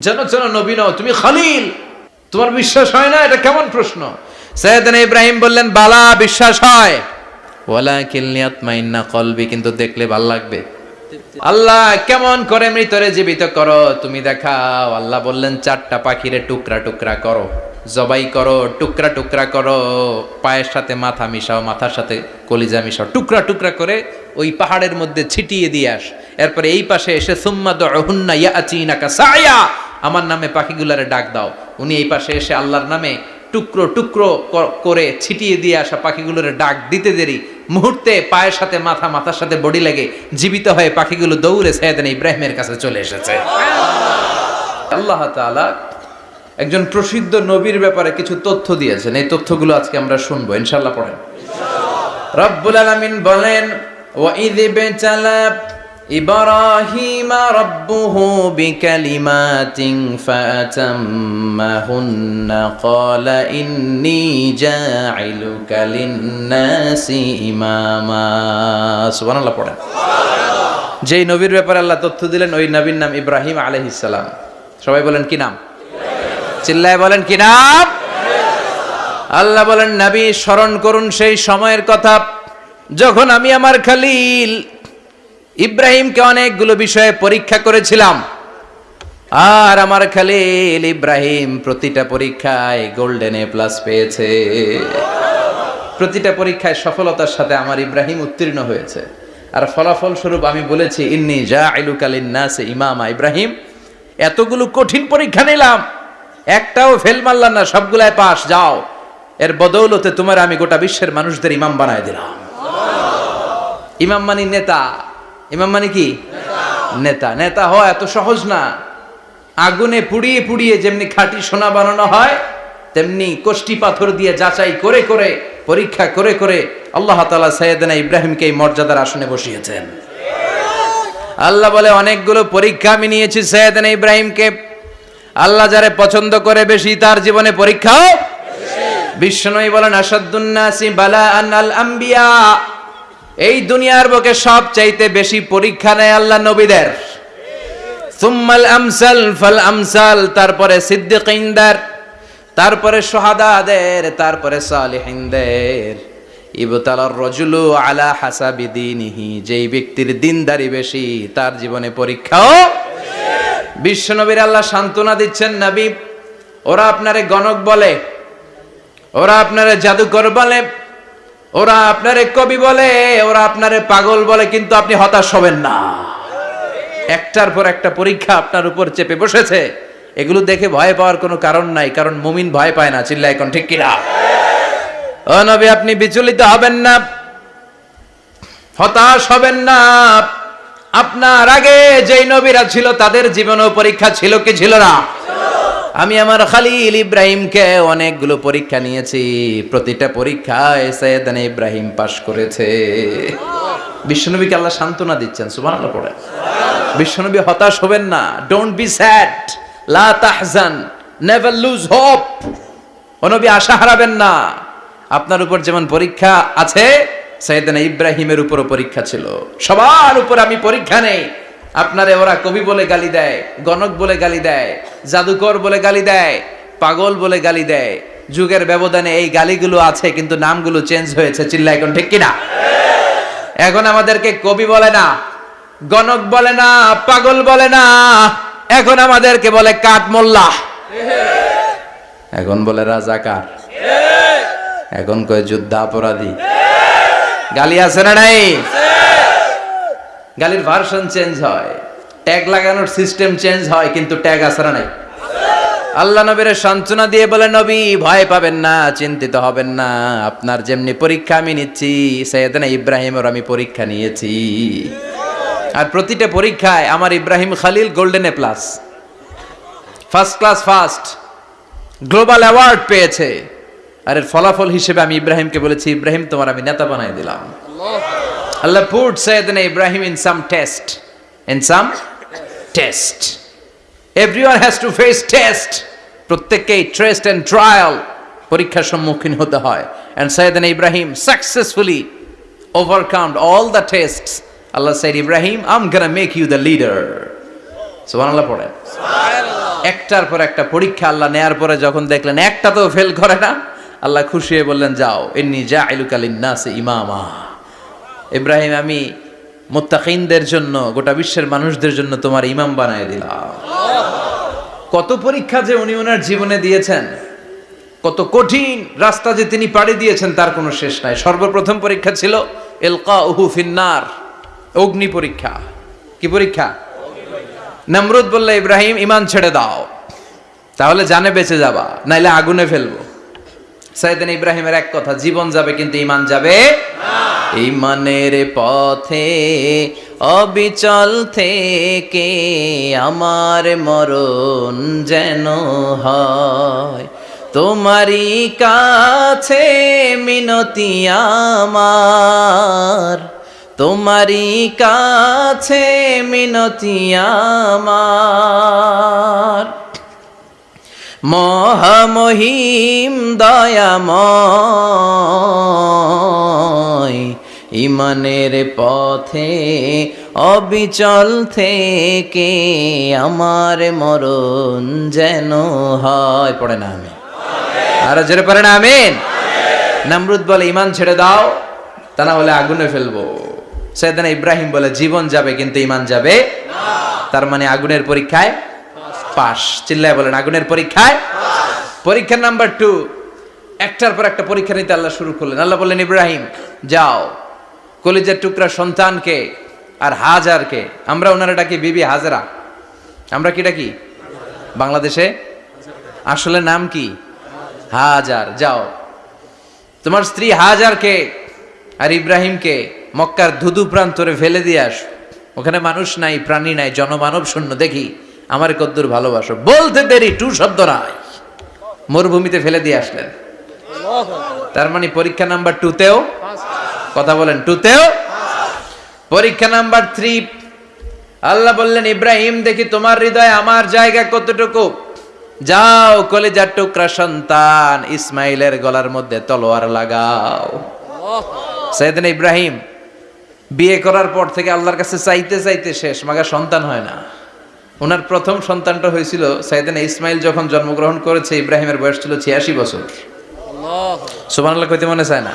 যেন যেন নবী তুমি খালিল। তোমার বিশ্বাস হয় না? এটা কেমন প্রশ্ন? সৈয়দান ইব্রাহিম বললেন, বালা, বিশ্বাস হয়। কিন্তু দেখলে ভালো লাগবে। আল্লাহ কেমন করে মৃতরে জীবিত করো? তুমি দেখাও। আল্লাহ বললেন, চারটা পাখিরে টুকরা টুকরা করো। জবাই করো, টুকরা টুকরা করো। পায়ের সাথে মাথা মিশাও, মাথার সাথে কলিজা মিশাও। টুকরা টুকরা করে ওই পাহাড়ের মধ্যে ছিটিয়ে দিয়ে আস। এরপরে এই পাশে এসে, সুম্মা দহুন্না সায়া আমার নামে পাখিগুলারে ডাক দাও। উনি এই পাশে এসে আল্লাহর নামে টুকরো টুকরো করে ছিটিয়ে দিয়ে আসা পাখিগুলোরে ডাক দিতে দেরি। মুহূর্তে পায়ের সাথে মাথা, মাথার সাথে বডি লেগে। জীবিত হয়ে পাখিগুলো দৌড়ে সৈয়দান ইব্রাহিমের কাছে চলে এসেছে। আল্লাহ তাআলা একজন প্রসিদ্ধ নবীর ব্যাপারে কিছু তথ্য দিয়েছেন। এই তথ্যগুলো আজকে আমরা শুনব। ইনশাল্লাহ পড়েন। রব্বুল আলামিন বলেন ওয়াইদ ইব্রাহিম রব্বুহু বিকালিমাতিন ফাতাম্মাহুন্না ক্বালা ইন্নী জাইলুকা লিন-নাসি ইমামা সুবহানাল্লাহ পড়েন। যেই নবীর ব্যাপারে আল্লাহ তথ্য দিলেন, ওই নবীর নাম ইব্রাহিম আলাইহিস সালাম। সবাই বলেন কি নাম? চিল্লায় বলেন কি নাম? আল্লাহ বলেন, নবী, স্মরণ করুন সেই সময়ের কথা। যখন আমি আমার খালিল ইব্রাহিমকে অনেকগুলো বিষয়ে পরীক্ষা করেছিলাম। আর আমার খালিল ইব্রাহিম প্রতিটা পরীক্ষায় গোল্ডেন এ প্লাস পেয়েছে। প্রতিটা পরীক্ষায় সফলতার সাথে আমার ইব্রাহিম উত্তীর্ণ হয়েছে। আর ফলাফল স্বরূপ আমি বলেছি, ইন্নি আইলুকালিন নাসে ইমামা ইব্রাহিম। এতগুলো কঠিন পরীক্ষা নিলাম। একটাও ফেল মারলাম না সবগুলায় পাস যাও। এর বদৌলতে তোমার আমি গোটা বিশ্বের মানুষদের ইমাম বানায় দিলাম। ইমাম মানি নেতা ইমাম মানে কি? নেতা। নেতা হওয়া এত সহজ না। আগুনে পুড়িয়ে পুড়িয়ে যেমনি খাঁটি সোনা বানানো হয়, তেমনি কোষ্টি পাথর দিয়ে যাচাই করে করে, পরীক্ষা করে করে আল্লাহ তালা সৈয়দনা ইব্রাহিমকে এই মর্যাদার আসনে বসিয়েছেন। আল্লাহ বলে, অনেকগুলো পরীক্ষা আমি নিয়েছি সৈয়দনা ইব্রাহিমকে। আল্লাহ যারে পছন্দ করে বেশি, তার জীবনে পরীক্ষাও বিশ্বনবী বলেন আসাদুন্নাসি বালা আল আম্বিয়া এই দুনিয়ার বুকে সব চাইতে বেশি পরীক্ষা নেয় আল্লাহ নবীদের। সুম্মাল আমসাল ফাল আমসাল, তারপরে সিদ্দিকিনদের, তারপরে সোহাদাদের, তারপরে সালিহিনদের। ইবতালার রজুলু আলা হাসাবি দীনিহি, যেই ব্যক্তির দিনদারি বেশি, তার জীবনে পরীক্ষাও বিশ্বনবীর আল্লাহ সান্ত্বনা দিচ্ছেন নবী ওরা আপনারে গণক বলে, ওরা আপনারে জাদুকর বলে ওরা আপনারে কবি বলে, ওরা আপনারে পাগল বলে, কিন্তু আপনি হতাশ হবেন না। একটার পর একটা পরীক্ষা আপনার উপর চেপে বসেছে। এগুলো দেখে ভয় পাওয়ার কোনো কারণ নাই, কারণ মুমিন ভয় পায় না চিল্লা এখন ঠিক কিনা? ও নবী, আপনি বিচলিত হবেন না, হতাশ হবেন না। আপনার আগে যেই নবীরা ছিল, তাদের জীবনেও পরীক্ষা ছিল কি ছিল না? আমি আমার খালিল ইব্রাহিমকে অনেকগুলো পরীক্ষা নিয়েছি। প্রতিটা পরীক্ষায় সৈয়দান ইব্রাহিম পাশ করেছে। বিশ্বনবীকে আল্লাহ সান্ত্বনা দিচ্ছেন, সুবহানাল্লাহ পড়ে। বিশ্বনবী হতাশ হবেন না। ডোন্ট বি স্যাড লা তাহজান। নেভার লুজ হোপ নবী আশা হারাবেন না। আপনার উপর যেমন পরীক্ষা আছে সৈয়দানা ইব্রাহিমের উপরও পরীক্ষা ছিল। সবার উপর আমি পরীক্ষা নেই। আপনারে ওরা কবি বলে গালি দেয়, গণক বলে গালি দেয়, জাদুকর বলে গালি দেয়, পাগল বলে গালি দেয়। যুগের ব্যবধানে এই গালিগুলো আছে, কিন্তু নামগুলো চেঞ্জ হয়েছে চিল্লা এখন ঠিক কিনা? এখন আমাদেরকে কবি বলে না, গণক বলে না, পাগল বলে না, এখন আমাদেরকে বলে কাঠ মোল্লা। এখন বলে রাজা রাজাকার। এখন কয় যুদ্ধাপরাধী। গালি আছে না নাই? গালির ভার্সন চেঞ্জ হয়। ট্যাগ লাগানোর সিস্টেম চেঞ্জ হয়, কিন্তু ট্যাগ না নাই। আল্লাহ নবীর সান্ত্বনা দিয়ে বলে, নবী, ভয় পাবেন না, চিন্তিত হবেন না। আপনার যেমনি পরীক্ষা আমি নিচ্ছি, সৈয়দনা ইব্রাহিমের আমি পরীক্ষা নিয়েছি। আর প্রতিটা পরীক্ষায় আমার Ibrahim Khalil golden A plus first class first global award পেয়েছে। আর এর ফলাফল হিসেবে আমি ইব্রাহিমকে বলেছি, ইব্রাহিম, তোমার আমি নেতা বানাই দিলাম। Allah put Sayyidina Ibrahim in some test in some test. Everyone has to face test প্রত্যেককেই ট্রেস্ট অ্যান্ড ট্রায়াল পরীক্ষার সম্মুখীন হতে হয়। And Sayyidina Ibrahim successfully overcome all the tests Allah said Ibrahim I'm gonna make you the leader সুবহানাল্লাহ পড়েন একটার পর একটা পরীক্ষা আল্লাহ নেয়ার পরে যখন দেখলেন একটা তো ফেল করে না আল্লাহ খুশি হয়ে বললেন যাও এমনি যা আইলুকালিন্নাসে ইমামা। ইব্রাহিম, আমি মোত্তাকিনদের জন্য, গোটা বিশ্বের মানুষদের জন্য তোমার ইমাম বানায় দিলাম। কত পরীক্ষা যে উনি ওনার জীবনে দিয়েছেন, কত কঠিন রাস্তা যে তিনি পাড়ি দিয়েছেন, তার কোনো শেষ নাই। সর্বপ্রথম পরীক্ষা ছিল এলকা উহু ফিন্নার, অগ্নি পরীক্ষা। কি পরীক্ষা? নমরুদ বললে, ইব্রাহিম, ইমান ছেড়ে দাও। তাহলে জানে বেঁচে যাবা, নাইলে আগুনে ফেলব। সাইদিন ইব্রাহিমের এক কথা, জীবন যাবে, কিন্তু ইমান যাবে ইমানের পথে, অবিচল থেকে আমার মরণ যেন হয়। তোমারই কাছে মিনতি আমার। তোমারই কাছে মিনতি আমার। মহামহিম দয়াময়। ইমানের পথে অবিচল থেকে আমার মরণ যেন হয়। পড়ে না আমি আরও জোরে পড়ে না আমিন। নামরুদ বলে, ইমান ছেড়ে দাও, তা না হলে আগুনে ফেলব। সেদিন ইব্রাহিম বলে, জীবন যাবে কিন্তু ইমান যাবে তার মানে আগুনের পরীক্ষায় পাস। চিল্লায় বলেন, আগুনের পরীক্ষায় পরীক্ষা নাম্বার টু একটার পর একটা পরীক্ষা নিতে আল্লাহ শুরু করলেন। আল্লাহ বললেন, ইব্রাহিম, যাও। কলিজার টুকরা সন্তানকে আর হাজারকে। আমরা ওনারা ডাকি বিবি হাজারা? আমরা কি? ডাকি বাংলাদেশে? আসলে নাম কি? হাজার। যাও। তোমার স্ত্রী হাজারকে আর ইব্রাহিমকে মক্কার ধুধু প্রান্তরে ফেলে দিয়ে আস। ওখানে মানুষ নাই, প্রাণী নাই, জনমানব শূন্য। দেখি আমার কদ্দুর ভালোবাসো। বলতে দেরি, টু শব্দ নাই। মরুভূমিতে ফেলে দিয়ে আসলেন। তার মানে পরীক্ষা নাম্বার টুতেও কথা বলেন টুতেও পরীক্ষা নাম্বার থ্রি আল্লাহ বললেন, ইব্রাহিম, দেখি তোমার হৃদয় আমার জায়গা কতটুকু? যাও, কলেজার টুকরা সন্তান, ইসমাইলের গলার মধ্যে তলোয়ার লাগাও। সাইদিন ইব্রাহিম বিয়ে করার পর থেকে আল্লাহর কাছে চাইতে চাইতে শেষ, মাগা সন্তান হয় না। ওনার প্রথম সন্তানটা হয়েছিল সাইদিন ইসমাইল যখন জন্মগ্রহণ করেছে ইব্রাহিমের বয়স ছিল ছিয়াশি বছর। সুবান আল্লাহ কইতে মনে চায় না?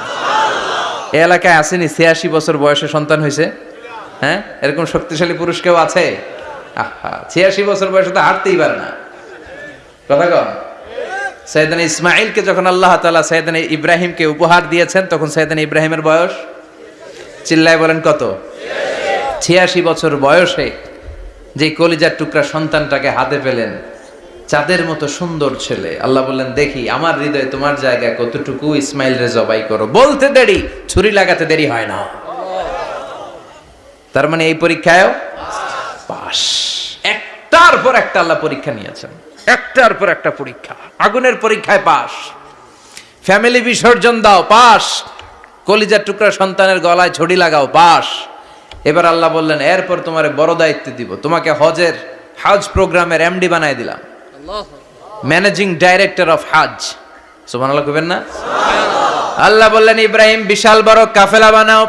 এ এলাকায় আসেনি ছিয়াশি বছর বয়সে সন্তান হয়েছে। হ্যাঁ? এরকম শক্তিশালী পুরুষ কেউ আছে? আহা ছিয়াশি বছর বয়সে তো হাঁটতেই পারে না। কথা কন। সৈয়দান ইসমাইলকে যখন আল্লাহ তালা সৈয়দান ইব্রাহিমকে উপহার দিয়েছেন তখন সৈয়দান ইব্রাহিমের বয়স চিল্লায় বলেন কত? ছিয়াশি বছর বয়সে। যে কলিজার টুকরা সন্তানটাকে হাতে পেলেন, চাঁদের মতো সুন্দর ছেলে। আল্লাহ বললেন, দেখি, আমার হৃদয়ে তোমার জায়গায় কতটুকু? ইসমাইল রে জবাই করো। বলতে দেরি, ছুরি লাগাতে দেরি হয় না। তার মানে এই পরীক্ষায়ও পাস একটার পর একটা আল্লাহ পরীক্ষা নিয়েছেন। একটার পর একটা পরীক্ষা। আগুনের পরীক্ষায় পাস ফ্যামিলি বিসর্জন দাও পাস কলিজার টুকরা সন্তানের গলায় ছড়ি লাগাও পাস এবার আল্লাহ বললেন এরপর তোমার বড় দায়িত্ব দিব। তোমাকে হজের হাজ প্রোগ্রামের এমডি বানাই দিলাম। ম্যানেজিং ডাইরেক্টর অফ হাজ সুমান আল্লাহ কবেন না? আল্লাহ বললেন ইব্রাহিম বিশাল বড় কাফেলা বানাও।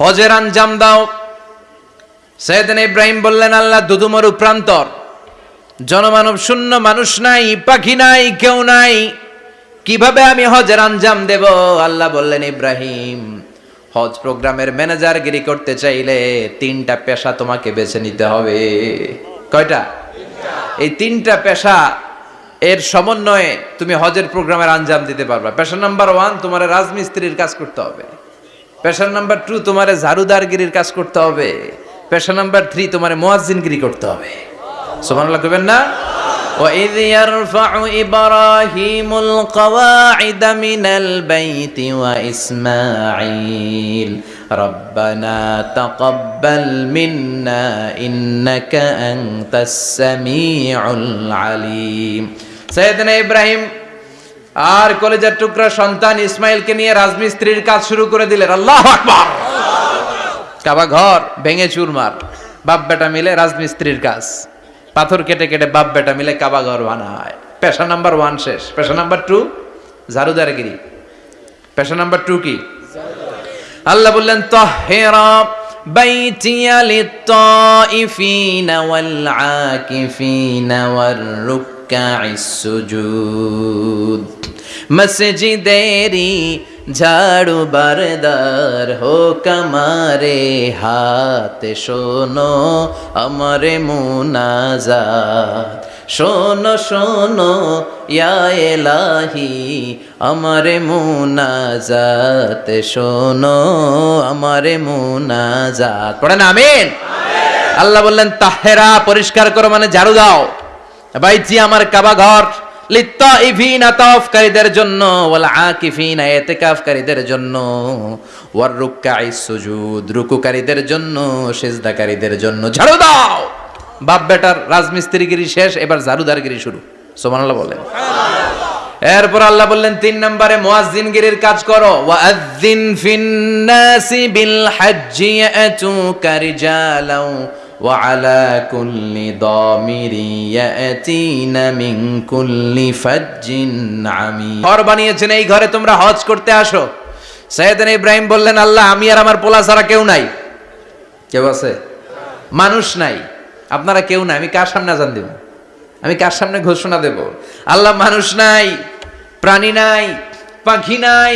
হজের আঞ্জাম দাও। সৈয়দিন ইব্রাহিম বললেন আল্লাহ দুদুমরু প্রান্তর। জনমানব শূন্য মানুষ নাই পাখি নাই কেউ নাই। কীভাবে আমি হজের আঞ্জাম দেব? আল্লাহ বললেন ইব্রাহিম হজ প্রোগ্রামের ম্যানেজার গিরি করতে চাইলে তিনটা পেশা তোমাকে বেছে নিতে হবে। কয়টা? এই তিনটা পেশা, এর সমন্বয়ে তুমি হজের প্রোগ্রামের আঞ্জাম দিতে পারবা। পেশা নাম্বার ওয়ান, তোমার রাজমিস্ত্রির কাজ করতে হবে। পেশা নাম্বার টু, তোমার ঝাড়ুদারগিরির কাজ করতে হবে। পেশা নাম্বার থ্রি, তোমার মোয়াজিনগিরি করতে হবে। সুবহানাল্লাহ কইবেন না? وإذ يرفع إبراهيم القواعد من البيت وإسماعيل ربنا تقبل منا إنك أنت السميع العليم سيدنا إبراهيم আর কলেজের টুকরা সন্তান ইসমাইলকে নিয়ে রাজমিস্ত্রির কাজ শুরু করে দিলেন আল্লাহ আকবার কাবা ঘর ভেঙে চুরমার বাপ বেটা মিলে রাজমিস্ত্রির কাজ পাথর কেটে কেটে বাপ বেটা মিলে কাবা ঘর বানায়। পেশা নাম্বার ওয়ান শেষ। পেশা নাম্বার টু ঝাড়ুদারগিরি। পেশা নাম্বার টু কি? আল্লাহ বললেন তো বাইতিয়া লিত্তাইফিনা মসজিদেরি ঝাড়ু বারদার হোক আমারে হাতে, শোনো আমারে মুনাজাত। শোনো শোনো এলাহি, আমারে মুনাজাত। শোনো আমারে মুনাজাত। পড়েন আমিন? আল্লাহ বললেন, তাহেরা পরিষ্কার করো মানে ঝাড়ু দাও। বাইচি আমার কাবা ঘর। জন্য জন্য রুকুকারীদের জন্য জন্য। ঝাড়ু দাও! বাপ বেটার রাজমিস্ত্রিগিরি শেষ, এবার ঝাড়ুদারগিরি শুরু। সুবহানাল্লাহ বলেন। এরপর আল্লাহ বললেন, তিন নম্বরে মুয়াজ্জিনগিরির কাজ করো। ওয়াজ্জিন ফিন্নাসি বিল হজ্জি وعلى كل ضامر يأتين من كل فج عميق ঘর বানিয়েছেন এই ঘরে তোমরা হজ করতে আসো সৈয়দান ইব্রাহিম বললেন আল্লাহ আমি আর আমার পোলা ছাড়া কেউ নাই কেউ আছে মানুষ নাই আপনারা কেউ নাই আমি কার সামনে আজান দেব আমি কার সামনে ঘোষণা দেব আল্লাহ মানুষ নাই প্রাণী নাই পাখি নাই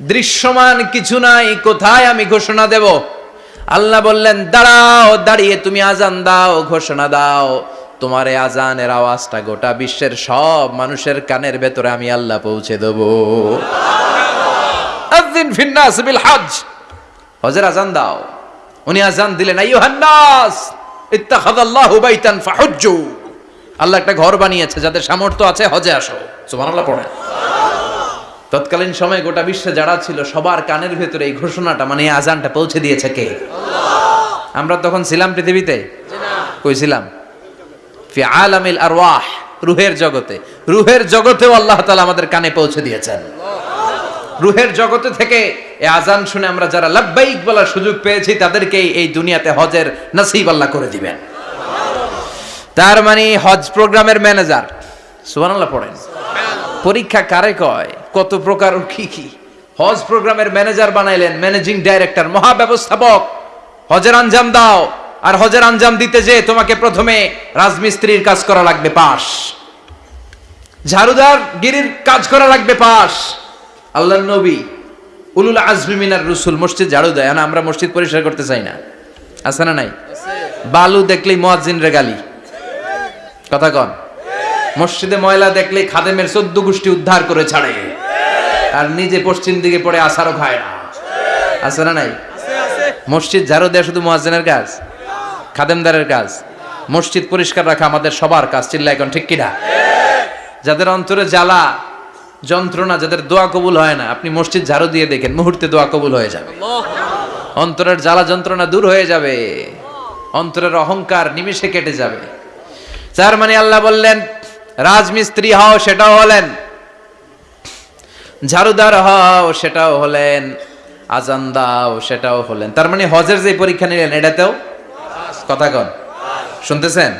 দৃশ্যমান কিছু নাই কোথায় আমি ঘোষণা দেব আল্লাহ বললেন, দাঁড়াও, দাঁড়িয়ে তুমি আজান দাও, ঘোষণা দাও। তোমার এই আজানের আওয়াজটা গোটা বিশ্বের সব মানুষের কানের ভেতরে আমি আল্লাহ পৌঁছে দেব। ফিন্নাস বিল হজ হজের আজান দাও। উনি আজান দিলেন আইয়ুহান নাস ইত্তাখাযাল্লাহু বাইতান ফাহুজ্জু। আল্লাহ একটা ঘর বানিয়েছে, যাদের সামর্থ্য আছে হজে আসো। সুবহানাল্লাহ, পড়েন। তৎকালীন সময়ে গোটা বিশ্বে যারা ছিল, সবার কানের ভেতরে এই ঘোষণাটা মানে এই আজানটা পৌঁছে দিয়েছে কে? আমরা তখন ছিলাম পৃথিবীতে? কই ছিলাম? ফি আলামিল আরওয়াহ, রুহের জগতে। রুহের জগতেও আল্লাহ তাআলা আমাদের কানে পৌঁছে দিয়েছেন। রুহের জগতে থেকে এই আজান শুনে আমরা যারা লাব্বাইক বলার সুযোগ পেয়েছি তাদেরকে এই দুনিয়াতে হজের নসিব আল্লাহ করে দিবেন। তার মানে হজ প্রোগ্রামের ম্যানেজার সুবহানাল্লাহ পড়েন। পরীক্ষা কারে কয়? কত প্রকার কি কি? হজ প্রোগ্রামের ম্যানেজার বানাইলেন, ম্যানেজিং ডাইরেক্টর, মহাব্যবস্থাপক। হজের আঞ্জাম দাও, আর হজের আঞ্জাম দিতে যে তোমাকে প্রথমে রাজমিস্ত্রির কাজ করা লাগবে পাশ ঝাড়ুদার গিরির কাজ করা লাগবে পাশ আল্লাহ নবী, উলুল আজমি মিনার রসুল, মসজিদ ঝাড়ু দেয় না আমরা মসজিদ পরিষ্কার করতে চাই না। আছে না নাই? বালু দেখলেই মোয়াজ্জিন রে গালি। কথা কন। মসজিদে ময়লা দেখলেই খাদেমের চোদ্দ গোষ্ঠী উদ্ধার করে ছাড়ে। আর নিজে পশ্চিম দিকে পড়ে আসারও খায় না। আছে না নাই? মসজিদ ঝাড়ু দেয়া শুধু মোয়াজ্জিনের কাজ? খাদেমদারের কাজ? মসজিদ পরিষ্কার রাখা আমাদের সবার কাজ চিল্লা এখন ঠিক কিনা? যাদের অন্তরে জ্বালা, যন্ত্রণা, যাদের দোয়া কবুল হয় না, আপনি মসজিদ ঝাড়ু দিয়ে দেখেন, মুহূর্তে দোয়া কবুল হয়ে যাবে। অন্তরের জ্বালা, যন্ত্রণা দূর হয়ে যাবে। অন্তরের অহংকার নিমিষে কেটে যাবে। তার মানে আল্লাহ বললেন রাজমিস্ত্রি হও, সেটাও হলেন। ঝাড়ুদার হও, সেটাও হলেন। আজান দাও, সেটাও হলেন। তার মানে হজের যে পরীক্ষা নিলেন, এটাতেও কথা কন। শুনতেছেন?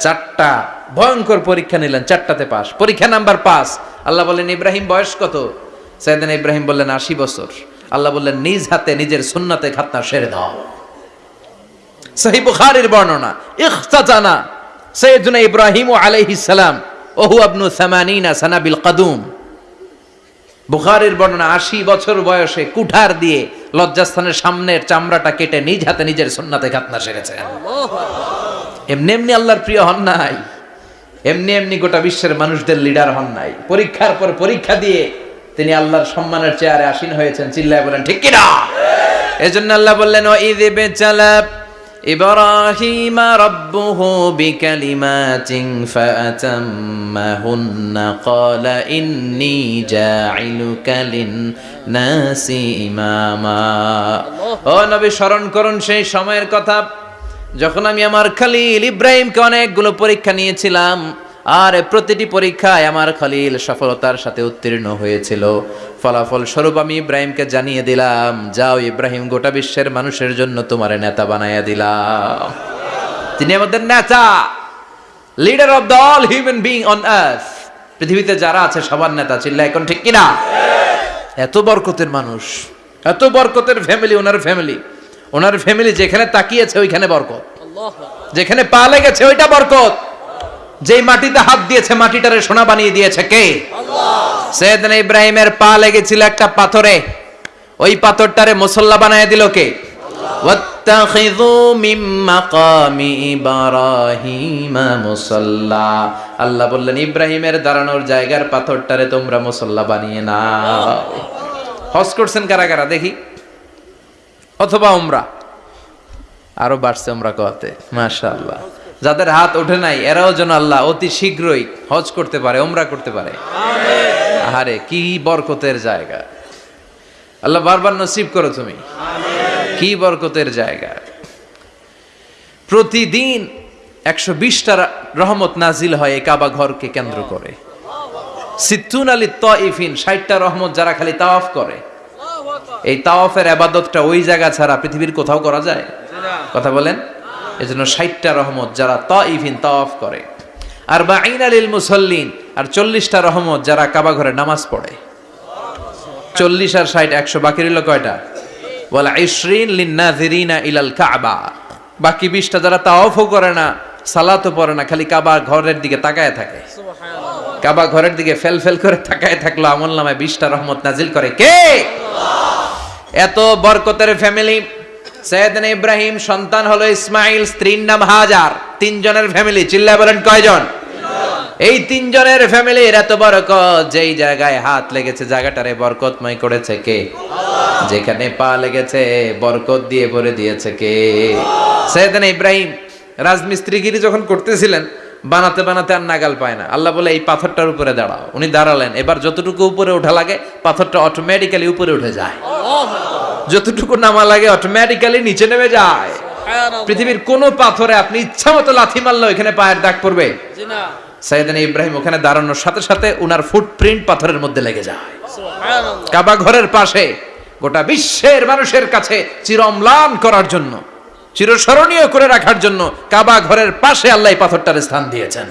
চারটা ভয়ঙ্কর পরীক্ষা নিলেন, চারটাতে পাস পরীক্ষা নাম্বার পাস আল্লাহ বললেন, ইব্রাহিম, বয়স কত? সাইদিন ইব্রাহিম বললেন, আশি বছর। আল্লাহ বললেন, নিজ হাতে, নিজের সুন্নাতে খাতনা সেরে দাও। সহি বুখারীর বর্ণনা, ইখতাজানা সৈয়দুনা ইব্রাহিম আলাইহিস সালাম, ওহু আবনু সামানিনা সানাবিল কাদুম। বুখারীর বর্ণনা, আশি বছর বয়সে কুঠার দিয়ে লজ্জাস্থানের সামনের চামড়াটা কেটে নিজ হাতে নিজের সুন্নাতে খাতনা সেরেছেন এমনি এমনি আল্লাহর প্রিয় হন নাই। এমনি এমনি গোটা বিশ্বের মানুষদের লিডার হন নাই। পরীক্ষার পর পরীক্ষা দিয়ে তিনি আল্লাহর সম্মানের চেয়ারে আসীন হয়েছেন। চিল্লায় বলেন, ঠিক কিনা? এজন্য আল্লাহ বললেন ও ঈদ বেচালাব إبراهيم ربه بكلمات فأتمهن قال إني جاعلك للناس إماما ও নবী স্মরণ করুন সেই সময়ের কথা যখন আমি আমার খালিল ইব্রাহিমকে অনেকগুলো পরীক্ষা নিয়েছিলাম আর প্রতিটি পরীক্ষায় আমার খালিল সফলতার সাথে উত্তীর্ণ হয়েছিল। ফলাফল স্বরূপ আমি ইব্রাহিমকে জানিয়ে দিলাম যাও ইব্রাহিম গোটা বিশ্বের মানুষের জন্য তোমার নেতা বানাইয়া দিলাম। তিনি আমাদের নেতা leader of the all human being on earth পৃথিবীতে যারা আছে সবার নেতা চিল্লা এখন ঠিক কিনা? এত বরকতের মানুষ এত বরকতের ফ্যামিলি ওনার ফ্যামিলি ওনার ফ্যামিলি যেখানে তাকিয়েছে ওইখানে বরকত। যেখানে পা লেগেছে ওইটা বরকত। যে মাটিতে হাত দিয়েছে মাটিটারে সোনা বানিয়ে দিয়েছে কে? সৈয়দ ইব্রাহিমের পা লেগেছিল একটা পাথরে। ওই পাথরটারে মুসল্লা বানিয়ে দিল কে? আল্লাহ। বললেন ইব্রাহিমের দাঁড়ানোর জায়গার পাথরটারে তোমরা মুসল্লা বানিয়ে না হজ করছেন কারা কারা? দেখি। অথবা ওমরা আরও বাড়ছে ওমরা কতে মাশাল্লাহ যাদের হাত ওঠে নাই এরাও যেন আল্লাহ অতি শীঘ্রই হজ করতে পারে ওমরা করতে পারে। আহারে কি বরকতের জায়গা। আল্লাহ বারবার নসিব করো তুমি। কি বরকতের জায়গা। প্রতিদিন একশো বিশটা রহমত নাজিল হয় এই কাবা ঘরকে কেন্দ্র করে। সিদ্ধুন আলী তইফিন ষাটটা রহমত যারা খালি তাওয়াফ করে। এই তাওয়াফের আবাদতটা ওই জায়গা ছাড়া পৃথিবীর কোথাও করা যায়? কথা বলেন। এই জন্য ষাটটা রহমত যারা ত তইফিন, তাওয়াফ করে। আর বা আইন মুসল্লিন, আর চল্লিশটা রহমত যারা কাবা ঘরে নামাজ পড়ে। চল্লিশ আর ষাট, একশো, বাকি রইল কয়টা? বলে ইসরিন লিন্নাজিরিনা ইলাল কাবা। বাকি বিশটা যারা তাওয়াফও করে না, সালাতও পড়ে না, খালি কাবা ঘরের দিকে তাকায় থাকে। কাবা ঘরের দিকে ফেল ফেল করে তাকায় থাকল, আমল নামায় বিশটা রহমত নাজিল করে কে? এত বরকতের ফ্যামিলি সৈয়দনা ইব্রাহিম সন্তান হলো ইসমাইল, স্ত্রীর নাম হাজার। তিনজনের ফ্যামিলি চিল্লা বলেন কয়জন? এই তিনজনের ফ্যামিলির এত বরকত, যেই জায়গায় হাত লেগেছে, জায়গাটারে বরকতময় করেছে কে? যেখানে পা লেগেছে, বরকত দিয়ে ভরে দিয়েছে কে? সৈয়দনা ইব্রাহিম, রাজমিস্ত্রিগিরি যখন করতেছিলেন, বানাতে বানাতে আর নাগাল পায় না। আল্লাহ বলে, এই পাথরটার উপরে দাঁড়াও। উনি দাঁড়ালেন। এবার যতটুকু উপরে ওঠা লাগে, পাথরটা অটোমেটিক্যালি উপরে উঠে যায়। যতটুকু নামা লাগে অটোমেটিক্যালি নিচে নেমে যায়। পৃথিবীর কোন পাথরে আপনি ইচ্ছা মতো লাথি মারলে এখানে পায়ের দাগ পড়বে। সাইদান ইব্রাহিম ওখানে দাঁড়ানোর সাথে সাথে উনার ফুটপ্রিন্ট পাথরের মধ্যে লেগে যায়। কাবা ঘরের পাশে গোটা বিশ্বের মানুষের কাছে চিরম্লান করার জন্য চিরস্মরণীয় করে রাখার জন্য কাবা ঘরের পাশে আল্লাহ পাথরটার স্থান দিয়েছেন।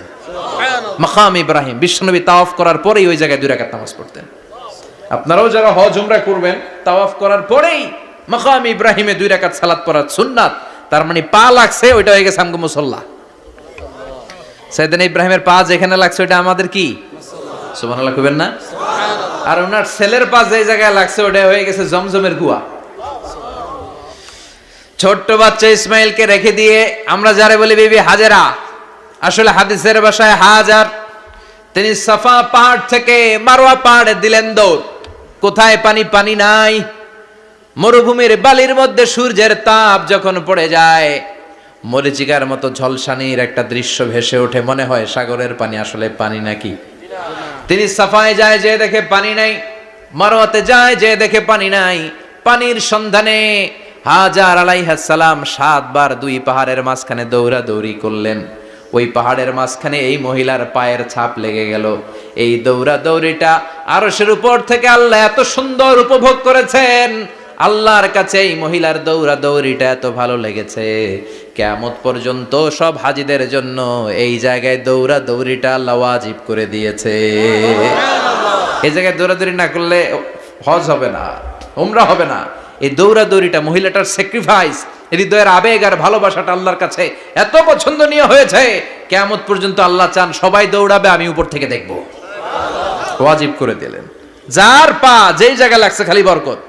মাকাম ইব্রাহিম বিশ্বনবী তাওয়াফ করার পরেই ওই জায়গায় দুই রাকাত নামাজ পড়তেন। আপনারাও যারা হজ উমরা করবেন তাওয়াফ করার পরেই মাকাম ইব্রাহিমে দুই রাকাত সালাত পড়ার সুন্নাত। তার মানে পা লাগছে ওইটা হয়ে গেছে আমগো মুসল্লা। সাইদান ইব্রাহিমের পা যেখানে লাগছে ওইটা আমাদের কি? সুবহানাল্লাহ কইবেন না? আর ওনার ছেলের পা যে জায়গায় লাগছে ওটা হয়ে গেছে জমজমের কুয়া ছোট্ট বাচ্চা ইসমাইলকে রেখে দিয়ে আমরা যারা বলি বিবি হাজেরা। আসলে হাদিসের ভাষায় হাজার। তিনি সাফা পাহাড় থেকে মারোয়া পাহাড়ে দিলেন দৌড়। কোথায় পানি? পানি নাই। মরুভূমির বালির মধ্যে সূর্যের তাপ যখন পড়ে যায়, মরিচিকার মতো ঝলসানির একটা দৃশ্য ভেসে ওঠে। মনে হয় সাগরের পানি আসলে পানি নাকি? তিনি সাফায় যায়, যে দেখে পানি নাই। মারোয়াতে যায়, যে দেখে পানি নাই। পানির সন্ধানে হাজার আলাইহাসালাম সাতবার দুই পাহাড়ের মাঝখানে দৌড়া দৌড়ি করলেন। ওই পাহাড়ের মাঝখানে এই মহিলার পায়ের ছাপ লেগে গেল। এই দৌড়া দৌড়িটা আরশের উপর থেকে আল্লাহ এত সুন্দর উপভোগ করেছেন। আল্লাহর কাছে এই মহিলার দৌড়া দৌড়িটা এত ভালো লেগেছে। কেমত পর্যন্ত সব হাজিদের জন্য এই জায়গায় দৌড়া দৌড়িটা আল্লাহ ওয়াজিব করে দিয়েছে। এই জায়গায় দৌড়াদৌড়ি না করলে হজ হবে না, উমরা হবে না। এই দৌড়াদৌড়িটা মহিলাটার স্যাক্রিফাইস হৃদয়ের আবেগ আর ভালোবাসাটা আল্লাহর কাছে এত পছন্দনীয় হয়েছে কেমত পর্যন্ত আল্লাহ চান সবাই দৌড়াবে, আমি উপর থেকে দেখব। ওয়াজিব করে দিলেন। যার পা যেই জায়গায় লাগছে খালি বরকত।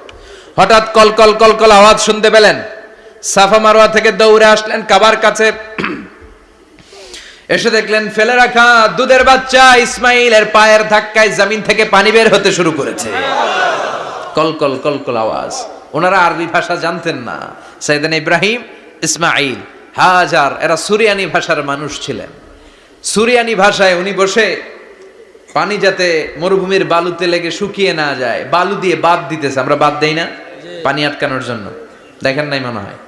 হঠাৎ কল কল কল কল আওয়াজ শুনতে পেলেন। সাফা মারোয়া থেকে দৌড়ে আসলেন কাবার কাছে। এসে দেখলেন ফেলে রাখা দুধের বাচ্চা ইসমাইলের পায়ের ধাক্কায় জমিন থেকে পানি বের হতে শুরু করেছে। কল কল কল কল আওয়াজ। ওনারা আরবি ভাষা জানতেন না। সাইদান ইব্রাহিম ইসমাইল হাজার এরা সুরিয়ানি ভাষার মানুষ ছিলেন। সুরিয়ানি ভাষায় উনি বসে পানি যাতে মরুভূমির বালুতে লেগে শুকিয়ে না যায় বালু দিয়ে বাদ দিতেছে আমরা বাদ দেই না পানি আটকানোর জন্য। দেখেন নাই মনে হয়?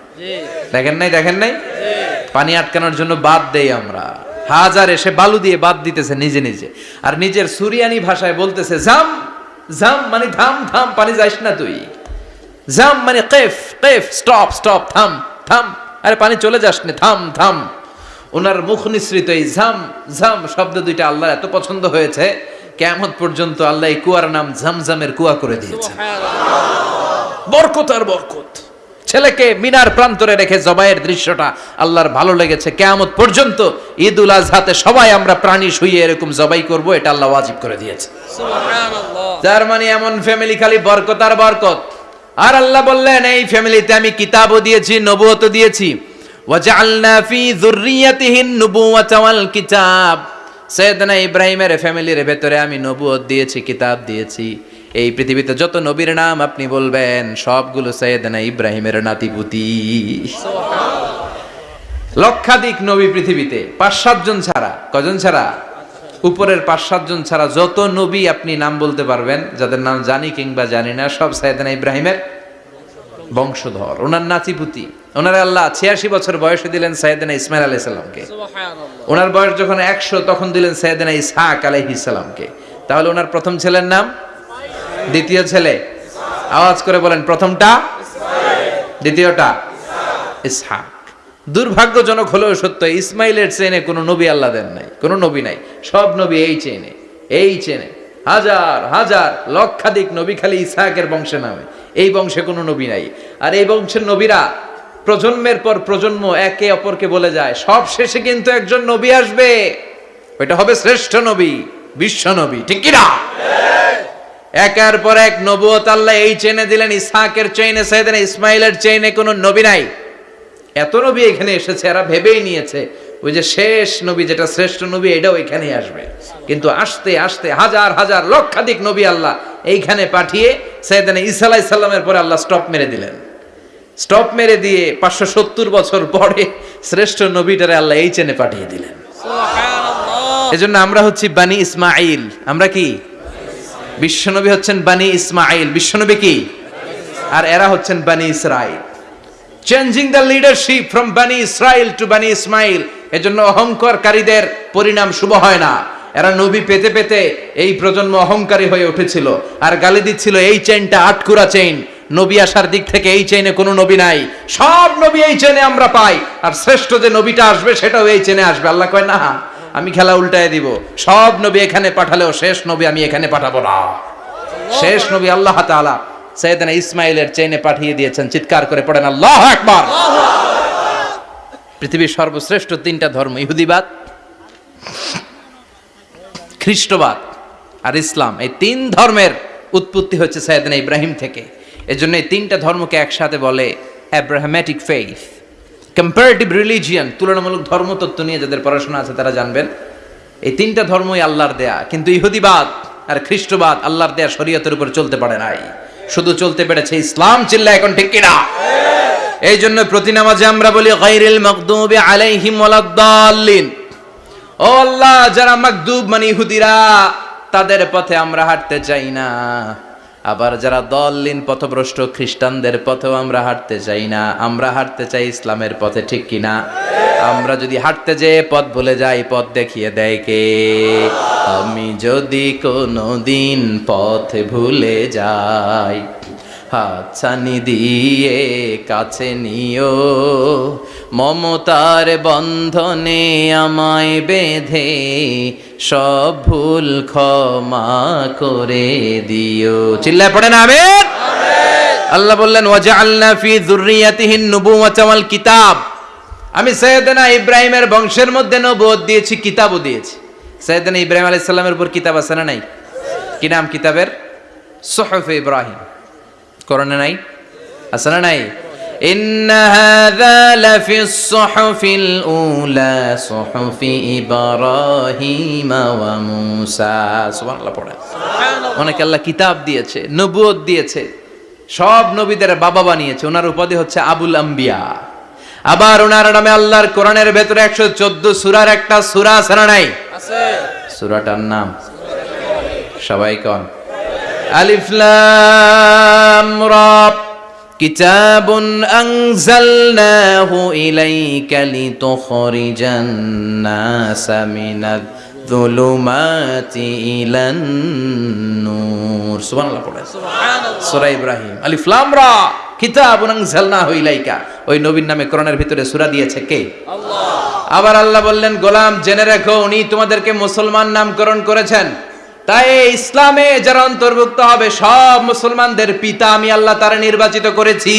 দেখেন নাই দেখেন নাই? পানি আটকানোর জন্য বাদ দেই আমরা। হাজার এসে বালু দিয়ে বাদ দিতেছে নিজে নিজে। আর নিজের সুরিয়ানি ভাষায় বলতেছে জাম জাম মানে ধাম ধাম পানি যাইস না তুই। জাম মানে কেফ কেফ স্টপ স্টপ থাম থাম। আরে পানি চলে যাস না থাম থাম। ওনার মুখ নিঃসৃত এই ঝাম ঝাম শব্দ দুইটা আল্লাহ এত পছন্দ হয়েছে কেমন পর্যন্ত আল্লাহ এই কুয়ার নাম ঝামঝামের কুয়া করে দিয়েছে। বরকত আর বরকত। ছেলেকে মিনার প্রান্তরে রেখে জবাইয়ের দৃশ্যটা আল্লাহর ভালো লেগেছে। কেয়ামত পর্যন্ত ঈদ উল আজহাতে সবাই আমরা প্রাণী শুয়ে এরকম জবাই করব এটা আল্লাহ ওয়াজিব করে দিয়েছে। যার মানে এমন ফ্যামিলি খালি বরকত আর বরকত। আর আল্লাহ বললেন এই ফ্যামিলিতে আমি কিতাবও দিয়েছি নবুয়তও দিয়েছি। ওয়াজআলনা ফি যুররিয়াতিহিন নুবুওয়াতা ওয়াল কিতাব। সৈয়দনা ইব্রাহিমের ফ্যামিলির ভেতরে আমি নবুয়ত দিয়েছি কিতাব দিয়েছি। এই পৃথিবীতে যত নবীর নাম আপনি বলবেন সবগুলো সৈয়দনা ইব্রাহিমের নাতিপুতি। লক্ষাধিক নবী পৃথিবীতে পাঁচ সাতজন ছাড়া। কজন ছাড়া? উপরের পাঁচ সাতজন ছাড়া যত নবী আপনি নাম বলতে পারবেন যাদের নাম জানি কিংবা জানি না সব সাইদানা ইব্রাহিমের বংশধর ওনার নাতিপুতি। ওনার আল্লাহ ছিয়াশি বছর বয়সে দিলেন সাইদানা ইসমাইল আলাইহিস সালামকে। ওনার বয়স যখন একশো তখন দিলেন সাইদানা ইসহাক আলাইহিস সালামকে। তাহলে ওনার প্রথম ছেলের নাম? দ্বিতীয় ছেলে? আওয়াজ করে বলেন প্রথমটা? দ্বিতীয়টা? ইসহাক। দুর্ভাগ্যজনক হলেও সত্য, ইসমাইলের চেনে কোনো নবী আল্লাহ দেন নাই, কোনো নবী নাই, সব নবী এই চেনে এই চেনে হাজার হাজার, লক্ষাধিক নবী খালি ইসহাকের বংশে নামে, এই বংশে কোনো নবী নাই, আর এই বংশের নবীরা প্রজন্মের পর প্রজন্ম একে অপরকে বলে যায়, সব শেষে কিন্তু একজন নবী আসবে, ওইটা হবে শ্রেষ্ঠ নবী, বিশ্ব নবী, ঠিক কিনা? একের পর এক নবুয়ত আল্লাহ এই চেনে দিলেন, ইসহাকের চেইনে সাইদেন ইসমাইলের চেইনে কোনো নবী নাই। এত নবী এখানে এসেছে এরা ভেবেই নিয়েছে ওই যে শেষ নবী যেটা শ্রেষ্ঠ নবী এটাও এখানেই আসবে। কিন্তু আসতে আসতে হাজার হাজার লক্ষাধিক নবী আল্লাহ এইখানে পাঠিয়ে সৈয়দানা ঈসা আলাইহিস পরে আল্লাহ স্টপ মেরে দিলেন। স্টপ মেরে দিয়ে পাঁচশো সত্তর বছর পরে শ্রেষ্ঠ নবীটারে আল্লাহ এই চেনে পাঠিয়ে দিলেন। এজন্য আমরা হচ্ছি বানি ইসমাইল আমরা কি? বিশ্বনবী হচ্ছেন বানি ইসমাইল বিশ্বনবী কি? আর এরা হচ্ছেন Bani Israel changing the leadership from Bani Israel to Bani Ismail এজন্য অহংকারকারীদের পরিণাম শুভ হয় না। এরা নবী পেতে পেতে এই প্রজন্ম অহংকারী হয়ে উঠেছিল। আর গালি দিচ্ছিল, এই চেইনটা আটকুরা চেইন নবী আসার দিক থেকে এই চেইনে কোনো নবী নাই। সব নবী এই চেনে আমরা পাই। আর শ্রেষ্ঠ যে নবীটা আসবে, সেটাও এই চেনে আসবে। আল্লাহ কয়, না, আমি খেলা উল্টায় দিব। সব নবী এখানে পাঠালেও শেষ নবী আমি এখানে পাঠাবো না। শেষ নবী আল্লাহ তাআলা। সৈয়দনা ইসমাইলের চেইনে পাঠিয়ে দিয়েছেন। চিৎকার করে পড়েন, আল্লাহ আকবার! পৃথিবীর সর্বশ্রেষ্ঠ তিনটা ধর্ম, ইহুদিবাদ, খ্রিস্টবাদ আর ইসলাম। এই তিন ধর্মের উৎপত্তি হচ্ছে সৈয়দনা ইব্রাহিম থেকে। এজন্য এই তিনটা ধর্মকে একসাথে বলে অ্যাব্রাহামেটিক ফেইথ কম্পারেটিভ রিলিজিয়ান তুলনামূলক ধর্মতত্ত্ব নিয়ে যাদের পড়াশোনা আছে তারা জানবেন। এই তিনটা ধর্মই আল্লাহর দেয়া, কিন্তু ইহুদিবাদ আর খ্রিস্টবাদ আল্লাহর দেয়া শরীয়তের উপর চলতে পারে নাই। শুধু চলতে পেরেছে ইসলাম চিল্লা এখন ঠিক কিনা? এই জন্য প্রতি নামাজে আমরা বলি গাইরিল মকদুবি আলাইহিম ওয়ালাদ্দাল্লিন ও আল্লাহ, যারা মাকদুব মানে ইহুদিরা, তাদের পথে আমরা হাঁটতে চাই না। আবার যারা দললিন পথভ্রষ্ট খ্রিস্টানদের পথেও আমরা হাঁটতে চাই না, আমরা হাঁটতে চাই ইসলামের পথে, ঠিক কিনা আমরা যদি হাঁটতে যেয়ে পথ ভুলে যাই, পথ দেখিয়ে দেয় কে? আমি যদি কোনো দিন পথ ভুলে যাই, হাতছানি দিয়ে কাছে নিও, মমতার বন্ধনে আমায় বেঁধে সব ভুল ক্ষমা করে দিও। চিল্লায় পড়ে না আমেন। আল্লাহ বললেন, ওয়াজআলনা ফি যুররিয়াতিহিন নুবুওয়াতা ওয়াল কিতাব। আমি সৈয়দনা ইব্রাহিমের বংশের মধ্যে নবুয়ত দিয়েছি, কিতাবও দিয়েছি। সৈয়দনা ইব্রাহিম আলাইহিস সালামের উপর কিতাব আছে না নাই? কি নাম কিতাবের? সুহফ ইব্রাহিম। করণে নাই? আছে না নাই? إن هذا لفي الصحف الأولى صحف إبراهيم وموسى سبحان الله পড়ে অনেক আল্লাহ কিতাব দিয়েছে নবুয়ত দিয়েছে সব নবীদের বাবা বানিয়েছে ওনার উপাধি হচ্ছে আবুল আম্বিয়া আবার ওনার নামে আল্লাহর কোরআনের ভেতরে একশো চোদ্দ সুরার একটা সুরা আছে না নাই সুরাটার নাম সবাই কন আলিফ লাম রা كتاب أنزلناه إليك لتخرج الناس من الظلمات إلى النور سبحان الله পড়ে সূরা ইব্রাহিম আলিফ লাম রা কিতাবুন আনজালনাহু ইলাইকা ওই নবীর নামে কোরআনের ভিতরে সূরা দিয়েছে কে আল্লাহ আবার আল্লাহ বললেন গোলাম জেনে রাখো উনি তোমাদেরকে মুসলমান নামকরণ করেছেন তাই ইসলামে যারা অন্তর্ভুক্ত হবে, সব মুসলমানদের পিতা আমি আল্লাহ তারা নির্বাচিত করেছি।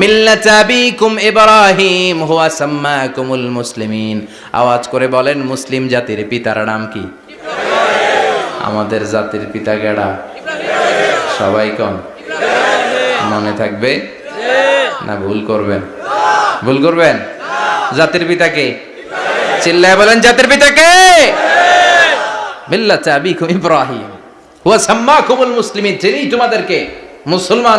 মিল্লাত আবিকুম ইব্রাহিম, হুয়া সাম্মাকুমুল মুসলিমিন। আওয়াজ করে বলেন, মুসলিম জাতির পিতার নাম কি? আমাদের জাতির পিতা গেড়া সবাই কন? মনে থাকবে? না, ভুল করবেন। ভুল করবেন? জাতির পিতাকে চিল্লায় বলেন, জাতির পিতাকে মুসলিমিন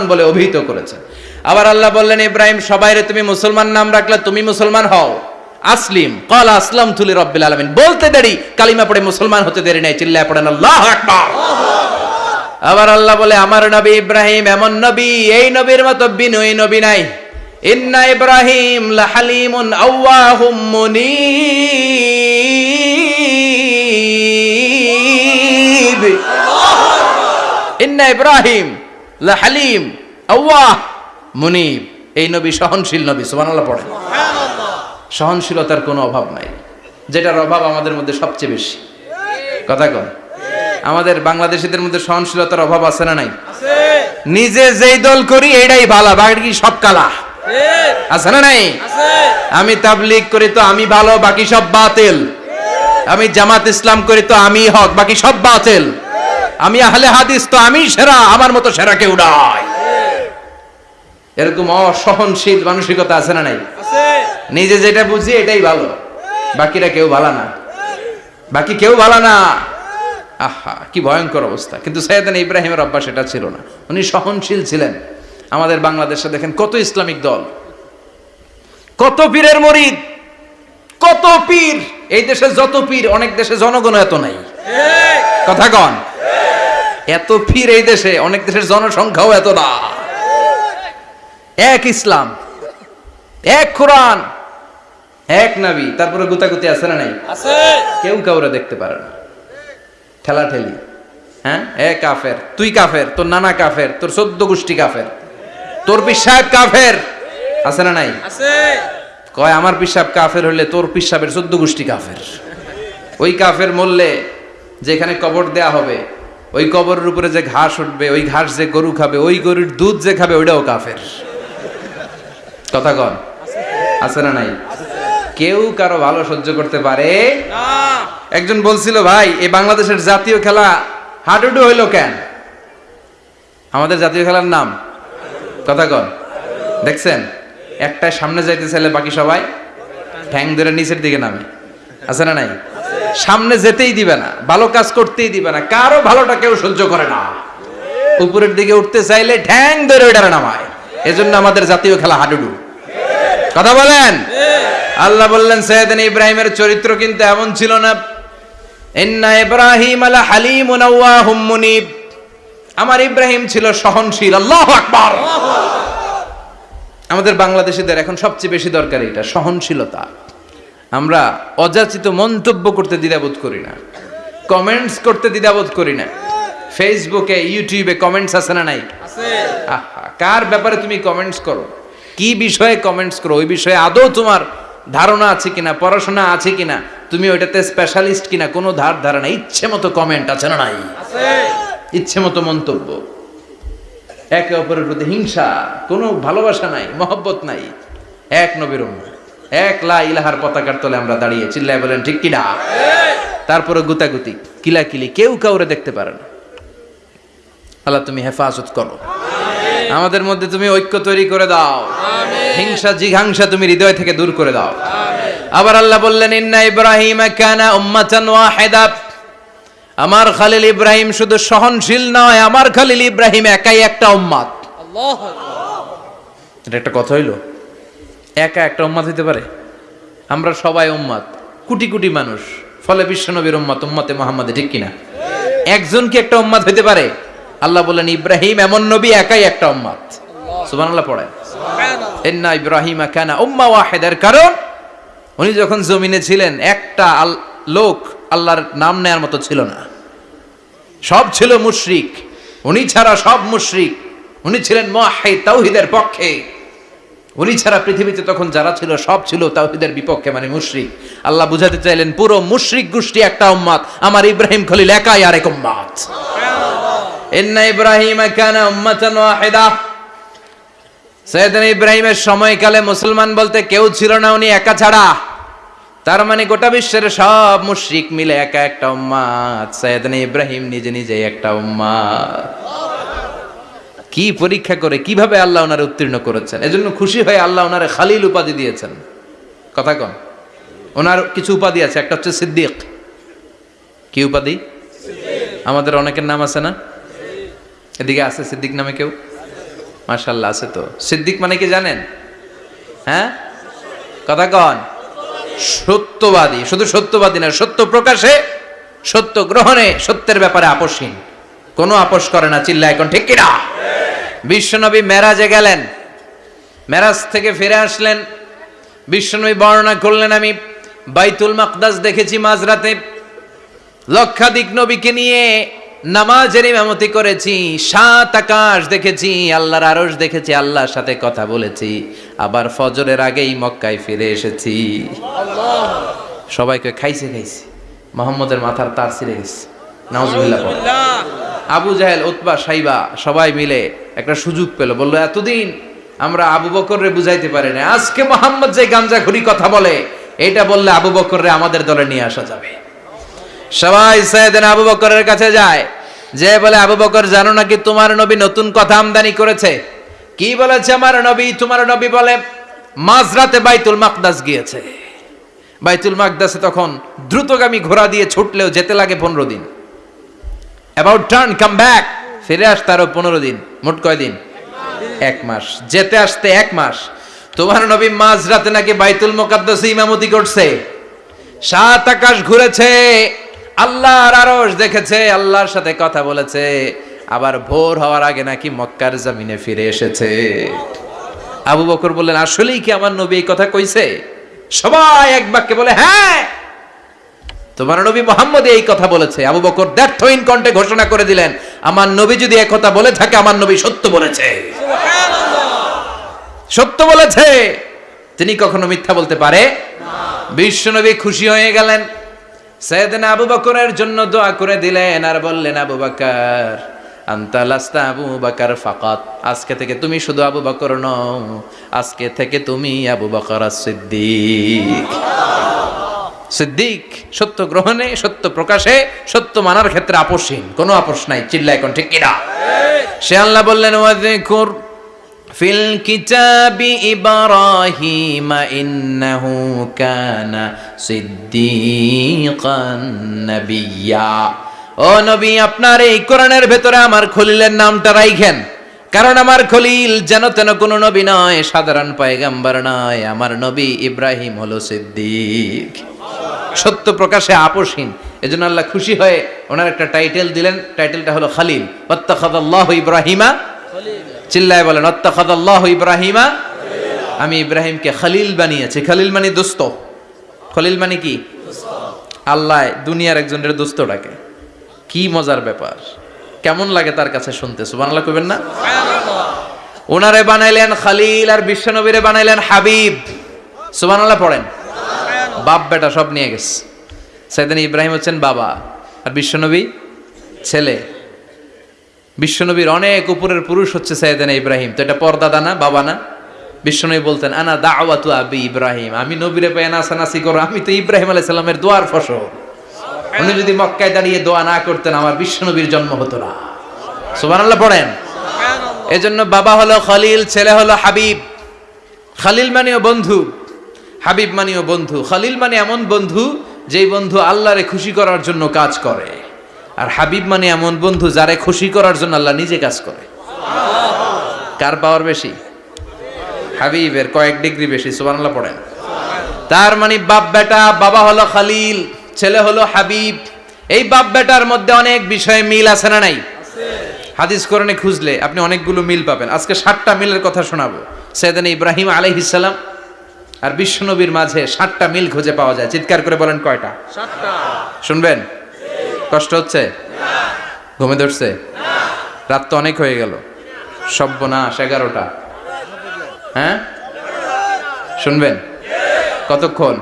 বলে অভিহিত করেছেন। আবার আল্লাহ বললেন, ইব্রাহিম সবাইরে তুমি মুসলমান নাম রাখলে তুমি মুসলমান হও। আসলিম কল আসলাম তুলি রব্বিল আলামিন। বলতে দেরি, কালিমা পড়ে মুসলমান হতে দেরি নাই, চিল্লায় পড়েন, আল্লাহ আবার আল্লাহ বলে, আমার নবী ইব্রাহিম এমন নবী, এই নবীর মতো বিনয়ী নবী নাই। ইন্না ইব্রাহিম লাহালিমুন আওয়াহুম মুনীব। ইন্না ইব্রাহিম লাহালিম আওয়াহ মুনীব এই নবী সহনশীল নবী সুবহানাল্লাহ পড়ে। সহনশীলতার কোনো অভাব নাই। যেটার অভাব আমাদের মধ্যে সবচেয়ে বেশি। কথা কন। আমাদের বাংলাদেশিদের মধ্যে সহনশীলতার অভাব আছে না নাই? নিজে যেই দল করি এটাই ভালো বাকি সব কালা। আছে না নাই? আমি তাবলিগ করি তো আমি ভালো বাকি সব বাতিল। আমি জামাত ইসলাম করি তো আমি হক বাকি সব বাতিল। আমি আহলে হাদিস তো আমি সেরা আমার মতো সেরা কেউ নাই। এরকম অসহনশীল মানসিকতা আছে না নাই? নিজে যেটা বুঝি এটাই ভালো। বাকিরা কেউ ভালো না। বাকি কেউ ভালো না। আহা কি ভয়ঙ্কর অবস্থা। কিন্তু সৈয়দান ইব্রাহিমের অভ্যাস এটা ছিল না। উনি সহনশীল ছিলেন। আমাদের বাংলাদেশে দেখেন কত ইসলামিক দল। কত পীরের মরিদ। কত পীর? এই দেশে যত পীর অনেক দেশে জনগণ এত নাই। কথা কন। এত পীর এই দেশে অনেক দেশের জনসংখ্যাও এত না। এক ইসলাম এক কোরআন এক নাবি তারপরে গুতাগুতি আছে না নাই? কেউ কাউরে দেখতে পারে না। ঠেলা ঠেলি হ্যাঁ? এ কাফের তুই কাফের তোর নানা কাফের তোর চোদ্দ গোষ্ঠী কাফের তোর পিসাব কাফের। আছে না নাই? কয়, আমার পিসাব কাফের হলে তোর পিসাবের চোদ্দ গোষ্ঠী কাফের। ওই কাফের মরলে যেখানে কবর দেয়া হবে, ওই কবরের উপরে যে ঘাস উঠবে, ওই ঘাস যে গরু খাবে, ওই গরুর দুধ যে খাবে, ওইটাও কাফের। কথা কন। আছে না নাই? কেউ কারও ভালো সহ্য করতে পারে? একজন বলছিল, ভাই এই বাংলাদেশের জাতীয় খেলা হাডুডু হইল কেন? আমাদের জাতীয় খেলার নাম। কথা কন। দেখছেন? একটাই সামনে যাইতে চাইলে বাকি সবাই ঠ্যাং ধরে নিচের দিকে নামে। আছে না নাই? সামনে যেতেই দিবে না, ভালো কাজ করতেই দিবে না, কারও ভালোটা কেউ সহ্য করে না। উপরের দিকে উঠতে চাইলে ঠ্যাং ধরে ওইটারে নামায়। এজন্য আমাদের জাতীয় খেলা হাডুডু। কথা বলেন? আল্লাহ বললেন, সৈয়দিন ইব্রাহিমের চরিত্র কিন্তু এমন ছিল না। ইন্না ইব্রাহিম আলা আওয়াহুম মুনিব। আমার ইব্রাহিম ছিল সহনশীল। আল্লাহু আকবার। আমাদের বাংলাদেশিদের এখন সবচেয়ে বেশি দরকার এটা সহনশীলতা। আমরা অযাচিত মন্তব্য করতে দ্বিধাবোধ করি না। কমেন্টস করতে দ্বিধাবোধ করি না। ফেসবুকে ইউটিউবে কমেন্টস আছে না নাই? কার ব্যাপারে তুমি কমেন্টস করো? কি বিষয়ে কমেন্টস করো? ওই বিষয়ে আদৌ তোমার ধারণা আছে কিনা পড়াশোনা আছে কিনা? তুমি ওইটাতে স্পেশালিস্ট কিনা? কোনো ধার ধারণা ইচ্ছে মতো কমেন্ট আছে না নাই? ইচ্ছে মতো মন্তব্য। একে অপরের প্রতি হিংসা কোনো ভালোবাসা নাই মহব্বত নাই। এক নবীর এক লা ইলাহার পতাকার তলে আমরা দাঁড়িয়ে চিল্লায় বলেন ঠিক কিনা? তারপরে গুতাগুতি কিলাকিলি কেউ কাউরে দেখতে পারে না। আল্লাহ তুমি হেফাজত করো। আমাদের মধ্যে তুমি ঐক্য তৈরি করে দাও। হিংসা জিঘাংসা তুমি হৃদয় থেকে দূর করে দাও। আবার আল্লাহ বললেন ইন্না ইব্রাহিম কানা উম্মাতান ওয়াহিদা। আমার খালিল ইব্রাহিম শুধু সহনশীল নয় আমার খালিল ইব্রাহিম একাই একটা উম্মাত এটা একটা কথা হইল? একা একটা উম্মাত হইতে পারে? আমরা সবাই উম্মাত কোটি কোটি মানুষ ফলে বিশ্বনবীর উম্মাত উম্মাতে মোহাম্মদে ঠিক কিনা? একজন কি একটা উম্মাত হইতে পারে? আল্লাহ বলেন ইব্রাহিম এমন নবী একাই একটা উম্মাত সুবহানাল্লাহ পড়ে ইন্না ইব্রাহিম কানা উম্মা ওয়াহিদার। কারণ উনি যখন জমিনে ছিলেন একটা লোক আল্লাহর নাম নেয়ার মতো ছিল না। সব ছিল মুশরিক, উনি ছাড়া সব মুশরিক। উনি ছিলেন মুআহিদ তাওহীদের পক্ষে। উনি ছাড়া পৃথিবীতে তখন যারা ছিল, সব ছিল তাওহীদের বিপক্ষে মানে মুশরিক। আল্লাহ বুঝাতে চাইলেন, পুরো মুশরিক গোষ্ঠী একটা উম্মাত আমার ইব্রাহিম খলিল একাই আরেক উম্মাত ইন্না ইব্রাহিম কানা উম্মাতান ওয়াহিদা। সৈয়দিন ইব্রাহিমের সময়কালে মুসলমান বলতে কেউ ছিল না উনি একা ছাড়া। তার মানে গোটা বিশ্বের সব মুশরিক মিলে একা একটা উম্মাদ। সৈয়দিন ইব্রাহিম নিজে নিজে একটা উম্মাদ। কি পরীক্ষা করে, কীভাবে আল্লাহ ওনারে উত্তীর্ণ করেছেন? এজন্য খুশি হয়ে আল্লাহ ওনারে খালিল উপাধি দিয়েছেন। কথা কন। ওনার কিছু উপাধি আছে, একটা হচ্ছে সিদ্দিক। কি উপাধি? আমাদের অনেকের নাম আছে না? এদিকে আছে সিদ্দিক নামে কেউ? মাশাল্লাহ আছে তো। সিদ্দিক মানে কি জানেন? হ্যাঁ? কথা কন। সত্যবাদী, শুধু সত্যবাদী না, সত্য প্রকাশে, সত্য গ্রহণে সত্যের ব্যাপারে আপোষহীন। কোনো আপোষ করে না চিল্লা এখন ঠিক কিনা? বিশ্বনবী মেরাজে গেলেন। মেরাজ থেকে ফিরে আসলেন। বিশ্বনবী বর্ণনা করলেন, আমি বাইতুল মাকদাস দেখেছি মাঝরাতে। লক্ষাধিক নবীকে নিয়ে নামাজের ইমামতি করেছি সাত আকাশ দেখেছি আল্লাহর আরশ দেখেছি আল্লাহর সাথে কথা বলেছি। আবার ফজরের আগেই মক্কায় ফিরে এসেছি। সবাইকে খাইছে খাইছে। মোহাম্মদের মাথার তার ছিঁড়ে গেছে। নাউজুবিল্লাহ। আবু জাহেল উতবা সাইবা সবাই মিলে একটা সুযোগ পেল। বলল এতদিন আমরা আবু বকররে বুঝাইতে পারি না আজকে মোহাম্মদ যে গাঞ্জা ঘুরি কথা বলে এটা বললে আবু বকররে আমাদের দলে নিয়ে আসা যাবে। সবাই সাইয়েদিন আবু বকরের কাছে যায়। যে বলে, আবু বকর, জানো নাকি তোমার নবী নতুন কথা আমদানি করেছে? কি বলেছে আমার নবী? তোমার নবী বলে, মাঝরাতে বাইতুল মাকদাস গিয়েছে। বাইতুল মাকদাসে তখন দ্রুতগামী ঘোড়া দিয়ে ছুটলেও যেতে লাগে পনেরো দিন। অ্যাবাউট টার্ন কাম ব্যাক ফিরে আসতে আরও পনেরো দিন। মোট কয় দিন? এক মাস। যেতে আসতে এক মাস। তোমার নবী মাঝরাতে নাকি বাইতুল মোকাদ্দাসে ইমামতি করছে? সাত আকাশ ঘুরেছে। আল্লাহর আরশ দেখেছে আল্লাহর সাথে কথা বলেছে আবার ভোর হওয়ার আগে নাকি মক্কার জমিনে ফিরে এসেছে। আবু বকর বললেন আসলেই কি আমার নবী এই কথা কইছে? সবাই এক বাক্যে বলে হ্যাঁ তোমার নবী মোহাম্মদ এই কথা বলেছে। আবু বকর ব্যর্থহীন কণ্ঠে ঘোষণা করে দিলেন আমার নবী যদি এক কথা বলে থাকে আমার নবী সত্য বলেছে। সত্য বলেছে। তিনি কখনো মিথ্যা বলতে পারে? বিশ্বনবী খুশি হয়ে গেলেন। সৈয়দনা আবু বকরের জন্য দোয়া করে দিলেন আর বললেন, আবু বকর, আন্তা লাস্তা আবু বকর ফাকাত। আজকে থেকে তুমি শুধু আবু বকর নও, আজকে থেকে তুমি আবু বকর সিদ্দিক। সিদ্দিক সত্য গ্রহণে, সত্য প্রকাশে, সত্য মানার ক্ষেত্রে আপোষহীন। কোনো আপোষ নাই চিল্লা এখন ঠিক কিনা? সে আল্লাহ বললেন, ওয়াযকুর ফিল কিতাবি ইব্রাহিম ইন্নাহু কানা সিদ্দিকান নাবিয়্যা ও নবী, আপনার এই কোরআনের ভেতরে আমার খলিলের নামটা রাইখেন। কারণ আমার খলিল যেন তেন কোনো নবী নয়, সাধারণ পয়গাম্বার নয়। আমার নবী ইব্রাহিম হলো সিদ্দিক। সত্য প্রকাশে আপোষহীন। এজন্য আল্লাহ খুশি হয়ে ওনার একটা টাইটেল দিলেন। টাইটেলটা হলো খালিল। অত্তাখাদাল্লাহ ইব্রাহিমা চিল্লায় বলেন অত্তাখাদাল্লাহ ইব্রাহিমা। আমি ইব্রাহিমকে খালিল বানিয়েছি। খালিল মানে দোস্ত। খলিল মানে কি? আল্লাহ দুনিয়ার একজনের দোস্ত ডাকে। কি মজার ব্যাপার। কেমন লাগে তার কাছে শুনতে? সুবহানাল্লাহ কইবেন না? ওনারে বানাইলেন খালিল আর বিশ্বনবীরে বানাইলেন হাবিব। সুবহানাল্লাহ পড়েন। বাপ বেটা সব নিয়ে গেছে। সেদিন ইব্রাহিম হচ্ছেন বাবা। আর বিশ্বনবী ছেলে। বিশ্বনবীর অনেক উপরের পুরুষ হচ্ছে সৈয়দানা ইব্রাহিম। তো এটা পর্দাদা না বাবা না? বিশ্বনবী বলতেন আনা দাওয়াতু আবি ইব্রাহিম। আমি নবীরে পেয়ে নাসানাসি করো। আমি তো ইব্রাহিম আলাইহিস সালামের দোয়ার ফসল। উনি যদি মক্কায় দাঁড়িয়ে দোয়া না করতেন আমার বিশ্বনবীর জন্ম হতো না। সুবহানাল্লাহ পড়েন? এজন্য বাবা হলো খলিল ছেলে হলো হাবিব। খালিল মানেও বন্ধু হাবিব মানেও বন্ধু। খালিল মানে এমন বন্ধু যেই বন্ধু আল্লাহরে খুশি করার জন্য কাজ করে। আর হাবিব মানে এমন বন্ধু যারে খুশি করার জন্য আল্লাহ নিজে কাজ করে। কার পাওয়ার বেশি? হাবিবের কয়েক ডিগ্রি বেশি সুবহানাল্লাহ পড়েন। তার মানে বাপ বেটা বাবা হলো খালিল ছেলে হলো হাবিব। এই বাপ বেটার মধ্যে অনেক বিষয়ে মিল আছে না নাই? হাদিস কোরআনে খুঁজলে আপনি অনেকগুলো মিল পাবেন। আজকে ষাটটা মিলের কথা শোনাবো। সেদিন ইব্রাহিম আলাইহিসাল্লাম আর বিশ্বনবীর মাঝে ষাটটা মিল খুঁজে পাওয়া যায়। চিৎকার করে বলেন কয়টা? শুনবেন? কষ্ট হচ্ছে? ঘুমে ধরছে? রাত তো অনেক হয়ে গেল। সব্যনাশ এগারোটা। হ্যাঁ? শুনবেন? কতক্ষণ?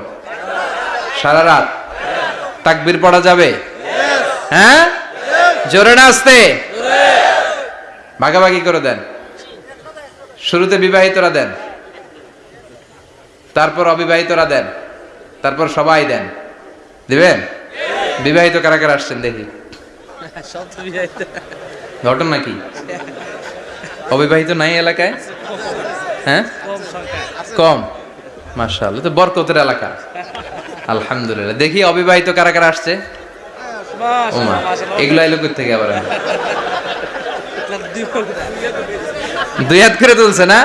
সারা রাত? তাকবির পড়া যাবে? হ্যাঁ? জোরে না আসতে? ভাগাভাগি করে দেন। শুরুতে বিবাহিতরা দেন। তারপর অবিবাহিতরা দেন। তারপর সবাই দেন। দিবেন? বিবাহিত কারা কারা আসছেন দেখি। ঘটনা কি? অবিবাহিত নাই এলাকায়? হ্যাঁ? কম। মাশাআল্লাহ তো বরকতের এলাকা। আলহামদুলিল্লাহ। দেখি অবিবাহিত কারা কারা আসছে? ওমা এগুলো এলো থেকে আবার? দুই হাত করে তুলছে না?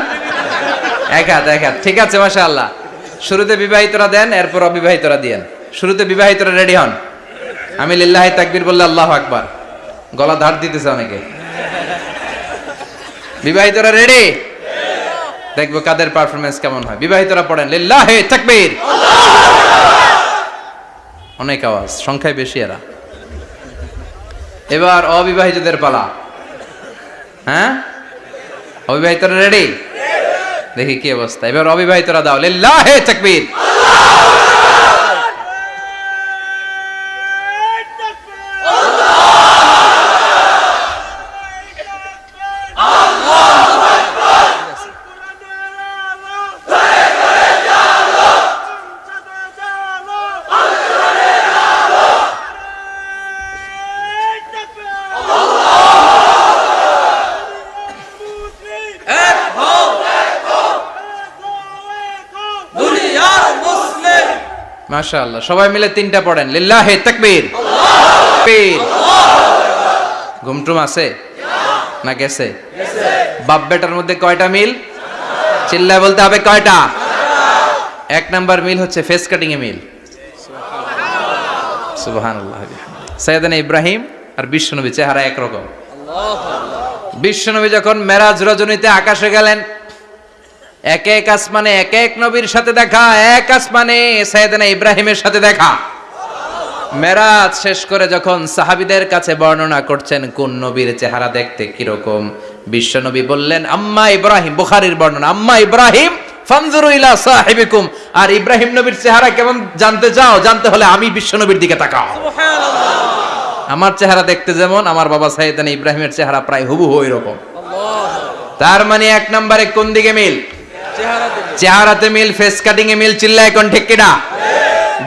এক হাত এক হাত। ঠিক আছে মাশাআল্লাহ। শুরুতে বিবাহিতরা দেন এরপর অবিবাহিতরা দিয়েন। শুরুতে বিবাহিতরা রেডি হন। আমি লিল্লাহি তাকবীর বললে আল্লাহ আকবার। গলা ধার দিতেছে অনেকে। বিবাহিতরা রেডি দেখব কাদের পারফরমেন্স কেমন হয়। বিবাহিতরা পড়েন, লিল্লাহি তাকবীর। অনেক আওয়াজ, সংখ্যায় বেশি এরা। এবার অবিবাহিতদের পালা। হ্যাঁ? অবিবাহিতরা রেডি দেখি কি অবস্থা। এবার অবিবাহিতরা দাও, লিল্লাহি তাকবীর। মাশাআল্লাহ। সবাই মিলে তিনটা পড়েন। লিল্লাহি তাকবীর। ঘুমটুম আছে? না গেছে? বাপ বেটার মধ্যে কয়টা মিল? চিল্লায় বলতে হবে কয়টা? এক নাম্বার মিল হচ্ছে ফেস কাটিং এ মিল। সুবহানাল্লাহ সৈয়দানা ইব্রাহিম আর বিশ্বনবী, চেহারা একরকম। বিশ্বনবী যখন মেরাজ রজনীতে আকাশে গেলেন এক এক আসমানে এক এক নবীর সাথে দেখা এক আসমানে সৈয়দনা ইব্রাহিমের সাথে দেখা। মেরাজ শেষ করে যখন সাহাবিদের কাছে বর্ণনা করছেন কোন নবীর চেহারা দেখতে কীরকম বিশ্বনবী বললেন আম্মা ইব্রাহিম বুখারীর বর্ণনা আম্মা ইব্রাহিম ফানজুরু ইলা সাহিবিকুম। আর ইব্রাহিম নবীর চেহারা কেমন জানতে চাও জানতে হলে আমি বিশ্বনবীর দিকে তাকাও। আমার চেহারা দেখতে যেমন আমার বাবা সাইয়েদানা ইব্রাহিমের চেহারা প্রায় হুবহু এরকম তার মানে এক নম্বরে কোন দিকে মিল? চেহারাতে মিল ফেস কাটিং এ মিল চিল্লা এখন ঠিক কিনা?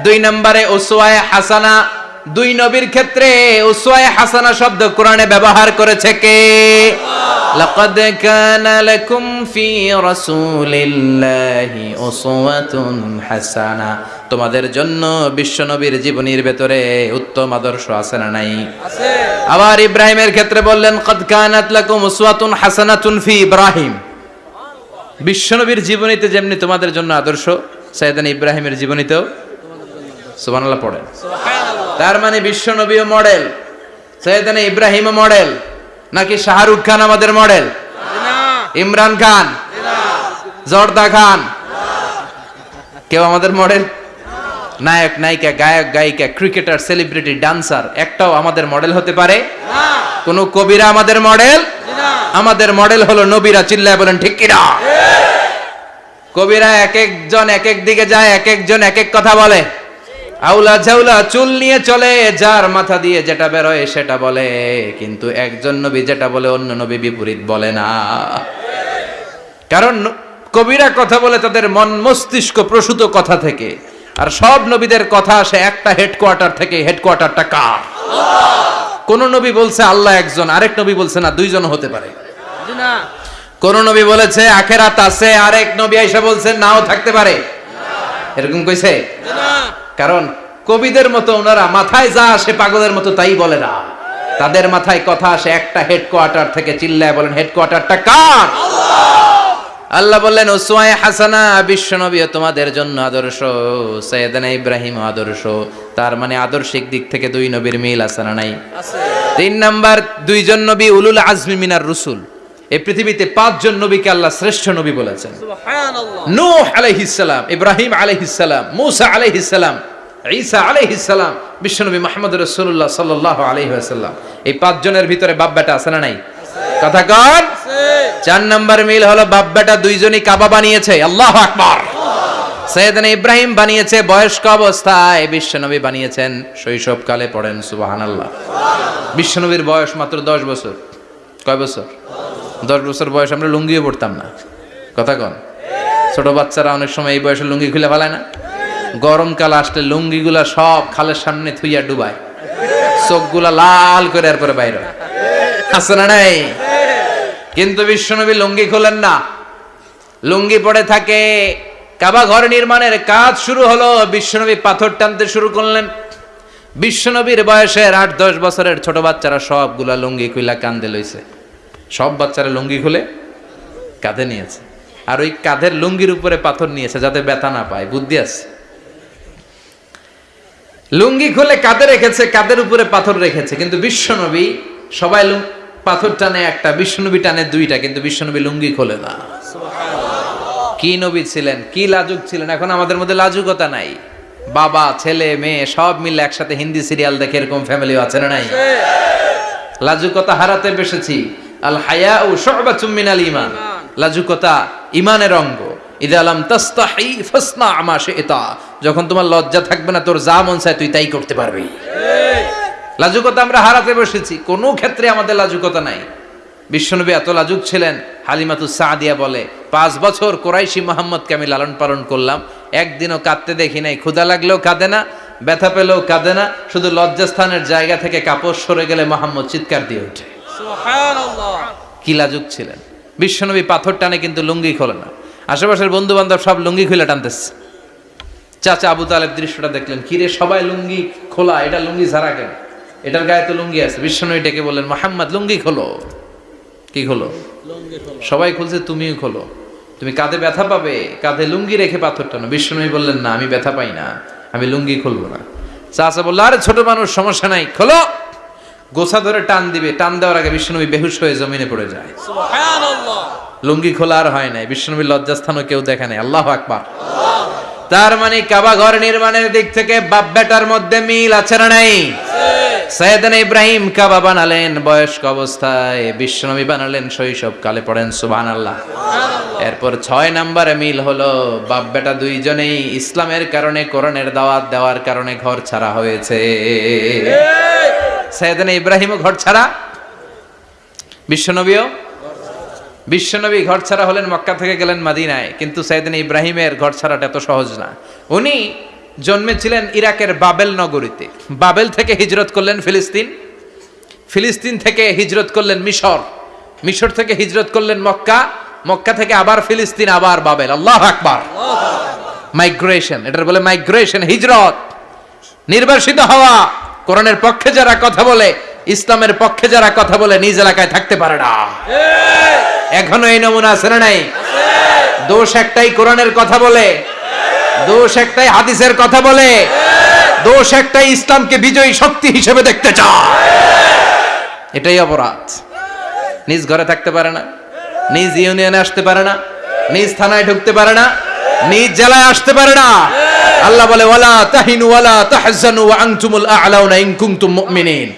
দুই নম্বরে উসওয়ায়ে হাসানা দুই নবীর ক্ষেত্রে উসওয়ায়ে হাসানা শব্দ কোরআনে ব্যবহার করেছে কে? লাকাদ কানা লাকুম ফি রাসূলিল্লাহি উসওয়াতুন হাসানা। তোমাদের জন্য বিশ্বনবীর জীবনীর ভেতরে উত্তম আদর্শ আছে না নাই? আছে। আবার ইব্রাহিমের ক্ষেত্রে বললেন কদ কানাত লাকুম উসওয়াতুন হাসানাতুন ফি ইব্রাহিম। বিশ্বনবীর জীবনীতে যেমনি তোমাদের জন্য আদর্শ সাইয়েদান ইব্রাহিমের জীবনীতেও সুবহানাল্লাহ পড়েন। তার মানে বিশ্বনবীও মডেল সৈয়দানা ইব্রাহিমও মডেল নাকি শাহরুখ খান আমাদের মডেল? ইমরান খান? জর্দা খান? কেউ আমাদের মডেল? নায়ক নায়িকা গায়ক গায়িকা ক্রিকেটার সেলিব্রিটি ডান্সার একটাও আমাদের মডেল হতে পারে? কোন কবিরা আমাদের মডেল? আমাদের মডেল হলো নবীরা চিল্লায় বলেন ঠিক কিনা? কবিরা এক একজন এক এক দিকে যায় এক একজন এক এক কথা বলে। আউলা ঝাউলা চুল নিয়ে চলে, যার মাথা দিয়ে যেটা বেরোয় সেটা বলে। কিন্তু একজন নবী যেটা বলে, অন্য নবী বিপরীত বলে না। কারণ কবিরা কথা বলে তাদের মন মস্তিষ্ক প্রসূত কথা থেকে। আর সব নবীদের কথা আসে একটা হেডকোয়ার্টার থেকে হেডকোয়ার্টারটা কার? কোন নবী বলছে আল্লাহ একজন, আরেক নবী বলছে না, দুইজন হতে পারে। না। কোন নবী বলেছে আখেরাত আছে। আরেক নবী এসে বলছে নাও থাকতে পারে। এরকম কইছে? কারণ কবিদের মতো ওনারা মাথায় যা আসে পাগলের মতো তাই বলে না। তাদের মাথায় কথা আসে একটা হেডকোয়ার্টার থেকে চিল্লায় বলেন হেডকোয়ার্টারটা কার? আল্লাহ বললেন ওসওয়ায়ে হাসানা বিশ্বনবী তোমাদের জন্য আদর্শ। সৈয়দানা ইব্রাহিম আদর্শ। তার মানে আদর্শিক দিক থেকে দুই নবীর মিল আছে না নাই? তিন নাম্বার দুইজন নবী উলুল আজমি মিনার রসুল। এই পৃথিবীতে পাঁচজন নবীকে আল্লাহ শ্রেষ্ঠ নবী বলেছেন। নূহ আলাইহিসসালাম ইব্রাহিম আলাইহিসসালাম মূসা আলাইহিসসালাম ঈসা আলাইহিসসালাম বিশ্বনবী মুহাম্মদ রাসূলুল্লাহ সাল্লাল্লাহু আলাইহি ওয়াসাল্লাম। এই পাঁচজনের ভিতরে বাপ বেটা আছে না নাই? কথা কন। আছে। চার নাম্বার মিল হলো বাপ বেটা দুইজনই কাবা বানিয়েছে। আল্লাহু আকবার। সৈয়দনা ইব্রাহিম বানিয়েছে বয়স্ক অবস্থায় বিশ্বনবী বানিয়েছেন। শৈশবকালে পড়েন সুবহানাল্লাহ। বিশ্বনবীর বয়স মাত্র দশ বছর। কয় বছর? দশ বছর বয়স আমরা লুঙ্গিও পড়তাম না। কথা কন। ছোট বাচ্চারা অনেক সময় এই বয়সে লুঙ্গি খুলে ফেলায় না। গরমকাল আসলে লুঙ্গিগুলা সব খালের সামনে থুইয়া ডুবায়। চোখগুলা লাল করে এরপরে বাইরে হয়। আছে না নাই? কিন্তু বিশ্বনবী লুঙ্গি খোলেন না। লুঙ্গি পড়ে থাকে, কাবা ঘর নির্মাণের কাজ শুরু হলো, বিশ্বনবী পাথর টানতে শুরু করলেন। বিশ্বনবীর বয়সের আট দশ বছরের ছোট বাচ্চারা সবগুলা লুঙ্গি খুইলা কান্দে লইছে। সব বাচ্চারা লুঙ্গি খুলে কাঁধে নিয়েছে। আর ওই কাঁধের লুঙ্গির উপরে পাথর নিয়েছে যাতে ব্যথা না পায়। বুদ্ধি আছে? লুঙ্গি খুলে কাঁধে রেখেছে কাঁধের উপরে পাথর রেখেছে। কিন্তু বিশ্বনবী সবাই পাথর টানে একটা বিশ্বনবী টানে দুইটা কিন্তু বিশ্বনবী লুঙ্গি খোলে না। কি নবী ছিলেন কি লাজুক ছিলেন? এখন আমাদের মধ্যে লাজুকতা নাই। বাবা ছেলে মেয়ে সব মিলে একসাথে হিন্দি সিরিয়াল দেখে এরকম ফ্যামিলিও আছে না নাই? লাজুকতা হারাতে বসেছি। আল হায়া ও ইমান লাজুকতা ইমানের অঙ্গ। ইদা আলাম তাস্তাহি ফাসনা আমা যখন তোমার লজ্জা থাকবে না তোর যা মন চায় তুই তাই করতে পারবি। লাজুকতা আমরা হারাতে বসেছি। কোনো ক্ষেত্রে আমাদের লাজুকতা নাই। বিশ্বনবী এত লাজুক ছিলেন হালিমাতু সাদিয়া বলে পাঁচ বছর কোরাইশি মোহাম্মদকে আমি লালন পালন করলাম। একদিনও কাঁদতে দেখি নাই। ক্ষুদা লাগলেও কাঁদে না ব্যথা পেলেও কাঁদে না। শুধু লজ্জাস্থানের জায়গা থেকে কাপড় সরে গেলে মোহাম্মদ চিৎকার দিয়ে ওঠে। কি লাজুক ছিলেন। বিশ্বনবী পাথর টানে কিন্তু লুঙ্গি খোলে না। আশেপাশের বন্ধু বান্ধব সব লুঙ্গি খুলে টানতেছে। চাচা আবু তালেব দৃশ্যটা দেখলেন কিরে সবাই লুঙ্গি খোলা এটা লুঙ্গি ছাড়া কেন? এটার গায়ে তো লুঙ্গি আছে। বিশ্বনবী ডেকে বললেন মোহাম্মদ লুঙ্গি খোলো। কি খোলো। সবাই খুলছে তুমিও খোলো। তুমি কাঁধে ব্যথা পাবে কাঁধে লুঙ্গি রেখে পাথর টানো। বিশ্বনবী বললেন না আমি ব্যথা পাই না আমি লুঙ্গি খুলবো না। চাচা বলল আরে ছোট মানুষ সমস্যা নাই খোলো। গোছা ধরে টান দিবে টান দেওয়ার আগে বিশ্বনবী বেহুশ হয়ে জমিনে পড়ে যায়। সুবহানাল্লাহ। লুঙ্গি খোলা আর হয় নাই বিষ্ণুবীর লজ্জাস্থানও কেউ দেখে নাই। আল্লাহ আকবার। তার মানে কাবা ঘর নির্মাণের দিক থেকে বাপ বেটার মধ্যে মিল আছে না নাই? সৈয়দান ইব্রাহিম কাবা বানালেন বয়স্ক অবস্থায় বিশ্বনবী বানালেন শৈশব কালে পড়েন সুবহান আল্লাহ এরপর ছয় নাম্বারে মিল হলো বাপ বেটা দুইজনেই ইসলামের কারণে কোরআনের দাওয়াত দেওয়ার কারণে ঘর ছাড়া হয়েছে। সৈয়দান ইব্রাহিমও ঘর ছাড়া বিশ্বনবীও? বিশ্বনবী ঘর ছাড়া হলেন মক্কা থেকে গেলেন মাদিনায় কিন্তু সাইদিন ইব্রাহিমের ঘর ছাড়াটা এত সহজ না। উনি জন্মেছিলেন ইরাকের বাবেল নগরীতে। বাবেল থেকে হিজরত করলেন ফিলিস্তিন। ফিলিস্তিন থেকে হিজরত করলেন মিশর। মিশর থেকে হিজরত করলেন মক্কা। মক্কা থেকে আবার ফিলিস্তিন আবার বাবেল। আল্লাহ আকবার। মাইগ্রেশন এটার বলে মাইগ্রেশন হিজরত। নির্বাসিত হওয়া। কোরআনের পক্ষে যারা কথা বলে, ইসলামের পক্ষে যারা কথা বলে, নিজ এলাকায় থাকতে পারে না। এখনও এই নমুনা আছে না নাই? দোষ একটাই কোরআনের কথা বলে, দোষ একটাই হাদিসের কথা বলে, দোষ একটাই ইসলামকে বিজয়ী শক্তি হিসেবে দেখতে চায়। এটাই অপরাধ। নিজ ঘরে থাকতে পারে না, নিজ ইউনিয়নে আসতে পারে না, নিজ থানায় ঢুকতে পারে না, নিজ জেলায় আসতে পারে না। আল্লাহ বলে ওয়ালা তাহিনু ওয়ালা তাহজানু ওয়া আনতুমুল আ'লাউনা ইন কুনতুম মুমিনিন।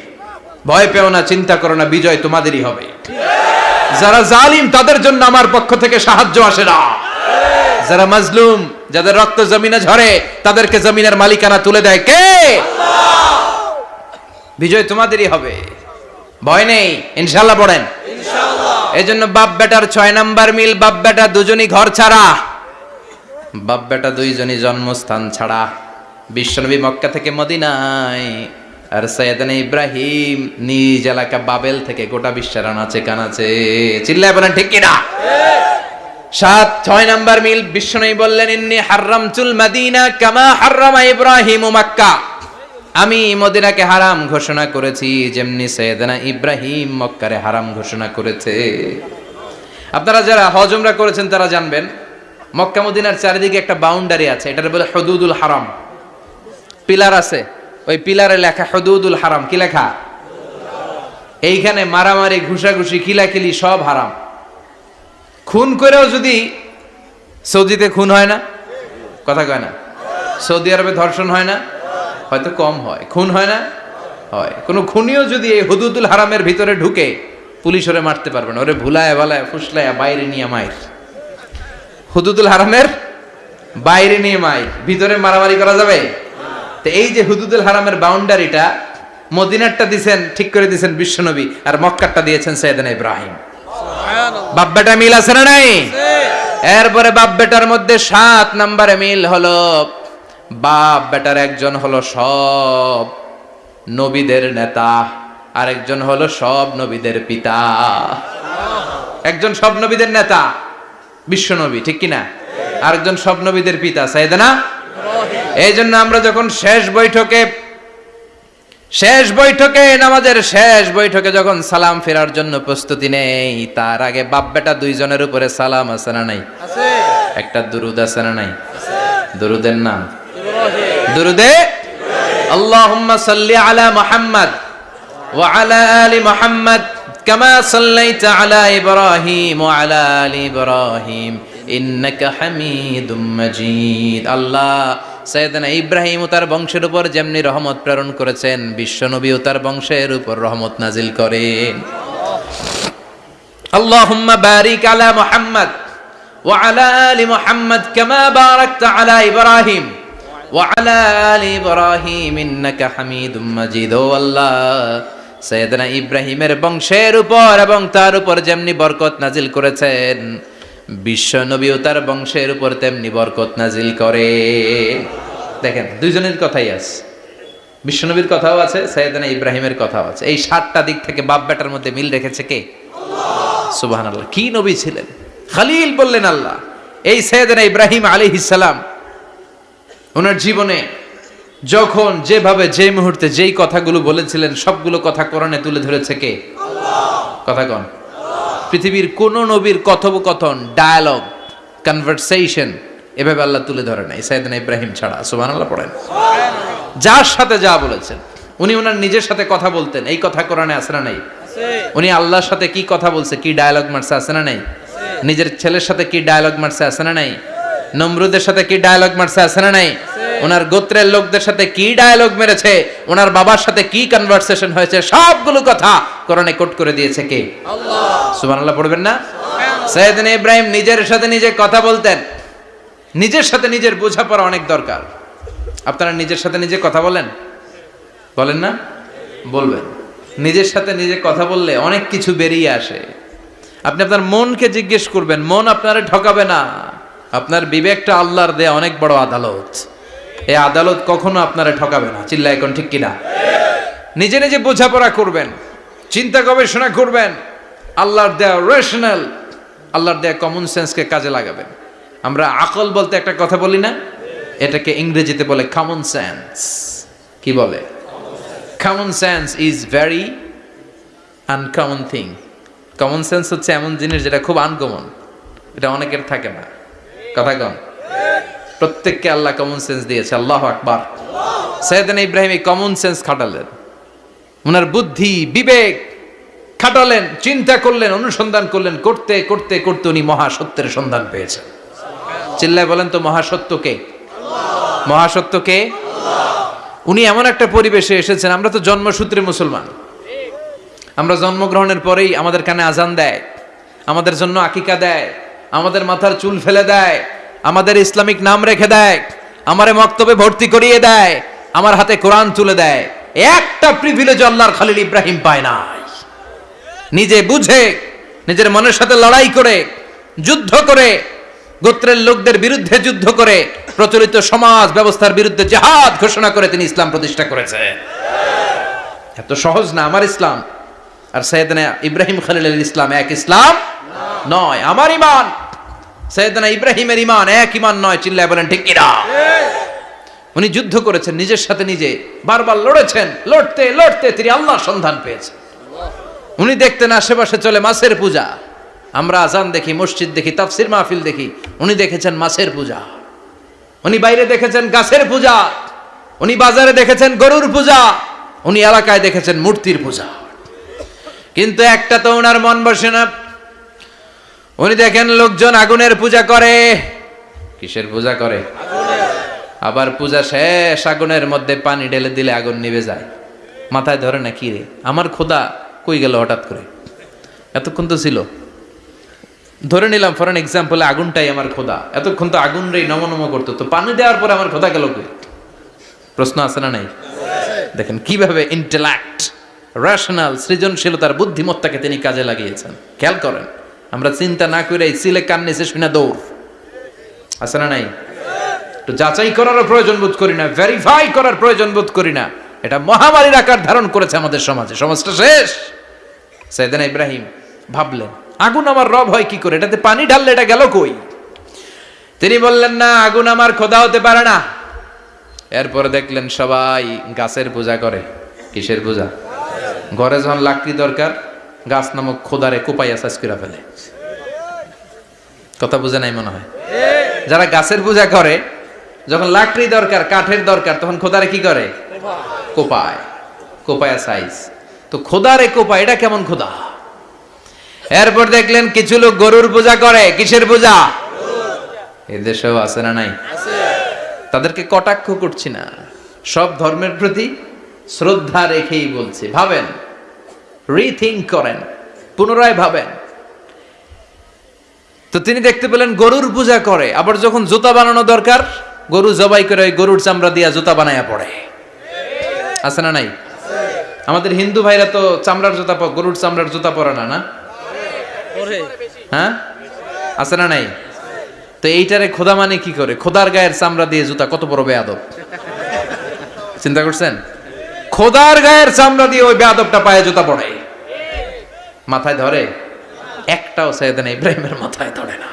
ভয় পেও না চিন্তা করো না বিজয় তোমাদেরই হবে। যারা জালিম তাদের জন্য আমার পক্ষ থেকে সাহায্য আসে না। যারা মাজলুম যাদের রক্ত জমিনে ঝরে তাদেরকে জমিনের মালিকানা তুলে দেয় কে? বিজয় তোমাদেরই হবে। ভয় নেই ইনশাল্লাহ পড়েন। এই জন্য বাপ বেটার ছয় নাম্বার মিল বাপ বেটা দুজনই ঘর ছাড়া। বাপ বেটা দুইজনই জন্মস্থান ছাড়া। বিশ্বনবী মক্কা থেকে মদিনায়। আর সৈয়দান ইব্রাহিম নিজ এলাকা বাবেল থেকে গোটা বিশ্বের আনাচে কানাচে। চিল্লায় বলেন, ঠিক কিনা? সাত, ছয় নাম্বার মিল, বিশ্বনবী বললেন, ইন্নি হারামতুল মাদিনা কামা হারামা ইব্রাহিম মাক্কা। আমি মদিনাকে হারাম ঘোষণা করেছি, যেমনি সৈয়দনা ইব্রাহিম মক্কারে হারাম ঘোষণা করেছে। আপনারা যারা হজমরা করেছেন, তারা জানবেন মক্কা মদিনার চারিদিকে একটা বাউন্ডারি আছে, এটার বলে হদুদুল হারাম। পিলার আছে, ওই পিলারে লেখা হদুদুল হারাম, কি লেখা? এইখানে মারামারি, ঘুষাঘুষি কিলাকিলি সব হারাম। খুন করেও যদি সৌদিতে খুন হয় না, কথা কয় না। সৌদি আরবে ধর্ষণ হয় না, হয়তো কম হয়। খুন হয় না, হয়। কোনো খুনিও যদি এই হুদুদুল হারামের ভিতরে ঢুকে, পুলিশ ওরে মারতে পারবে না, ওরে ভুলায় ভালায় ফুসলায়, বাইরে নিয়ে মায়ের। হুদুদুল হারামের বাইরে নিয়ে মাই ভিতরে মারামারি করা যাবে? তো এই যে হুদুদুল হারামের বাউন্ডারিটা মদিনারটা দিছেন ঠিক করে দিছেন বিশ্বনবী আর মক্কারটা দিয়েছেন সৈয়দানা ইব্রাহিম। সুবহানাল্লাহ। বাব্বাটা মিল আছে না নাই? এরপরে বাপ বেটার মধ্যে সাত নম্বরে মিল হলো বাপ বেটার একজন হলো সব নবীদের নেতা আরেকজন হলো সব নবীদের পিতা। একজন সব নবীদের নেতা। বিশ্ব নবী ঠিক কিনা? আরেকজন সব নবীদের পিতা সাইদানা এই জন্য আমরা যখন শেষ বৈঠকে শেষ বৈঠকে নামাজের শেষ বৈঠকে যখন সালাম ফেরার জন্য প্রস্তুতি নেই তার আগে বাপ বেটা দুইজনের উপরে সালাম আছে না নাই? একটা দুরুদ আছে না নাই? দুরুদের নাম? দুরুদে? আল্লাহুম্মা সাল্লি আলা মুহাম্মদ ওয়া আলা আলি মুহাম্মদ কামা সাল্লাইতা আলা ইব্রাহিম ওয়া আলা আলি ইব্রাহিম ইন্নাকা হামিদুম মাজিদ আল্লাহ সৈয়দনা ইব্রাহিম ও তার বংশের উপর যেমনি রহমত প্রেরণ করেছেন বিশ্বনবী ও তার বংশের উপর রহমত নাজিল করেন اللهم بارك على محمد وعلى آل محمد كما باركت على إبراهيم وعلى آل إبراهيم إنك حميد مجيد ও আল্লাহ সৈয়দনা ইব্রাহিমের বংশের উপর এবং তার উপর যেমনি বরকত নাজিল করেছেন, বিশ্ব নবী ও তার বংশের উপর তেমনি বরকত নাজিল করে। দেখেন, দুইজনের কথাই আছে। বিশ্বনবীর কথাও আছে, সৈয়দনা ইব্রাহিমের কথাও আছে। এই সাতটা দিক থেকে বাপ বেটার মধ্যে মিল রেখেছে কে? সুবাহ আল্লাহ কি নবী ছিলেন? খালিল বললেন আল্লাহ, এই সৈয়দনা ইব্রাহিম আলী সালাম, ওনার জীবনে যখন যেভাবে যে মুহূর্তে যেই কথাগুলো বলেছিলেন সবগুলো কথা কোরআনে তুলে ধরেছে কে? কথা কন? পৃথিবীর কোন নবীর কথোপকথন ডায়ালগ কনভারসেশন এভাবে আল্লাহ তুলে ধরে নাই। সৈয়দনা ইব্রাহিম ছাড়া সুবাহ আল্লাহ পড়েন যার সাথে যা বলেছেন উনি ওনার নিজের সাথে কথা বলতেন এই কথা কোরআনে আসে না নাই? উনি আল্লাহর সাথে কি কথা বলছে কি ডায়ালগ মারছে আছে না নাই? নিজের ছেলের সাথে কি ডায়ালগ মারছে আছে না নাই? নমরুদের সাথে কি ডায়ালগ মারছে আছে না নাই? ওনার গোত্রের লোকদের সাথে কি ডায়ালগ মেরেছে ওনার বাবার সাথে কি কনভারসেশন হয়েছে সবগুলো কথা কোরআনে কোট করে দিয়েছে কে? আল্লাহ। সুবহানাল্লাহ পড়বেন না? সৈয়দিন ইব্রাহিম নিজের সাথে নিজে কথা বলতেন। নিজের সাথে নিজের বোঝাপড়া অনেক দরকার। আপনারা নিজের সাথে নিজে কথা বলেন? বলেন না? বলবেন। নিজের সাথে নিজে কথা বললে অনেক কিছু বেরিয়ে আসে। আপনি আপনার মনকে জিজ্ঞেস করবেন মন আপনারে ঠকাবে না। আপনার বিবেকটা আল্লাহর দেয়া অনেক বড় আদালত। এই আদালত কখনো আপনারা ঠকাবে না। চিল্লা এখন ঠিক কিনা? নিজে নিজে বোঝাপড়া করবেন, চিন্তা গবেষণা করবেন, আল্লাহর দেয়া রেশনাল আল্লাহর দেয়া কমন সেন্সকে কাজে লাগাবেন। আমরা আকল বলতে একটা কথা বলি না, এটাকে ইংরেজিতে বলে কমন সেন্স কি বলে? Common sense is very uncommon thing common sense হচ্ছে এমন জিনিস যেটা খুব আনকমন এটা অনেকের থাকে না। কথা কম প্রত্যেককে আল্লাহ কমন সেন্স দিয়েছে, আল্লাহ আকবার। সৈয়দান ইব্রাহিম এই কমন সেন্স খাটালেন। ওনার বুদ্ধি, বিবেক খাটালেন, চিন্তা করলেন, অনুসন্ধান করলেন, করতে করতে করতে উনি মহাসত্যের সন্ধান পেয়েছেন। চিল্লায় বলেন তো মহাসত্যকে মহাসত্যকে উনি এমন একটা পরিবেশে এসেছেন, আমরা তো জন্মসূত্রে মুসলমান। আমরা জন্মগ্রহণের পরেই আমাদের কানে আজান দেয়, আমাদের জন্য আকিকা দেয়, আমাদের মাথার চুল ফেলে দেয় আমাদের ইসলামিক নাম রেখে দেয়, আমারে মক্তবে ভর্তি করিয়ে দেয়, আমার হাতে কোরআন তুলে দেয়। একটা প্রিভিলেজ আল্লাহর খালিল ইব্রাহিম পায় নাই। নিজে বুঝে, নিজের মনের সাথে লড়াই করে, যুদ্ধ করে, গোত্রের লোকদের বিরুদ্ধে যুদ্ধ করে, প্রচলিত সমাজ ব্যবস্থার বিরুদ্ধে জেহাদ ঘোষণা করে তিনি ইসলাম প্রতিষ্ঠা করেছে এত সহজ না আমার ইসলাম। আর সৈয়দনা ইব্রাহিম খালিলের ইসলাম এক ইসলাম নয়, আমার ইমান। সৈয়দনা ইব্রাহিমের ইমান এক ইমান নয়, চিল্লায় বলেন, ঠিক কিনা? উনি যুদ্ধ করেছেন, নিজের সাথে নিজে বারবার লড়েছেন, লড়তে লড়তে তিনি আল্লাহর সন্ধান পেয়েছেন। উনি দেখতেন আশেপাশে চলে মাছের পূজা। আমরা আজান দেখি, মসজিদ দেখি, তাফসির মাহফিল দেখি, উনি দেখেছেন মাছের পূজা। উনি বাইরে দেখেছেন গাছের পূজা। উনি বাজারে দেখেছেন গরুর পূজা। উনি এলাকায় দেখেছেন মূর্তির পূজা। কিন্তু একটা তো ওনার মন বসে না। উনি দেখেন লোকজন আগুনের পূজা করে। কিসের পূজা করে? আবার পূজা শেষ, আগুনের মধ্যে পানি ঢেলে দিলে আগুন নিভে যায়। মাথায় ধরে না, কি রে? আমার খোদা কই গেল হঠাৎ করে? এতক্ষণ তো ছিল। ধরে নিলাম ফর এক্সাম্পল আগুনটাই আমার খোদা এতক্ষণ তো আগুন রে নম নম করতো। তো পানি দেওয়ার পরে আমার খোদা গেল কই? প্রশ্ন আছে না নাই? দেখেন কীভাবে ইন্টেলেক্ট রেশনাল সৃজনশীলতার বুদ্ধিমত্তাকে তিনি কাজে লাগিয়েছেন। খেয়াল করেন। আমরা চিন্তা না করে সিলে কান নিচে শুনে দৌড়। আছে না নাই? তো যাচাই করারও প্রয়োজন বোধ করি না ভেরিফাই করার প্রয়োজন বোধ করি না। এটা মহামারীর আকার ধারণ করেছে আমাদের সমাজে। সমাজটা শেষ। সৈয়দান ইব্রাহিম ভাবলেন, আগুন আমার রব হয় কি করে? এটাতে পানি ঢাললে এটা গেল কই? তিনি বললেন, না, আগুন আমার খোদা হতে পারে না। এরপরে দেখলেন সবাই গাছের পূজা করে। কিসের পূজা? ঘরে যখন লাকড়ি দরকার গাছ নামক খোদারে কোপাইয়া সাজ করে ফেলে। কথা বুঝে নাই মনে হয়? যারা গাছের পূজা করে, যখন লাকড়ি দরকার, কাঠের দরকার, তখন খোদারে কি করে? কোপায়। কোপায়া সাইজ। তো খোদারে কোপায়, এটা কেমন খোদা? এরপর দেখলেন কিছু লোক গরুর পূজা করে, কিসের পূজা? এদেশেও আছে না নাই? তাদেরকে কটাক্ষ করছি না। সব ধর্মের প্রতি শ্রদ্ধা রেখেই বলছি। ভাবেন? রিথিঙ্ক করেন, পুনরায় ভাবেন। তো তিনি দেখতে পেলেন গরুর পূজা করে, আবার যখন জুতা বানানো দরকার, গরু জবাই করে ওই গরুর চামড়া দিয়া জুতা বানায়া পড়ে। আছে না নাই? আমাদের হিন্দু ভাইরা তো চামড়ার জুতা গরুর চামড়ার জুতা পরে না না? হ্যাঁ? আছে না নাই? তো এইটারে খোদা মানে কি করে? খোদার গায়ের চামড়া দিয়ে জুতা, কত বড় বেয়াদব। চিন্তা করছেন? খোদার গায়ের চামড়া দিয়ে ওই বেয়াদবটা পায়ে জুতা পড়ে। মাথায় ধরে? একটাও সৈয়দান ইব্রাহিমের মাথায় ধরে না।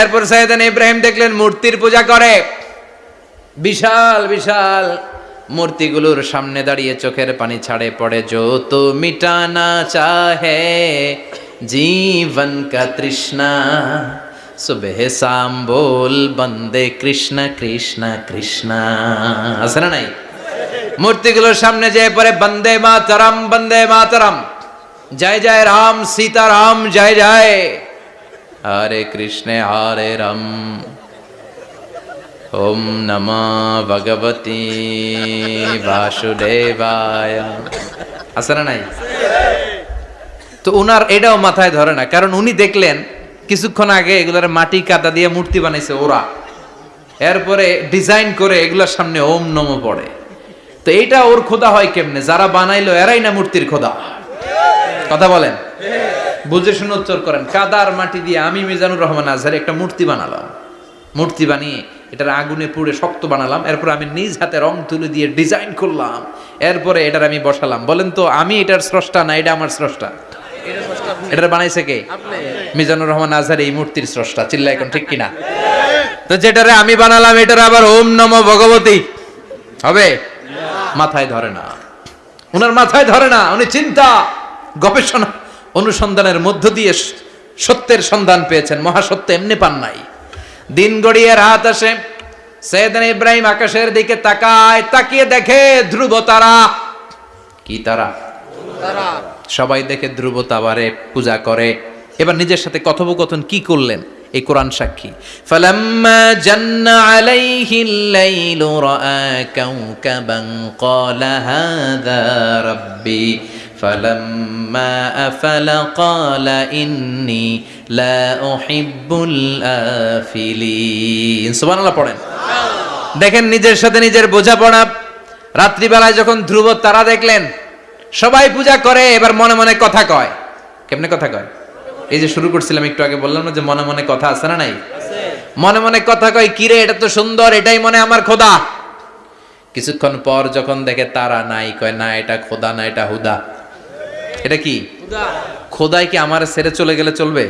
এরপর সৈয়দান ইব্রাহিম দেখলেন মূর্তির পূজা করে। বিশাল বিশাল মূর্তিগুলোর সামনে দাঁড়িয়ে চোখের পানি ছাড়ে পড়ে, যো তো মিটানা চাহে, জীবন কা তৃষ্ণা, সুবেহ শাম বল বন্দে কৃষ্ণ কৃষ্ণ কৃষ্ণ। আছে না নাই? মূর্তিগুলোর সামনে যে পরে বন্দে মাতরম বন্দে মাতরম। জয় জয় রাম সীতারাম, জয় জয়। হরে কৃষ্ণে, হরে রাম। ওম নম ভগবতী বাসুদেবায়। আছে না নাই? তো উনার এটাও মাথায় ধরে না, কারণ উনি দেখলেন কিছুক্ষণ আগে এগুলোর মাটি কাদা দিয়ে মূর্তি বানাইছে ওরা। এরপরে ডিজাইন করে এগুলোর সামনে ওম নম পড়ে। তো এইটা ওর খোদা হয় কেমনে? যারা বানাইলো এরাই না মূর্তির খোদা। কথা বলেন। বুঝে শুনে উত্তর করেন। কাদার মাটি দিয়ে আমি মিজানুর রহমান আজহার একটা মূর্তি বানালাম। মূর্তি বানিয়ে এটার আগুনে পুড়ে শক্ত বানালাম। এরপর আমি নিজ হাতে রং তুলে দিয়ে ডিজাইন করলাম। এরপরে এটার আমি বসালাম। বলেন তো, আমি এটার স্রষ্টা না এটা আমার স্রষ্টা? এটার বানাইছে কে? মিজানুর রহমান আজহার এই মূর্তির স্রষ্টা। চিল্লা এখন ঠিক কিনা? তো যেটারে আমি বানালাম, এটার আবার ওম নম ভগবতী। হবে? মাথায় ধরে না। ওনার মাথায় ধরে না, উনি চিন্তা। গবেষণা অনুসন্ধানের মধ্য দিয়ে সত্যের সন্ধান পেয়েছেন। মহাসত্য এমনি পান নাই। দিন গড়িয়ে রাত আসে, সৈয়দান ইব্রাহিম আকাশের দিকে তাকায়, তাকিয়ে দেখে ধ্রুব তারা। কি তারা? সবাই দেখে ধ্রুব তাবারে পূজা করে। এবার নিজের সাথে কথোপকথন কি করলেন? এই কোরআন সাক্ষী। ফালাম্মা ফালাম্মা আফালা ক্বালা ইন্নী লা উহিব্বুল আফিলিন সুবহানাল্লাহ পড়েন। দেখেন নিজের সাথে নিজের বোঝাপড়া। রাত্রিবেলায় যখন ধ্রুব তারা দেখলেন, সবাই পূজা করে, এবার মনে মনে কথা কয়। কেমনে কথা কয়? এই যে শুরু করছিলাম, একটু আগে বললাম না যে মনে মনে কথা আছে না নাই? মনে মনে কথা কয়, কিরে, এটা তো সুন্দর, এটাই মনে আমার খোদা। কিছুক্ষণ পর যখন দেখে তারা নাই, কয়, না, এটা খোদা, না, এটা হুদা। এটা কি খুদা খোদাই কি আমার ছেড়ে চলে গেলে চলবে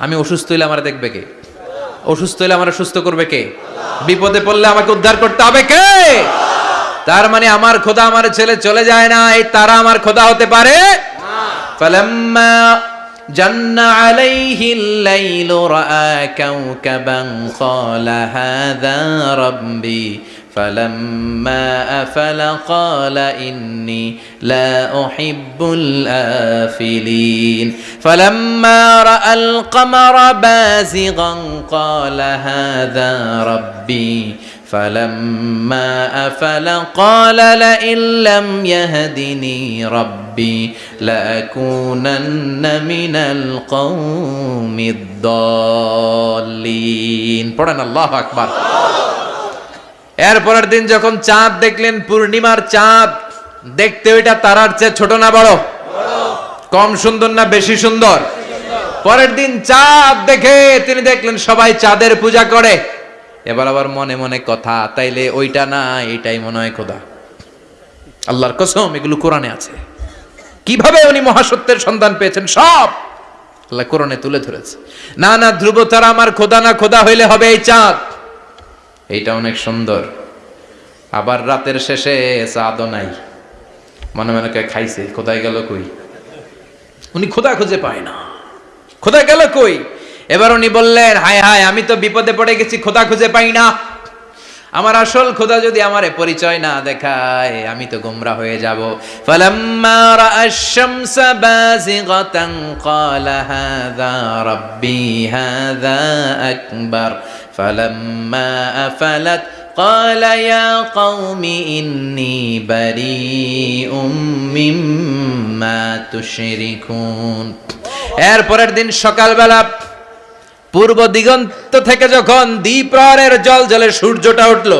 আমি অসুস্থ হইলে আমার দেখবে কে অসুস্থ হইলে আমার সুস্থ করবে কে বিপদে পড়লে আমাকে উদ্ধার করতে হবে কে তার মানে আমার খোদা আমার ছেলে চলে যায় না এই তারা আমার খোদা হতে পারে فلما جن عليه الليل رأى كوكبا قال هذا ربي فلما أفل قال إني لا أحب الآفلين. فلما رأى القمر بازغا قال هذا ربي. فلما أفل قال لئن لم يهدني ربي لأكونن من القوم الضالين. قران الله اكبر এরপরের দিন যখন চাঁদ দেখলেন পূর্ণিমার চাঁদ, দেখতে ওইটা তারার চেয়ে ছোট না বড়? কম সুন্দর না বেশি সুন্দর? পরের দিন চাঁদ দেখে তিনি দেখলেন সবাই চাঁদের পূজা করে। এবার আবার মনে মনে কথা, তাইলে ওইটা না এটাই মনে হয় খোদা। আল্লাহর কসম, এগুলো কোরআনে আছে। কীভাবে উনি মহাসত্যের সন্ধান পেয়েছেন? সব আল্লাহ কোরআনে তুলে ধরেছে। না না, ধ্রুব তারা আমার খোদা না, খোদা হইলে হবে এই চাঁদ। এইটা অনেক সুন্দর। আবার রাতের শেষে চাঁদও নাই। মনে মনে কে খাইছে কোথায় গেল কই? উনি খোদা খুঁজে পায় না। খোদা গেল কই? এবার উনি বললেন, হায় হায়, আমি তো বিপদে পড়ে গেছি, খোদা খুঁজে পাই না। আমার আসল খোদা যদি আমারে পরিচয় না দেখায়, আমি তো গোমরা হয়ে যাব। ফালাম্মা আকবার। ফালাম্মা আফালাত قال يا قوم إني بريء مما تشركون এরপরের দিন সকালবেলা পূর্ব দিগন্ত থেকে যখন দ্বীপ্রহরের জল জলে সূর্যটা উঠল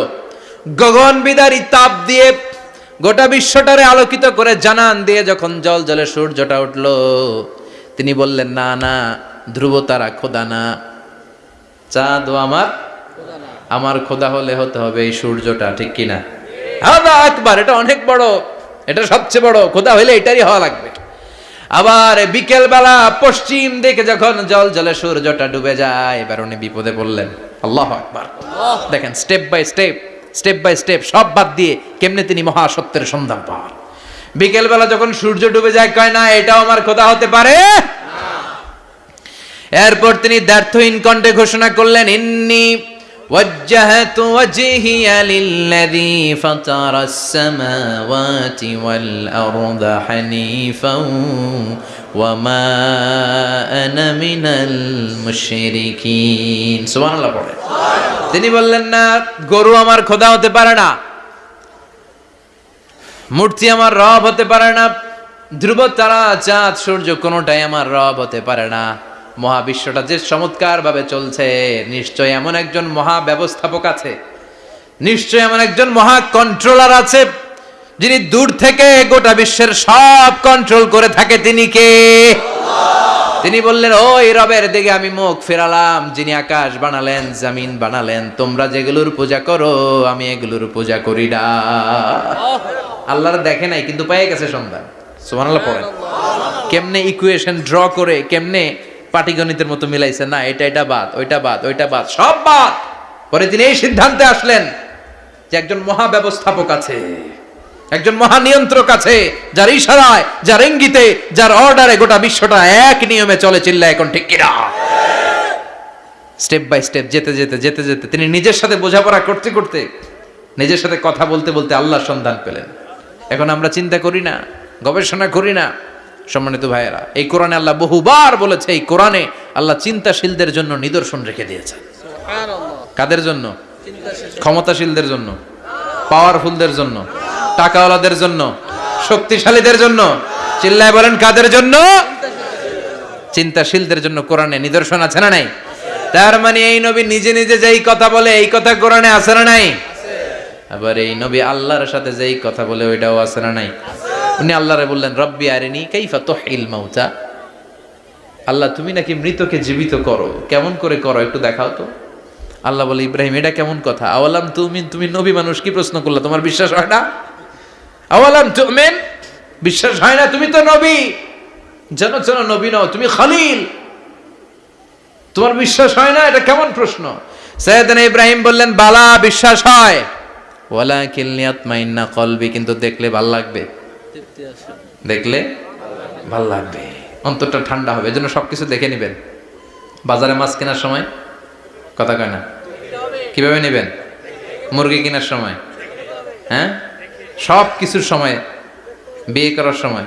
গগন বিদারী তাপ দিয়ে গোটা বিশ্বটারে আলোকিত করে জানান দিয়ে যখন জল জলে সূর্যটা উঠল তিনি বললেন না না ধ্রুব তারা খোদা না চাঁদ আমার আমার খোদা হলে হতে হবে এই সূর্যটা, ঠিক কিনা? হাদা আকবার, এটা অনেক বড়, এটা সবচেয়ে বড়, খোদা হইলে এটারই হওয়া লাগবে। আবার বিকেল বেলা পশ্চিম দিকে যখন জল জলে সূর্যটা ডুবে যায়, এবার উনি বিপদে পড়লেন। আল্লাহ আকবার। দেখেন step by step step by step সব বাদ দিয়ে কেমনে তিনি মহাসত্যের সন্ধান পান। বিকেল বেলা যখন সূর্য ডুবে যায়, কয় না, এটাও আমার খোদা হতে পারে? এরপর তিনি দ্ব্যর্থহীন কণ্ঠে ঘোষণা করলেন ইন্নি وجهت وجهي للذي فطر السماوات والأرض حنيفا وما أنا من المشركين سبحان الله পড়ে তিনি বললেন না গরু আমার খোদা হতে পারে না মূর্তি আমার রব হতে পারে না ধ্রুব তারা চাঁদ সূর্য কোনোটাই আমার রব হতে পারে না মহাবিশ্বটা যে চমৎকার ভাবে চলছে, নিশ্চয় এমন একজন মহা ব্যবস্থাপক আছে, নিশ্চয় এমন একজন মহা কন্ট্রোলার আছে, যিনি দূর থেকে গোটা বিশ্বের সব কন্ট্রোল করে থাকে। তিনি কে? তিনি বললেন, ওই রবের দিকে আমি মুখ ফেরালাম, যিনি আকাশ বানালেন, জামিন বানালেন। তোমরা যেগুলোর পূজা করো, আমি এগুলোর পূজা করি না। আল্লাহর দেখে নাই, কিন্তু পেয়ে গেছে সন্ধান। সুবহানাল্লাহ, পড়েন। কেমনে ইকুয়েশন ড্র করে, কেমনে পাটিগণিতের মতো মিলাইছে, না, এটা এটা বাদ, ওইটা বাদ ওইটা বাদ, সব বাদ। পরে তিনি এই সিদ্ধান্তে আসলেন যে একজন মহা ব্যবস্থাপক আছে, একজন মহা নিয়ন্ত্রক আছে, যার ইশারায়, যার ইঙ্গিতে, যার অর্ডারে গোটা বিশ্বটা এক নিয়মে চলে চিল্লা এখন ঠিক কিনা? স্টেপ বাই স্টেপ, যেতে যেতে যেতে যেতে, তিনি নিজের সাথে বোঝাপড়া করতে করতে, নিজের সাথে কথা বলতে বলতে আল্লাহর সন্ধান পেলেন। এখন আমরা চিন্তা করি না, গবেষণা করি না সম্মানিত ভাইয়েরা এই কোরআনে আল্লাহ বহুবার বলেছে এই কোরআনে আল্লাহ চিন্তাশীলদের জন্য নিদর্শন রেখে দিয়েছে কাদের জন্য? ক্ষমতাশীলদের জন্য পাওয়ারফুলদের জন্য টাকাওয়ালাদের জন্য শক্তিশালীদের জন্য। চিল্লায় বলেন কাদের জন্য? চিন্তাশীলদের জন্য কোরআনে নিদর্শন আছে না নাই? তার মানে এই নবী নিজে নিজে যেই কথা বলে এই কথা কোরআনে আছে না নাই? আবার এই নবী আল্লাহর সাথে যেই কথা বলে ওইটাও আছে না নাই? উনি আল্লাহরে বললেন, রব্বি আরেনি কাইফা তোহিল মাউতা। আল্লাহ, তুমি নাকি মৃতকে জীবিত করো। কেমন করে করো একটু দেখাও তো। আল্লাহ বলে, ইব্রাহিম, এটা কেমন কথা? আওয়ালাম তুমি তুমি নবী মানুষ, কি প্রশ্ন করলা? তোমার বিশ্বাস হয় না? আওয়ালাম তুমেন, বিশ্বাস হয় না? তুমি তো নবী। যেন যেন নবী নও, তুমি খালিল। তোমার বিশ্বাস হয় না? এটা কেমন প্রশ্ন? সৈয়দনা ইব্রাহিম বললেন, বালা, বিশ্বাস হয়। ওয়ালা কিলনিয়াত মাইন্না কলবি, কিন্তু দেখলে ভালো লাগবে। দেখলে ভালো লাগবে। অন্তরটা ঠান্ডা হবে, এজন্য সবকিছু দেখে নেবেন। বাজারে মাছ কেনার সময়? কথা কয় না। কীভাবে নেবেন? মুরগি কেনার সময়? হ্যাঁ? সব কিছুর সময়। বিয়ে করার সময়?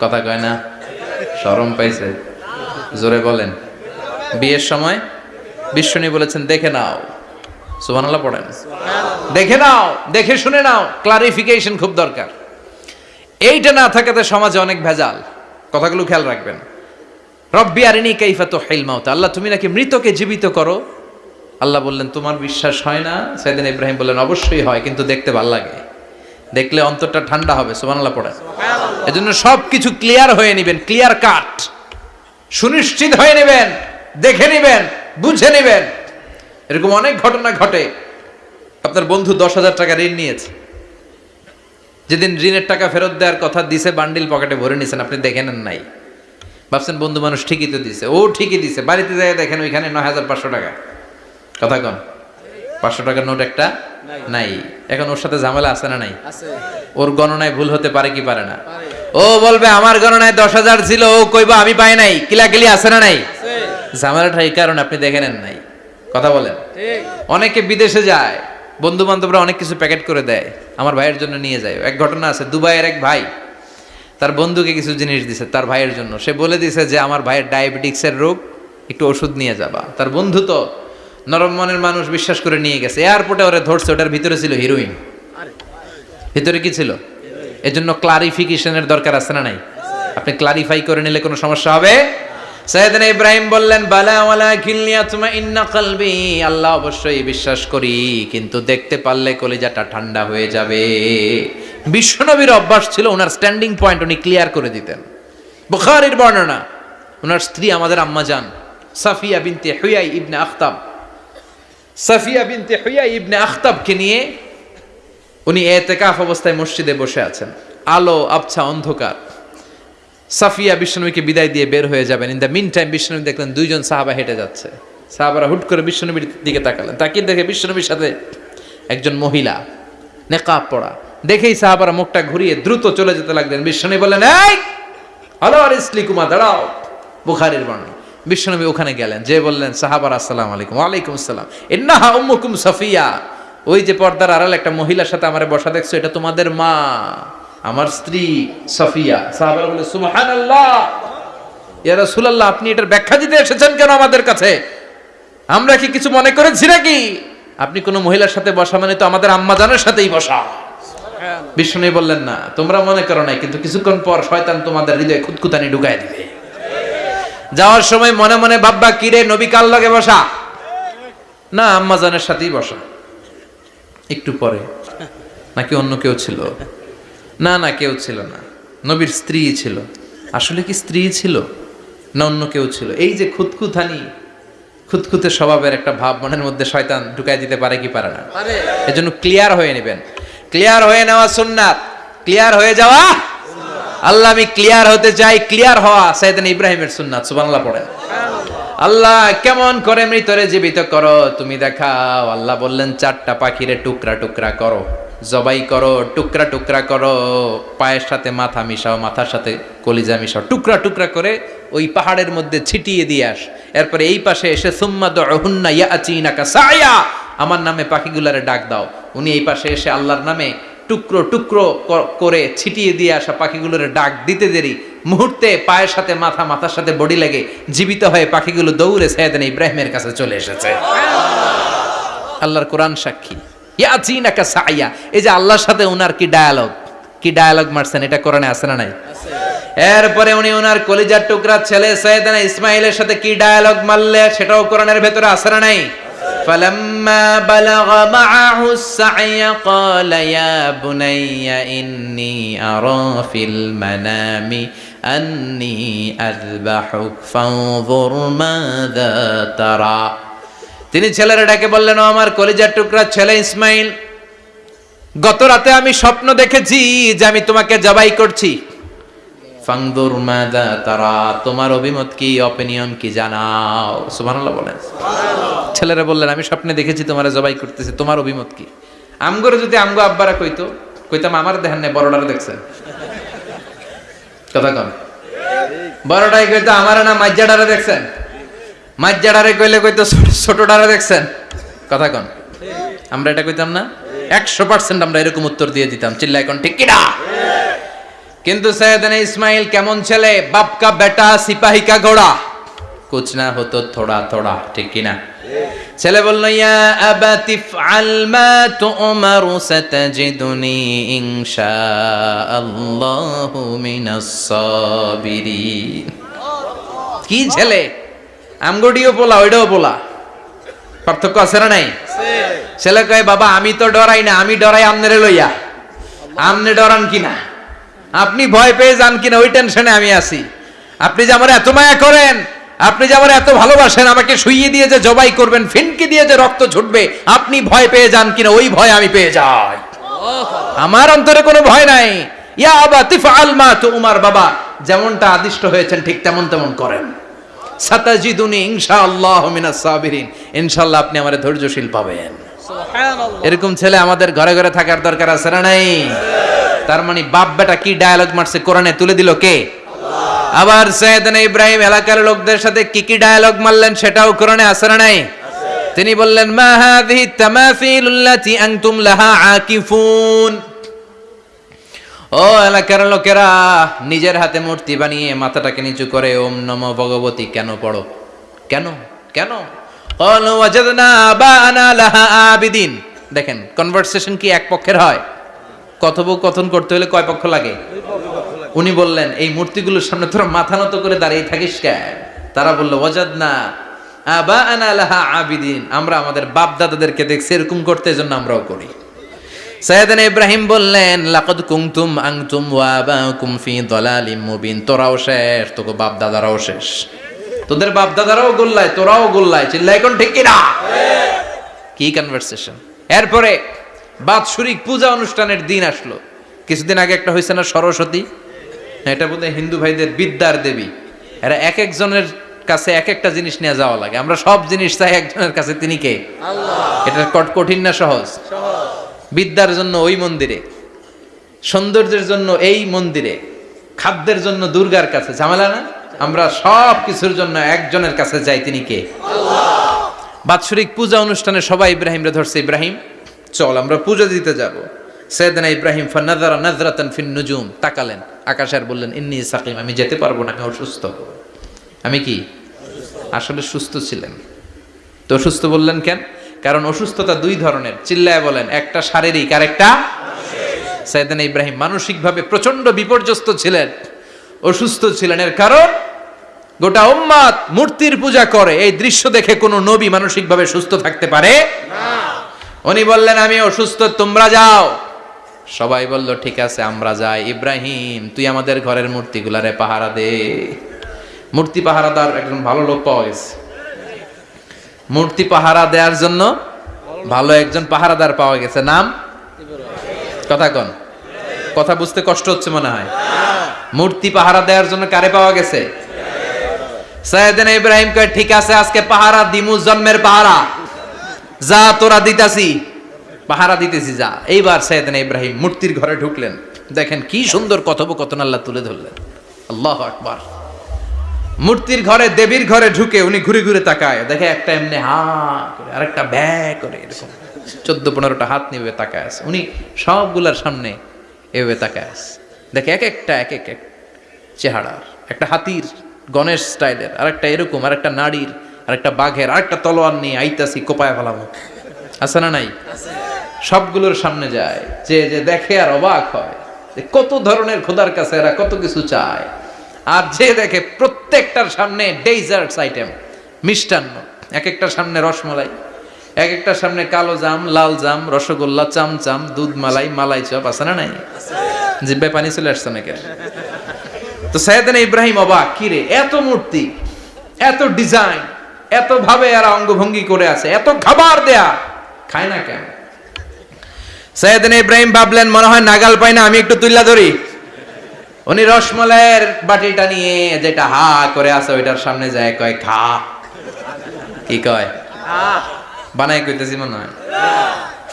কথা কয় না। শরম পাইছে। জোরে বলেন। বিয়ের সময়? বিশ্বনী বলেছেন, দেখে নাও। সুবহানাল্লাহ পড়েন। দেখে নাও, দেখে শুনে নাও। ক্লারিফিকেশন খুব দরকার। এইটা না থাকাতে সমাজে অনেক ভেজাল। কথাগুলো খেয়াল রাখবেন। রব্বি আরিনি কাইফা তো মাউত। আল্লাহ তুমি নাকি মৃতকে জীবিত করো? আল্লাহ বললেন তোমার বিশ্বাস হয় না? সেদিন ইব্রাহিম বললেন অবশ্যই হয় কিন্তু দেখতে ভালো লাগে। দেখলে অন্তরটা ঠান্ডা হবে সুবহানাল্লাহ পড়ে এজন্য সব কিছু ক্লিয়ার হয়ে নেবেন ক্লিয়ার কাট। সুনিশ্চিত হয়ে নেবেন দেখে নেবেন বুঝে নেবেন। এরকম অনেক ঘটনা ঘটে। আপনার বন্ধু দশ হাজার টাকা ঋণ নিয়েছে। যেদিন ঋণের টাকা ফেরত দেওয়ার কথা দিছে বান্ডিল পকেটে ভরে নিছেন। আপনি দেখে নেন নাই। ভাবছেন বন্ধু মানুষ ঠিকই তো দিছে। ও ঠিকই দিছে। বাড়িতে যায় দেখেন ওইখানে নয় হাজার পাঁচশো টাকা। কথা কন। পাঁচশো টাকার নোট একটা নাই। এখন ওর সাথে ঝামেলা আছে না নাই? ওর গণনায় ভুল হতে পারে কি পারে না? ও বলবে আমার গণনায় দশ হাজার ছিল। ও কইবা আমি পাই নাই। কিলাকিলি আছে না নাই? ঝামেলাটা এই কারণে আপনি দেখে নেন নাই। কথা বলেন। অনেকে বিদেশে যায়। বন্ধু বান্ধবরা অনেক কিছু প্যাকেট করে দেয়, আমার ভাইয়ের জন্য নিয়ে যায়। এক ঘটনা আছে, দুবাইয়ের এক ভাই, তার বন্ধুকে কিছু জিনিস দিছে, তার ভাইয়ের জন্য। সে বলে দিছে যে, আমার ভাইয়ের ডায়াবেটিক্সের রোগ, একটু ওষুধ নিয়ে যাবা। তার বন্ধু তো নরম মনের মানুষ বিশ্বাস করে নিয়ে গেছে। এয়ারপোর্টে ওরা ধরছে, ওটার ভিতরে ছিল হিরোইন। ভিতরে কি ছিল? এজন্য ক্লারিফিকেশনের দরকার আছে না নাই? আপনি ক্লারিফাই করে নিলে কোনো সমস্যা হবে? সৈয়দনা ইব্রাহিম বললেন, বালা ওয়ালা কিল্লিয়া তুমা ইন্না কলবি। আল্লাহ অবশ্যই বিশ্বাস করি, কিন্তু দেখতে পারলে কলিজাটা ঠান্ডা হয়ে যাবে। বিশ্বনবীর অভ্যাস ছিল ওনার স্ট্যান্ডিং পয়েন্ট উনি ক্লিয়ার করে দিতেন। বুখারীর বর্ণনা, ওনার স্ত্রী আমাদের আম্মা জান, সাফিয়া বিনতে হুয়াই ইবনে আখতাব। সাফিয়া বিনতে হুয়াই ইবনে আখতাবকে নিয়ে উনি এতেকাফ অবস্থায় মসজিদে বসে আছেন। আলো, আবছা, অন্ধকার। সাফিয়া বিষ্ণুবীকে বিদায় দিয়ে বের হয়ে যাবেন। ইন দ্য মিন টাইম বিষ্ণুবী দেখলেন দুইজন সাহাবা হেঁটে যাচ্ছে। সাহাবারা হুট করে বিষ্ণুবীর দিকে তাকালেন। তাকিয়ে দেখে বিষ্ণুবীর সাথে একজন মহিলা, নেকাব পড়া দেখেই সাহাবারা মুখটা ঘুরিয়ে দ্রুত চলে যেতে লাগলেন। বিষ্ণুবী বললেন, এই হলো আর ইসলি কুমা, দাঁড়াও। বুখারির বর্ণনা। বিশ্বনবী ওখানে গেলেন। যে বললেন, সাহাবার, আসসালাম আলাইকুম। ওয়ালাইকুম আসসালাম। ইন্নাহা উম্মুকুম সাফিয়া। ওই যে পর্দার আড়াল একটা মহিলার সাথে আমার বসা দেখছ, এটা তোমাদের মা। আমার স্ত্রী সাফিয়া। সাহাবারা বলে ইয়া রাসূলুল্লাহ আপনি এটার ব্যাখ্যা দিতে এসেছেন কেন আমাদের কাছে? আমরা কি কিছু মনে করেছি নাকি? আপনি কোনো মহিলার সাথে বসা মানে তো আমাদের আম্মাজানের সাথেই বসা। বিষ্ণু বললেন না তোমরা মনে করো নাই কিন্তু কিছুক্ষণ পর শয়তান তোমাদের হৃদয়ে খুদকুতানি ঢুকায় দিবে। যাওয়ার সময় মনে মনে ভাববা কিরে নবী কাল লগে বসা? না আম্মাজানের সাথেই বসা। একটু পরে নাকি অন্য কেউ ছিল? না না কেউ ছিল না। নবীর স্ত্রী ছিল। আসলে কি স্ত্রী ছিল? না অন্য কেউ ছিল? এই যে খুদকুথানি খুদকুতে স্বভাবের একটা ভাব মনের মধ্যে শয়তান ঢুকাই দিতে পারে কি পারে না? পারে। এজন্য ক্লিয়ার হয়ে নেবেন। ক্লিয়ার হয়ে নেওয়া সুন্নাত। ক্লিয়ার হয়ে যাওয়া আল্লাহ আমি ক্লিয়ার হতে চাই ক্লিয়ার হওয়া সাইদান ইব্রাহিমের সুন্নাত সুবহানাল্লাহ পড়েন। আল্লাহ কেমন করে মৃতরে জীবিত করো? তুমি দেখাও। আল্লাহ বললেন চারটা পাখিরে টুকরা টুকরা করো। জবাই করো, টুকরা টুকরা করো, পায়ের সাথে মাথা মিশাও, মাথার সাথে কলিজা মিশাও। টুকরা টুকরা করে ওই পাহাড়ের মধ্যে ছিটিয়ে দিয়ে আস। এরপরে এই পাশে এসে, সুম্মা দুহুন্না ইয়াচিনাকা সায়া আমার নামে পাখিগুলারে ডাক দাও। উনি এই পাশে এসে আল্লাহর নামে টুকরো টুকরো করে ছিটিয়ে দিয়ে আসা পাখিগুলোর ডাক দিতে দেরি। মুহূর্তে পায়ের সাথে মাথা, মাথার সাথে বডি লেগে জীবিত হয়ে পাখিগুলো দৌড়ে সাইয়েদান ইব্রাহিমের কাছে চলে এসেছে। আল্লাহর কোরআন সাক্ষী। ইয়াচিনাকা সাইয়া এই যে আল্লাহর সাথে উনার কি ডায়ালগ কি ডায়ালগ মারছেন এটা কোরআনে আছে না নাই এরপরে উনি ওনার কলিজার টুকরা ছেলে সৈয়দানা ইসমাইলের সাথে কি ডায়ালগ মারলে সেটাও কোরআনের ভেতরে আছে না নাই فلما بلغ معه السعي قال يا بني إني أرى في المنام أني أذبحك فانظر ماذا ترى তিনি ছেলেরা ডাকে বললেন ও আমার কলিজার টুকরা ছেলে ইসমাইল গত রাতে আমি স্বপ্ন দেখেছি যে আমি তোমাকে জবাই করছি। ফাংদুর মাদা তারা তোমার অভিমত কি অপিনিয়ন কি জানাও? সুবহানাল্লাহ বলেন। ছেলেরা বললেন আমি স্বপ্নে দেখেছি তোমার জবাই করতেছি তোমার অভিমত কি? আমগরে যদি আমগো আব্বারা কইতো কইতাম আমার দেখেন নাই বড়ডারে দেখছেন কথা কম বড়টাই কইতো আমার না মাজ্জাডারে দেখছেন মাজ্জাডারে কইলে কইতো ছোট- ছোটডারে দেখছেন? কথা কন। আমরা এটা কইতাম না? একশো পার্সেন্ট আমরা এরকম উত্তর দিয়ে দিতাম। চিল্লাই কোন, ঠিক কিনা কিন্তু সৈয়দনা ইসমাইল কেমন ছেলে? বাপ কা বেটা সিপাহী কা ঘোড়া। কুছ না হতো থোড়া থোড়া, ঠিক কিনা ছেলে বলল, ইয়া আবাতি ফআল মা তুমারু সাতাজিদুনি ইনশাআল্লাহু মিনাস সাবিরিন। কি ছেলে? আমগডিও পোলা ওইটাও পোলা। পার্থক্য আছে না নাই? ছেলে কয়, বাবা, আমি তো ডরাই না, আমি ডরাই আমনেরে লইয়া। আমনে ডরান কিনা? আপনি ভয় পেয়ে যান কিনা, ওই টেনশনে আমি আছি। আপনি যে আমার এত মায়া করেন, আপনি যে আমার এত ভালোবাসেন, আমাকে শুইয়ে দিয়ে যে জবাই করবেন, ফিনকি দিয়ে যে রক্ত ছুটবে, আপনি ভয় পেয়ে যান কিনা, ওই ভয় আমি পেয়ে যাই। আমার অন্তরে কোনো ভয় নাই। ইয়া আবা, তিফআল মা তুমার বাবা, যেমনটা আদিষ্ট হয়েছেন, ঠিক তেমন তেমন করেন। সাতাজিদুনি ইনশাআল্লাহ মিনাস সাবিরিন। ইনশাআল্লাহ আপনি আমারে ধৈর্যশীল পাবেন। এরকম ছেলে আমাদের ঘরে ঘরে থাকার দরকার আছে না নাই? তার মানে বাপ বেটা কি ডায়ালগ মারছে? কোরআনে তুলে দিল কে? আবার সৈয়দনা ইব্রাহিম এলাকার লোকদের সাথে কি কি ডায়ালগ মারলেন সেটাও কোরআনে আছে না নাই? তিনি বললেন মা হাযিহি তামাসিলুল্লাতি আনতুম লাহা আকিফুন। ও এলাকার লোকেরা, নিজের হাতে মূর্তি বানিয়ে মাথাটাকে নিচু করে ওম নম ভগবতী, কেন পড়ো? কেন? কেন? দেখেন কনভারসেশন কি এক পক্ষের হয়? কথোপকথন করতে হলে কয় পক্ষ লাগে? উনি বললেন, এই মূর্তিগুলোর সামনে তোরা মাথা নত করে দাঁড়িয়ে থাকিস কেন তারা বলল, ওয়াজাদনা আবানা লাহা আবিদিন। আমরা আমাদের বাপ দাদাদেরকে দেখছি, এরকম করতে এজন্য আমরাও করি। সৈয়দনা ইব্রাহিম বললেন লাকাদ কুনতুম আংতুম ওয়া আবাকুম ফি দালালিম মুবিন। তোরাও শেষ তোকে বাপ দাদারাও শেষ। তোদের বাপ দাদারাও গোল্লায় তোরাও গোল্লায় চিল্লাই কোন ঠিক কিনা? কি কনভারসেশন এরপরে বাৎসরিক পূজা অনুষ্ঠানের দিন আসলো। কিছুদিন আগে একটা হয়েছে না সরস্বতী? এটা বোধহয় হিন্দু ভাইদের বিদ্যার দেবী। এরা এক একজনের কাছে এক একটা জিনিস নিয়ে যাওয়া লাগে। আমরা সব জিনিস চাই একজনের কাছে। তিনি কে? আল্লাহ। এটা কট- কঠিন না সহজ? সহজ। বিদ্যার জন্য ওই মন্দিরে সৌন্দর্যের জন্য এই মন্দিরে খাদ্যের জন্য দুর্গার কাছে। ঝামেলা না? আমরা সব কিছুর জন্য একজনের কাছে যাই তিনি কে? বাৎসরিক পূজা অনুষ্ঠানে সবাই ইব্রাহিমরে ধরছে ইব্রাহিম চল আমরা পূজা দিতে যাব। সৈয়দনা ইব্রাহিম ফান্নাদারা নাজরাতান ফিন নুজুম তাকালেন। আকাশের বললেন ইন্নি সাকিম আমি যেতে পারব না আমি অসুস্থ আমি কি? আসলে সুস্থ ছিলেন। তো অসুস্থ বললেন কেন? কারণ অসুস্থতা দুই ধরনের। চিল্লায় বলেন, একটা শারীরিক আর একটা সাইদানা ইব্রাহিম। মানসিকভাবে প্রচণ্ড বিপর্যস্ত ছিলেন, অসুস্থ ছিলেন। এর কারণ, গোটা উম্মাদ মূর্তির পূজা করে। এই দৃশ্য দেখে কোনো নবী মানসিকভাবে সুস্থ থাকতে পারে? উনি বললেন, আমি অসুস্থ, তোমরা যাও। সবাই বলল, ঠিক আছে, আমরা যাই। ইব্রাহিম, তুই আমাদের ঘরের মূর্তিগুলারে পাহারা দে। মূর্তি পাহারা পাহারাদার একজন ভালো লোক পাওয়া গেছে। মূর্তি পাহারা দেওয়ার জন্য ভালো একজন পাহারাদার পাওয়া গেছে। নাম? কথা কন। কথা বুঝতে কষ্ট হচ্ছে মনে হয়। মূর্তি পাহারা দেওয়ার জন্য কারে পাওয়া গেছে? সৈয়দিন ইব্রাহিম কয়, ঠিক আছে, আজকে পাহারা দিমু জন্মের পাহারা। যা তোরা দিতাছি। পাহারা দিতেছি যা। এইবার সৈয়দিন ইব্রাহিম মূর্তির ঘরে ঢুকলেন। দেখেন কি সুন্দর কথোপকথন আল্লাহ তুলে ধরলেন। আল্লাহ আকবার। মূর্তির ঘরে, দেবীর ঘরে ঢুকে উনি ঘুরে ঘুরে তাকায়। দেখে একটা এমনি হা করে, আরেকটা ব্যা করে এরকম। চোদ্দ পনেরোটা হাত নিবে তাকায় আছে। উনি সবগুলার সামনে এভাবে তাকায় আছে। দেখে এক একটা, এক এক এক চেহারার, একটা হাতির, গণেশ স্টাইলের, আরেকটা এরকম আর আরেকটা নারীর আরেকটা বাঘের, আরেকটা তলোয়ার নিয়ে আইতাছি কোপায় ফেলামো। আছে না নাই? সবগুলোর সামনে যায়। যে যে দেখে আর অবাক হয় কত ধরনের খোদার কাছে এরা কত কিছু চায়। আর যে দেখে প্রত্যেকটার সামনে ডেজার্টস আইটেম মিষ্টান্ন। এক একটার সামনে রসমলাই এক একটার সামনে কালো জাম, লাল জাম, রসগোল্লা, চামচাম, দুধ মালাই মালাই চপ, আছে না নাই? জিব্বে পানি চলে আসছে নাকি তো সৈয়দান ইব্রাহিম অবাক কিরে এত মূর্তি, এত ডিজাইন এত ভাবে এরা অঙ্গভঙ্গি করে আছে, এত খাবার দেয়া, খায় না কেন? সৈয়দান ইব্রাহিম ভাবলেন, মনে হয় নাগাল পাই না, আমি একটু তুল্লা ধরি। উনি রসমলাইয়ের বাটিটা নিয়ে যেটা হা করে আছে, ওইটার সামনে যায় কয়, খা। কি কয়? বানাই কইতেছি মনে হয়।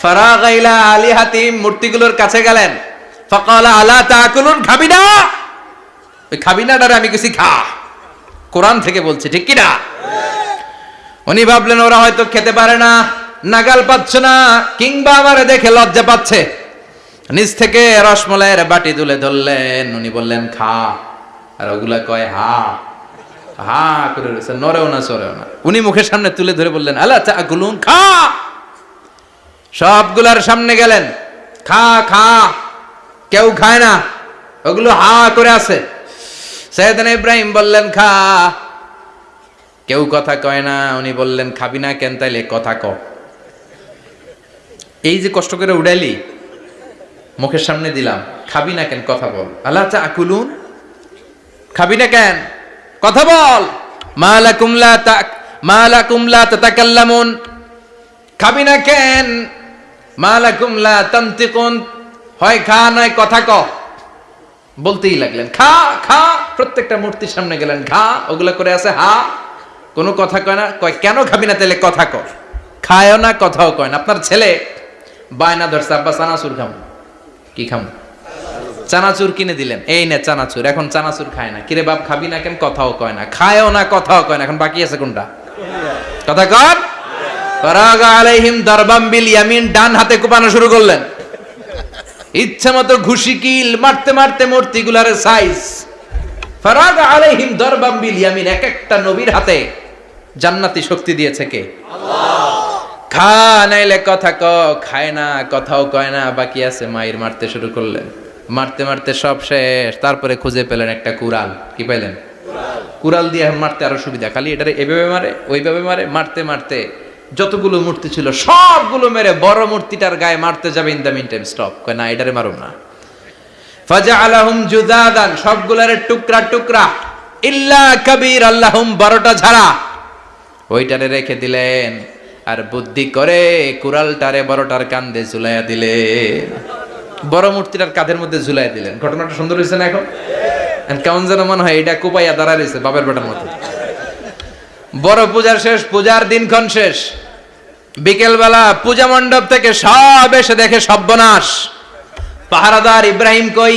ফারাগ ইলা আলী হাতিম মূর্তিগুলোর কাছে গেলেন। ফাকালা, আলা তাকুলুন খাবি না ওই খাবি না ডারে আমি কিছু খা। কোরআন থেকে বলছি, ঠিক কি না উনি ভাবলেন, ওরা হয়তো খেতে পারে না, নাগাল পাচ্ছে না, কিংবা আমারে দেখে লজ্জা পাচ্ছে। নিচ থেকে রসমলাইয়ের বাটি তুলে ধরলেন। উনি বললেন, খা। আর ওগুলা কয়, হা। হা করে রয়েছে। নরেও না, সরেও না। উনি মুখের সামনে তুলে ধরে বললেন আল্লাহ চা গুলুন খা। সবগুলার সামনে গেলেন। খা খা। কেউ খায় না? ওগুলো হা করে আছে। সৈয়দান ইব্রাহিম বললেন, খা। কেউ কথা কয় না? উনি বললেন, খাবি না কেন তাইলে কথা ক। এই যে কষ্ট করে উড়াইলি মুখের সামনে দিলাম। খাবি না কেন? কথা বল। আল্লাহ চা আকুলুন খাবি না কেন? কথা বল। মালা কুমলা তাক মালাকুম লা তাতাকাল্লামুন। খাবি না কেন? মালাকুম লা তান্তিকুন। হয় খা, নয় কথা ক। বলতেই লাগলেন, খা খা। প্রত্যেকটা মূর্তির সামনে গেলেন, খা। ওগুলো করে আছে, হা। কোনো কথা কয় না, কয়, কেন খাবি না তাহলে কথা ক। খায়ও না, কথাও কয় না। আপনার ছেলে বায়না ধরছে, আব্বা চানাচুর খাম। কি খাম? চানাচুর কিনে দিলেন। এই নে চানাচুর, এখন চানাচুর খায় না। কিরে বাপ, খাবি না কেন? কথাও কয় না। খায়ও না, কথাও কয় না। এখন বাকি আছে কোনটা? কথা বিল ইয়ামিন, ডান হাতে কোপানো শুরু করলেন। ইচ্ছা মতো ঘুষি, কিল, মারতে মারতে মূর্তিগুলার সাইজ ফরাগ আলাইহিম দরবাম ইয়ামিন, এক একটা নবীর হাতে জান্নাতি শক্তি দিয়েছে কে? খা, নাইলে কথা ক, খায় না, কথাও কয় না, বাকি আছে মায়ের মারতে শুরু করলেন মারতে মারতে সব শেষ, তারপরে খুঁজে পেলেন একটা কুড়াল। কি পাইলেন কুড়াল দিয়ে মারতে আরও সুবিধা। খালি এটারে এভাবে মারে, ওইভাবে মারে, মারতে মারতে যতগুলো মূর্তি ছিল, সবগুলো মেরে বড় মূর্তিটার গায়ে মারতে যাবে in the meantime stop কয়, না, এটারে মারুম না। ফাজা আলাহুম জুদাদান সবগুলারে টুকরা টুকরা। ইল্লা কবির আল্লাহুম বারোটা ছাড়া ওইটারে রেখে দিলেন। আর বুদ্ধি করে কুড়ালটারে বড়টার কান্দে ঝুলাইয়া দিলে। বড় মূর্তিটার কাঁধের মধ্যে ঝুলাই দিলেন। ঘটনাটা সুন্দর হয়েছে না এখন? কেমন যেন মনে হয় এটা কোপাইয়া দাঁড়া রয়েছে বাপের বেটার মতো। বড় পূজার শেষ, পূজার দিনক্ষণ শেষ। বিকেলবেলা পূজা মণ্ডপ থেকে সব এসে দেখে সর্বনাশ। পাহারাদার ইব্রাহিম কই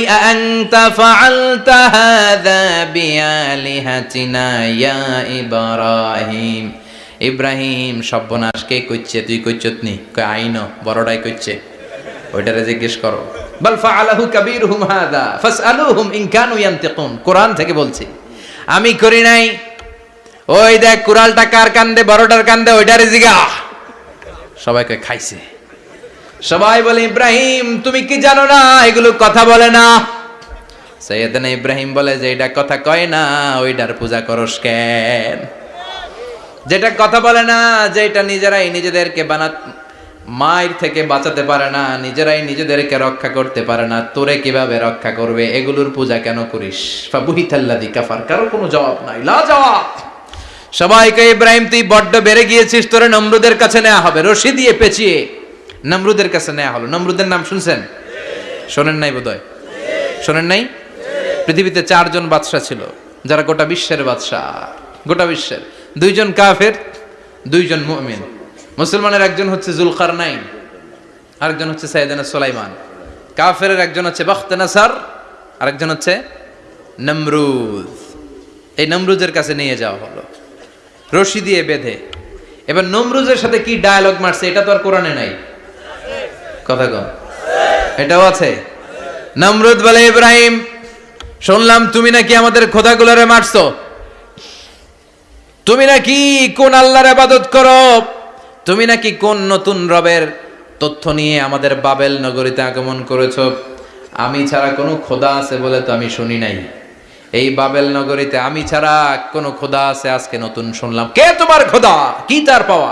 ইয়া ইব্রাহিম? ইব্রাহিম সর্বনাশ, কে কইছে তুই কইছত কই আইন, বড়টাই কইছে ওইটারে জিজ্ঞেস করো। বাল ফাআলাহু কাবীরুহুম হাযা ফাসআলুহুম ইন কানু ইয়ান্তিকুন। কোরআন থেকে বলছি, আমি করি নাই। ওই দেখ কুরালটা কার কান্দে, বড়টার কান্দে, ওইটারে জিগা। সবাইকে খাইছে। সবাই বলে, ইব্রাহিম, তুমি কি জানো না? এগুলো কথা বলে না। সৈয়দনা ইব্রাহিম বলে যে এটা কথা কয় না ওইটার পূজা করস কেন? যেটা কথা বলে না, যেটা নিজেরাই নিজেদেরকে বানা, মায়ের থেকে বাঁচাতে পারে না, নিজেরাই নিজেদেরকে রক্ষা করতে পারে না, তোরে কীভাবে রক্ষা করবে, এগুলোর পূজা কেন করিস? কাফার কারও কোনো জবাব নাই লা জবাব সবাইকে ইব্রাহিম, তুই বড্ড বেড়ে গিয়েছিস, তোরে নমরুদের কাছে নেওয়া হবে, রশি দিয়ে পেঁচিয়ে। নমরুদের কাছে নেওয়া হলো, নমরুদের নাম শুনছেন? শোনেন নাই বোধহয়? শোনেন নাই? পৃথিবীতে চারজন বাদশাহ ছিল, যারা গোটা বিশ্বের বাদশাহ, গোটা বিশ্বের। দুইজন কাফের, দুইজন মুমিন। মুসলমানের একজন হচ্ছে জুলকার নাইন আরেকজন হচ্ছে সাইদানা সোলাইমান। কাফের একজন হচ্ছে বখতে নাসার আরেকজন হচ্ছে নমরুদ এই নমরুজের কাছে নিয়ে যাওয়া হলো। রশি দিয়ে বেঁধে। এবার নমরুজের সাথে কি ডায়ালগ মারছে, এটা তো আর কোরআনে নাই। কথা কম এটাও আছে। নমরুদ বলে, ইব্রাহিম, শুনলাম তুমি নাকি আমাদের খোদাগুলোরে মারছো। তুমি নাকি কোন আল্লাহর আবাদত করো? তুমি নাকি কোন নতুন রবের তথ্য নিয়ে আমাদের বাবেল নগরীতে আগমন করেছ? আমি ছাড়া কোনো খোদা আছে বলে তো আমি শুনি নাই। এই বাবেল নগরীতে আমি ছাড়া কোনো খোদা আছে, আজকে নতুন শুনলাম। কে তোমার খোদা? কি তার পাওয়া?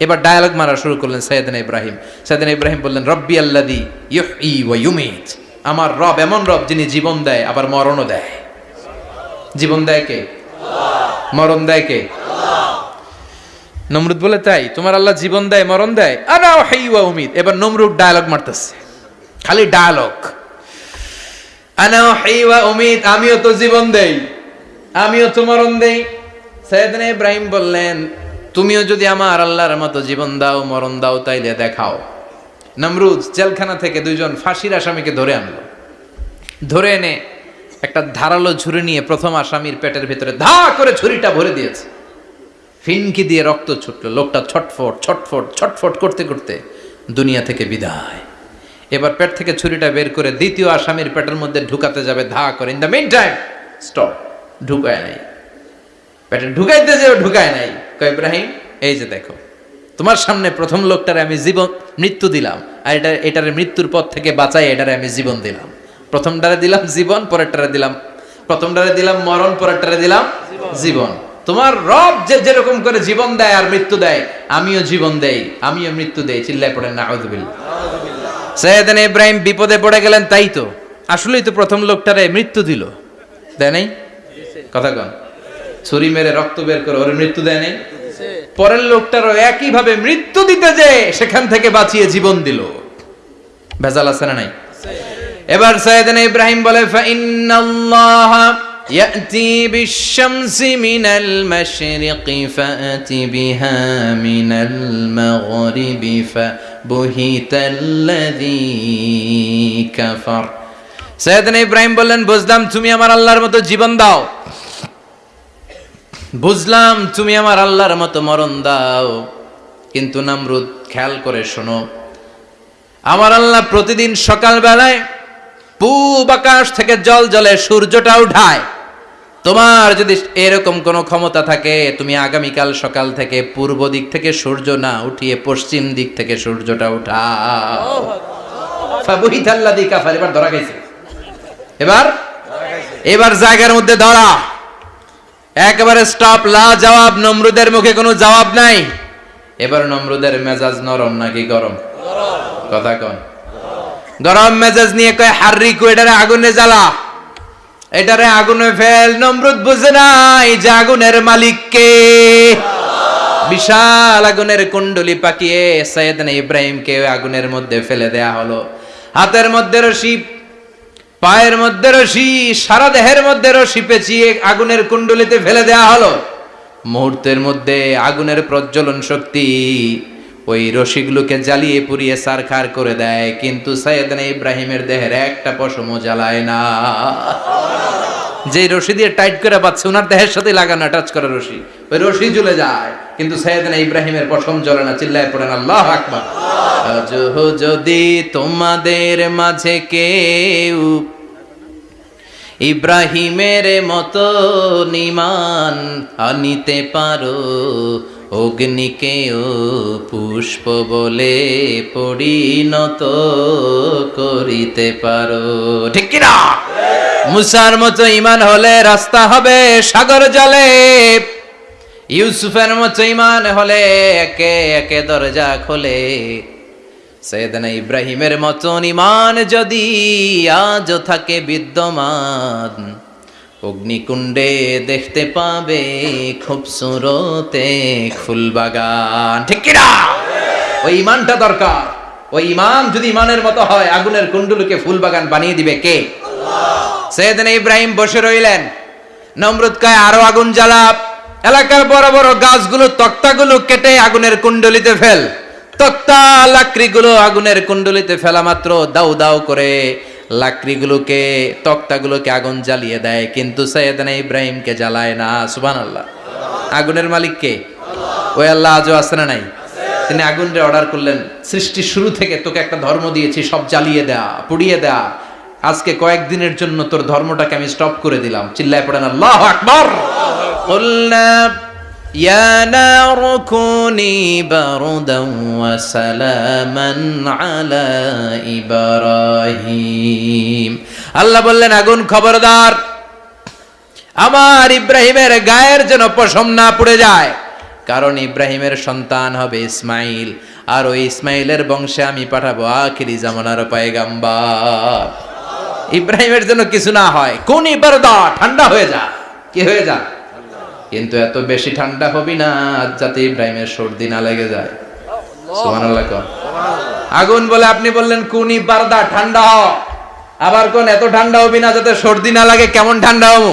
এবার ডায়ালগ মারা শুরু করলেন সৈয়দিন ইব্রাহিম। সৈয়দিন ইব্রাহিম বললেন, রব্বি আল্লাদি ইউহি ওয়া ইউমিত। আমার রব এমন রব যিনি জীবন দেয়, আবার মরণও দেয়। জীবন দেয় কে? মরণ দেয় কে? নমরুদ বলে, তাই, তোমার আল্লাহ জীবন দেয়, মরণ দেয়? আনা হাইওয়া উমিদ। এবার নমরুদ ডায়ালগ মারতেছে। খালি ডায়ালগ আনা হাইওয়া উমিদ, আমিও তো জীবন দেই, আমিও তো মরণ দেই। সৈয়দনা ইব্রাহিম বললেন, তুমিও যদি আমার আল্লাহর মতো জীবন দাও, মরণ দাও, তাইলে দেখাও। নমরুদ জেলখানা থেকে দুইজন ফাঁসির আসামিকে ধরে আনলো। ধরে এনে একটা ধারালো ঝুড়ি নিয়ে প্রথম আসামির পেটের ভিতরে ধা করে ছুরিটা ভরে দিয়েছে। ফিনকি দিয়ে রক্ত ছুটলো, লোকটা ছটফট ছটফট ছটফট করতে করতে দুনিয়া থেকে বিদায়। এবার পেট থেকে ছুরিটা বের করে দ্বিতীয় আসামির পেটের মধ্যে ঢুকাতে যাবে, ধা করে। In the meantime stop ঢুকায় নাই। পেটে ঢুকাইতে যেও ঢুকায় নাই। কয় ইব্রাহিম, এই যে দেখো, তোমার সামনে প্রথম লোকটারে আমি জীবন, মৃত্যু দিলাম। আর এটা, এটারে মৃত্যুর পথ থেকে বাঁচাই এটারে আমি জীবন দিলাম। প্রথমটারে দিলাম জীবন, পরেরটারে দিলাম প্রথমটারে দিলাম মরণ, পরেরটারে দিলাম জীবন। তোমার রব যে যেরকম করে জীবন দেয় আর মৃত্যু দেয়, আমিও জীবন দেই, আমিও মৃত্যু দেই, চিল্লায় পড়েন না সৈয়দান ইব্রাহিম বিপদে পড়ে গেলেন, তাই তো? আসলেই তো প্রথম লোকটারে মৃত্যু দিল। দেয় নাই? কথা কন। ছুরি মেরে রক্ত বের করে ওর মৃত্যু দেয় সে পরের লোকটারও একইভাবে মৃত্যু দিতে যে সেখান থেকে বাঁচিয়ে জীবন দিল। ভেজাল আছে না নাই? এবার সাইয়েদনা ইব্রাহিম বলে, ফাইন্নাল্লাহ ইয়াতি বিশ-শামসি মিনাল মাশরিকি ফাআতি বিহা মিনাল মাগরিবি ফাবুহিতাল্লাযী কাফার। সাইয়েদনা ইব্রাহিম বললেন, বুঝলাম তুমি আমার আল্লাহর মতো জীবন দাও। বুঝলাম তুমি আমার আল্লাহর মতো মরণ দাও। কিন্তু নামরুদ, খেয়াল করে শোনো, আমার আল্লাহ প্রতিদিন সকালবেলায় পূব আকাশ থেকে জল জলে সূর্যটা উঠায়। তোমার যদি এরকম কোনো ক্ষমতা থাকে, তুমি আগামীকাল সকাল থেকে পূর্ব দিক থেকে সূর্য না উঠিয়ে পশ্চিম দিক থেকে সূর্যটা উঠাও। এবার ধরা গেছে এবার? এবার জায়গার মধ্যে ধরা। একেবারে স্টপ লা জবাব নমরুদের মুখে কোনো জবাব নাই। এবার নমরুদের মেজাজ নরম নাকি গরম? কথা কন। গরম মেজাজ নিয়ে কয় হার্রিকু এটারে আগুনে জ্বালা। এটারে আগুনে ফেল, নমরুদ বুঝে নাই যে আগুনের মালিক কে। বিশাল আগুনের কুণ্ডলি পাকিয়ে সৈয়দনা ইব্রাহিমকে আগুনের মধ্যে ফেলে দেয়া হলো। হাতের মধ্যে রশি, পায়ের মধ্যে রশি, সারা দেহের মধ্যে রশি পেঁচিয়ে আগুনের কুণ্ডলিতে ফেলে দেয়া হলো। মুহূর্তের মধ্যে আগুনের প্রজ্বলন শক্তি ওই রশিগুলোকে জ্বালিয়ে পুড়িয়ে সারখার করে দেয়, কিন্তু সৈয়দনা ইব্রাহিমের দেহের একটা পশমও জ্বালায় না। যে রশি দিয়ে টাইট করে পাচ্ছে ওনার দেহের সাথে লাগানো টাচ করা রশি। ওই রশি জ্বলে যায়, কিন্তু সৈয়দনা ইব্রাহিমের পশম জ্বলে না, চিল্লায় পড়েন আল্লাহ আকবার। যদি তোমাদের মাঝে কেউ ইব্রাহিমের মতো নিমান আনিতে পারো অগ্নিকেও পুষ্প বলে পরিণত করিতে পারো। ঠিক কিনা? মুসার মতো ইমান হলে রাস্তা হবে সাগর জলে। ইউসুফের মতো ইমান হলে একে একে দরজা খোলে। সেদিন ইব্রাহিমের মতন ইমান যদি আজও থাকে বিদ্যমান অগ্নিকুণ্ডে দেখতে পাবে খুব সুরতে ফুলবাগান ঠিক কিনা? ওই ইমানটা দরকার। ওই ইমান যদি ইমানের মতো হয়, আগুনের কুণ্ডুলকে ফুলবাগান বানিয়ে দিবে কে? সেদিন ইব্রাহিম বসে রইলেন। নমরুদ কয়, আরও আগুন জ্বালা এলাকার বড় বড় গাছগুলো, তক্তাগুলো কেটে আগুনের কুণ্ডলিতে ফেল। তক্তা লাকড়িগুলো আগুনের কুণ্ডলিতে ফেলা মাত্র দাউ দাউ করে। লাকড়িগুলোকে, তক্তাগুলোকে আগুন জ্বালিয়ে দেয়, কিন্তু সৈয়দানা ইব্রাহিমকে জ্বালায় না। সুবান আল্লাহ আগুনের মালিককে ওই আল্লাহ আজও আসে না নাই? তিনি আগুনরে অর্ডার করলেন সৃষ্টি শুরু থেকে তোকে একটা ধর্ম দিয়েছি, সব জ্বালিয়ে দেয়া পুড়িয়ে দেয়া আজকে কয়েকদিনের জন্য তোর ধর্মটাকে আমি স্টপ করে দিলাম। চিল্লায় পড়েন আল্লাহ আকবর। يا نار كوني بردا وسلاما على إبراهيم আল্লাহ বললেন আগুন খবরদার আমার ইব্রাহিমের গায়ের যেন পশম না পুড়ে যায় কারণ ইব্রাহিমের সন্তান হবে ইসমাইল আর ওই ইসমাইলের বংশে আমি পাঠাবো আখিরি জামানার পায়গাম্বার ইব্রাহিমের জন্য কিছু না হয় কোন ইবারদা ঠান্ডা হয়ে যা কি হয়ে যা কিন্তু এত বেশি ঠান্ডা হবি না যাতে ইব্রাহিমের সর্দি না লেগে যায়। আগুন বলে আপনি বললেন কুনি বারদা ঠান্ডা হ আবার কোন এত ঠান্ডা হবি না যাতে সর্দি না লাগে কেমন ঠান্ডা হব?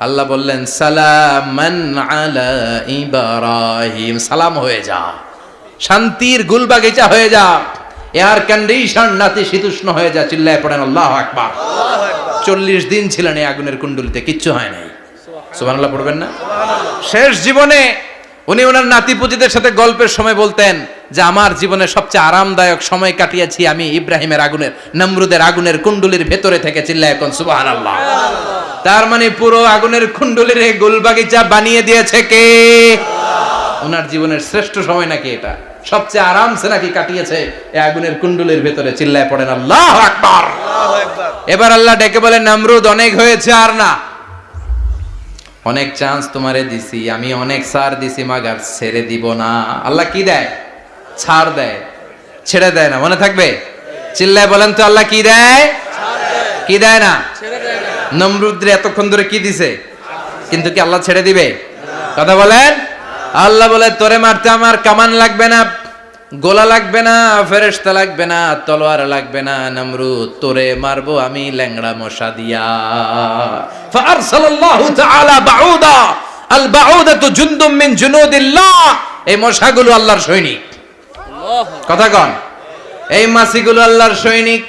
আল্লাহ বললেন সালামান আলা ইব্রাহিম। সালাম হয়ে যা। শান্তির গুলবাগিচা হয়ে যা। এয়ার কন্ডিশন নাতি শীতুষ্ণ হয়ে যা চিল্লায় পড়েন আল্লাহ আকবার। চল্লিশ দিন ছিলেন এই আগুনের কুণ্ডলিতে কিচ্ছু হয় নাই। সুবহানাল্লাহ পড়বেন না? শেষ জীবনে উনি ওনার নাতিপুতিদের সাথে গল্পের সময় বলতেন যে আমার জীবনে সবচেয়ে আরামদায়ক সময় কাটিয়েছি আমি ইব্রাহিমের আগুনের নমরুদের আগুনের কুণ্ডলির ভেতরে থেকে চিল্লায় এখন সুবাহান আল্লাহ তার মানে পুরো আগুনের কুণ্ডলির এই গোলবাগিচা বানিয়ে দিয়েছে কে? ওনার জীবনের শ্রেষ্ঠ সময় নাকি এটা? সবচেয়ে আরামসে নাকি কাটিয়েছে এই আগুনের কুণ্ডলির ভেতরে চিল্লায় পড়েন আল্লাহ আকবার। আল্লাহু আকবার। এবার আল্লাহ ডেকে বলে নামরুদ অনেক হয়েছে আর না। অনেক চান্স তোমারে দিছি, আমি অনেক সার দিছি, মাগার ছেড়ে দিব না। আল্লাহ কি দেয়? ছাড় দেয়। ছেড়ে দেয় না, মনে থাকবে? চিল্লায় বলেন তো আল্লাহ কি দেয়? কি দেয় না? নমরুদ্রে এতক্ষণ ধরে কি দিছে? কিন্তু কি আল্লাহ ছেড়ে দিবে? কথা বলেন? আল্লাহ বলে, তোরে মারতে আমার কামান লাগবে না। গোলা লাগবে না, ফেরেশতা লাগবে না, তলোয়ার লাগবে না নমরুদ তোরে মারবো আমি ল্যাংড়া মশা দিয়া। ফারসালাল্লাহু তাআলা বাউদা, আল বাউদাতু জুনদুম মিন জুনুদিল্লাহ। এই মশাগুলো আল্লাহর সৈনিক। কথা কন। এই মাছিগুলো আল্লাহর সৈনিক,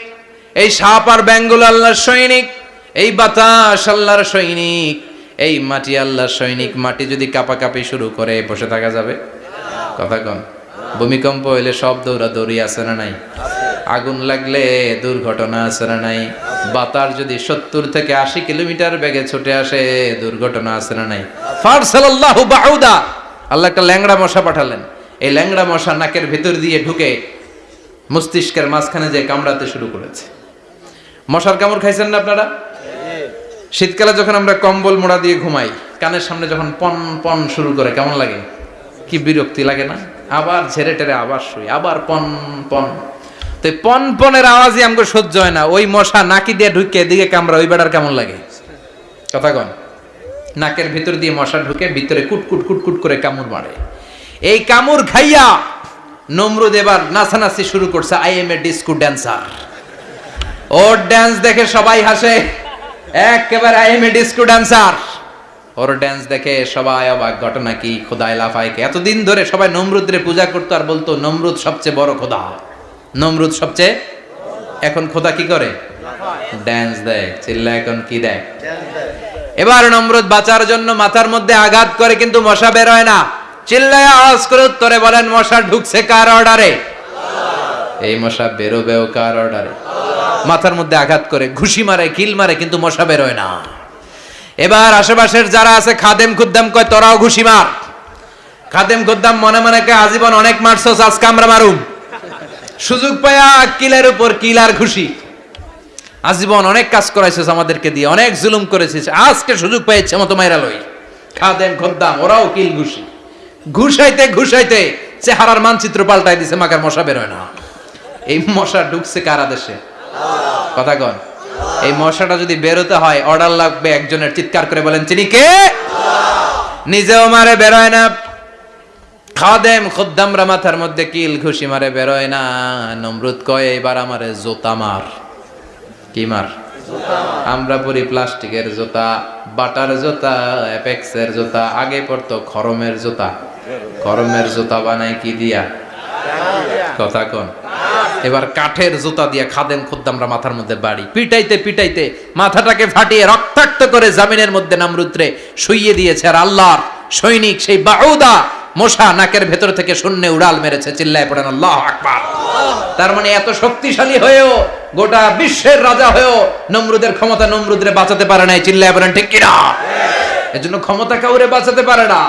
এই সাপ আর ব্যাঙগুলো আল্লাহর সৈনিক, এই বাতাস আল্লাহর সৈনিক, এই মাটি আল্লাহর সৈনিক। মাটি যদি কাপাকাপি শুরু করে, বসে থাকা যাবে? কথা কন। ভূমিকম্প হইলে সব দৌড়া দৌড়ি আছে না নাই? আগুন লাগলে দুর্ঘটনা আছে না নাই? বাতাস যদি সত্তর থেকে আশি কিলোমিটার বেগে ছুটে আসে, দুর্ঘটনা আছে না নাই? ফারসালাল্লাহু বাউদা। আল্লাহ একটা ল্যাংড়া মশা পাঠালেন। এই ল্যাংড়া মশা নাকের ভিতর দিয়ে ঢুকে মস্তিষ্কের মাঝখানে যে কামড়াতে শুরু করেছে। মশার কামড় খাইছেন না আপনারা? শীতকালে যখন আমরা কম্বল মোড়া দিয়ে ঘুমাই, কানের সামনে যখন পন পন শুরু করে, কেমন লাগে? কি বিরক্তি লাগে না? আবার ঝেড়ে টেরে আবার শুই, আবার পন পন। তো পন, পনেরো আওয়াজই আমাকে সহ্য হয় না। ওই মশা নাকি দিয়ে ঢুকে এদিকে কামড়া ওই বেড়ার কেমন লাগে? কথা কন। নাকের ভিতর দিয়ে মশা ঢুকে ভিতরে কুটকুট কুটকুট করে কামড় মারে। এই কামড় খাইয়া নমরুদ এবার নাচানাচি শুরু করছে I am a disco dancer or dance দেখে সবাই হাসে। একেবারে I am a disco dancer or dance দেখে সবাই অবাক, ঘটনা কি? খোদায় লাফাইকে এতদিন ধরে সবাই নমরুদরে পূজা করতো আর বলতো, নমরুদ সবচেয়ে বড় খোদা। নমরুদ সবচেয়ে, এখন খোদা কি করে? ড্যান্স দেয়। চিল্লা, এখন কি দেয়? এবার নমরুদ বাঁচার জন্য মাথার মধ্যে আঘাত করে, কিন্তু মশা বের হয় না। চিল্লায় আওয়াজ করে উত্তরে বলেন, মশা ঢুকছে কার অর্ডারে? এই মশা বেরোবেও কার অর্ডারে? মাথার মধ্যে আঘাত করে, ঘুষি মারে, কিল মারে, কিন্তু মশা বেরোয় না। এবার আশেপাশের যারা আছে, খাদেম খুদ্দাম কয়, তোরাও ঘুষি মার। খাদেম খুদ্দাম মনে মনে কয়, আজীবন অনেক মারছস, আজকে আমরা মারুম। সুযোগ পায়া কিলের উপর কিল আর ঘুষি। আজীবন অনেক কাজ করাইছিস আমাদেরকে দিয়ে, অনেক জুলুম করেছিস। আজকে সুযোগ পেয়েছে মতো মাইরা লই। খাদেম খদ্দাম, ওরাও কিল ঘুষি। ঘুষাইতে ঘুষাইতে চেহারার মানচিত্র পাল্টাই দিছে, মাকার মশা বেরোয় না। এই মশা ঢুকছে কারা দেশে কথা কন। এই মশাটা যদি বেরোতে হয় অর্ডার লাগবে একজনের। চিৎকার করে বলেন, চিনি কে? নিজেও মারে, বেরোয় না। খাদেম মধ্যে কিল ঘুষি মারে, বেরোয় না। নমরুদ কয়, এবার আমারে জোতা মার। কি মার? আমরা পরি প্লাস্টিকের জুতা, বাটার জুতা, অ্যাপেক্সের জুতা, আগে পড়তো খরমের জুতা। খরমের জুতা বানায় কি দিয়া? কথা কোন। এবার কাঠের জুতা দিয়া খাদেম খুদ্দামরা মাথার মধ্যে বাড়ি। পিটাইতে পিটাইতে মাথাটাকে ফাটিয়ে রক্তাক্ত করে জামিনের মধ্যে নামরুদ্রে শুইয়ে দিয়েছে আর আল্লাহর সৈনিক সেই বাউদা মশা নাকের ভেতর থেকে শূন্যে উড়াল মেরেছে, চিল্লায় পড়েন, আল্লাহ আকবার। তার মানে এত শক্তিশালী হয়েও, গোটা বিশ্বের রাজা হয়েও নমরুদের ক্ষমতা নমরুদরে বাঁচাতে পারে নাই, চিল্লায় পড়েন, ঠিক কিনা? এজন্য ক্ষমতা কাউরে বাঁচাতে পারে না,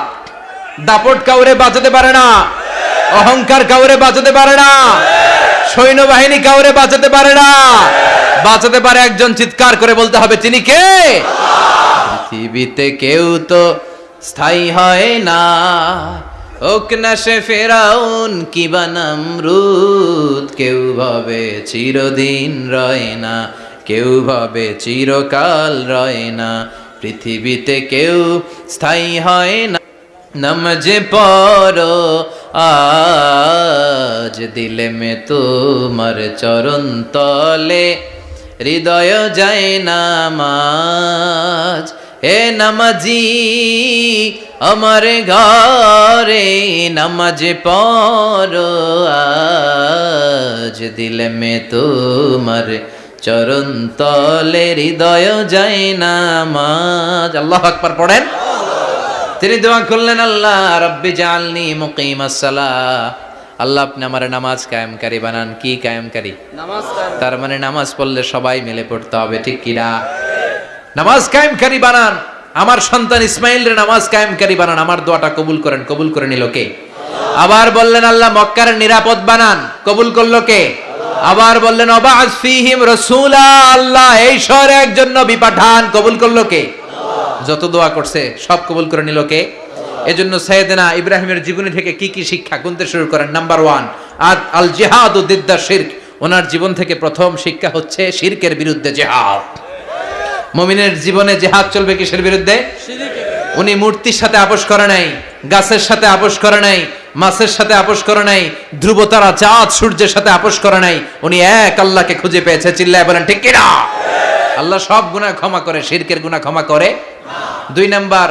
দাপট কাউরে বাঁচাতে পারে না, অহংকার কাউরে বাঁচাতে পারে না। সৈন্যবাহিনী কাউরে বাঁচাতে পারে না। বাঁচাতে পারে একজন চিৎকার করে বলতে হবে, তিনি কে? পৃথিবীতে কেউ তো স্থায়ী হয় না। ওক না সে ফেরাউন কেউ ভাবে চিরদিন রয় না। কেউ ভাবে চিরকাল রয় না। পৃথিবীতে কেউ স্থায়ী হয় না। নমজে পড়ো, আজ দিলে মে তোমার চরণ তলে। হৃদয় যায় নামাজ, হে নামাজি, আমার ঘরে নামাজ পড়ো, আজ দিলে মে তোমার চরণ তলে। হৃদয় যায় নামাজ, আল্লাহ আকবার পড়েন। তিনি দোয়া করলেন আল্লাহ রব্বি জালনি মুকিম আল্লাহ আপনি আমার নামাজ কায়েমকারী বানান। কি কায়েমকারী? তার মানে নামাজ পড়লে সবাই মিলে পড়তে হবে ঠিক কিনা নামাজ কায়েমকারী বানান। আমার সন্তান ইসমাইল রে নামাজ কায়েমকারী বানান। আমার দোয়াটা কবুল করেন। কবুল করে নিল কে? আবার বললেন আল্লাহ মক্কার নিরাপদ বানান। কবুল করল কে? আবার বললেন অবাজ ফিহিম রসুলা। আল্লাহ এই শহরে একজন নবী পাঠান। কবুল করল কে? যত দোয়া করছে, সব কবুল করে নিল কে? এজন্য সৈয়দনা ইব্রাহিমের জীবনী থেকে কি কি শিক্ষা গুনতে শুরু করেন? নাম্বার ওয়ান আদ আল জেহাদ ও দিদ্দা শির্ক। ওনার জীবন থেকে প্রথম শিক্ষা হচ্ছে শিরকের বিরুদ্ধে জেহাদ। মমিনের জীবনে জেহাদ চলবে কিসের বিরুদ্ধে? উনি মূর্তির সাথে আপোষ করে নাই, গাছের সাথে আপোষ করে নাই, মাছের সাথে আপোষ করে নাই, ধ্রুবতারা চাঁদ সূর্যের সাথে আপোষ করে নাই। উনি এক আল্লাহকে খুঁজে পেয়েছে, চিল্লায় বলেন, ঠিক কিনা? আল্লাহ সব গুনাহ ক্ষমা করে, শিরকের গুনাহ ক্ষমা করে দুই নাম্বার,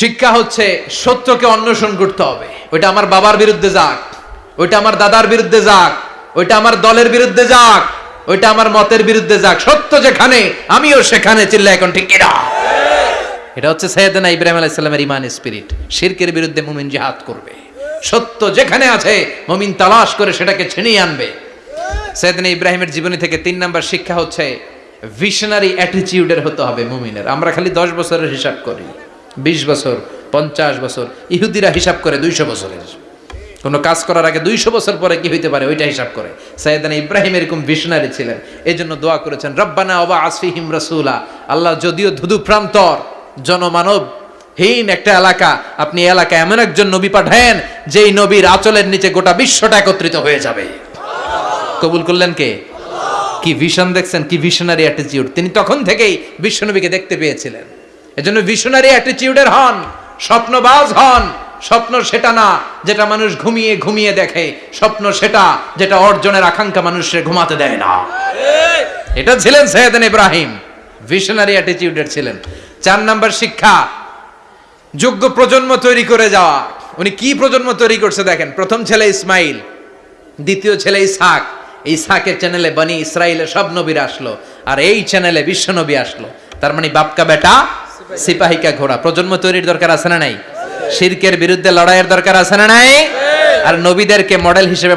শিক্ষা হচ্ছে সত্যকে অন্বেষণ করতে হবে। ওইটা আমার বাবার বিরুদ্ধে যাক, ওইটা আমার দাদার বিরুদ্ধে যাক, ওইটা আমার দলের বিরুদ্ধে যাক, ওইটা আমার মতের বিরুদ্ধে যাক। সত্য যেখানে, আমিও সেখানে চিল্লা এখন ঠিক এটা হচ্ছে সৈয়দনা ইব্রাহিম আলাইহিস সালামের ইমান স্পিরিট। শিরকের বিরুদ্ধে মুমিন জিহাদ করবে। সত্য যেখানে আছে, মুমিন তালাশ করে সেটাকে ছিনিয়ে আনবে। সৈয়দনা ইব্রাহিমের জীবনী থেকে তিন নাম্বার শিক্ষা হচ্ছে ভিশনারি অ্যাটিচিউডের হতে হবে মুমিনের। আমরা খালি দশ বছরের হিসাব করি, বিশ বছর, পঞ্চাশ বছর, ইহুদিরা হিসাব করে দুইশো বছরের। কোনো কাজ করার আগে দুইশো বছর পরে কি হইতে পারে? ওইটা হিসাব করে। সাইদানা ইব্রাহিম এরকম ভিশনারি ছিলেন এই জন্য দোয়া করেছেন, রব্বানা অবা আসফিহিম রসুলা আল্লাহ যদিও ধুধু প্রান্তর জনমানব হীন একটা এলাকা, আপনি এলাকা এমন একজন নবী পাঠায়েন, যেই নবীর আচলের নিচে গোটা বিশ্বটা একত্রিত হয়ে যাবে। কবুল করলেন কে? কি ভিশন দেখছেন, কি ভিশনারি অ্যাটিটিউড তিনি তখন থেকেই বিশ্বনবীকে দেখতে পেয়েছিলেন। এজন্য ভিশনারি অ্যাটিটিউডের হন, স্বপ্নবাজ হন। স্বপ্ন সেটা না, যেটা মানুষ ঘুমিয়ে ঘুমিয়ে দেখে। স্বপ্ন সেটা, যেটা অর্জনের আকাঙ্ক্ষা মানুষের ঘুমাতে দেয় না। এটা ছিলেন সৈয়দান ইব্রাহিম। ভিশনারি অ্যাটিটিউডের ছিলেন। চার নাম্বার শিক্ষা, যোগ্য প্রজন্ম তৈরি করে যাওয়া। উনি কি প্রজন্ম তৈরি করছে দেখেন। প্রথম ছেলে ইসমাইল, দ্বিতীয় ছেলে ইসহাক। ইসহাকের চ্যানেলে বনি ইসরায়েলের সব নবীরা আসলো, আর এই চ্যানেলে বিশ্ব নবী আসলো। তার মানে বাপকা বেটা সিপাহিকা ঘোড়া। প্রজন্ম তৈরির দরকার আছে না নাই? শিরকের বিরুদ্ধে লড়াইয়ের দরকার আছে না নাই? আর নবীদেরকে মডেল হিসেবে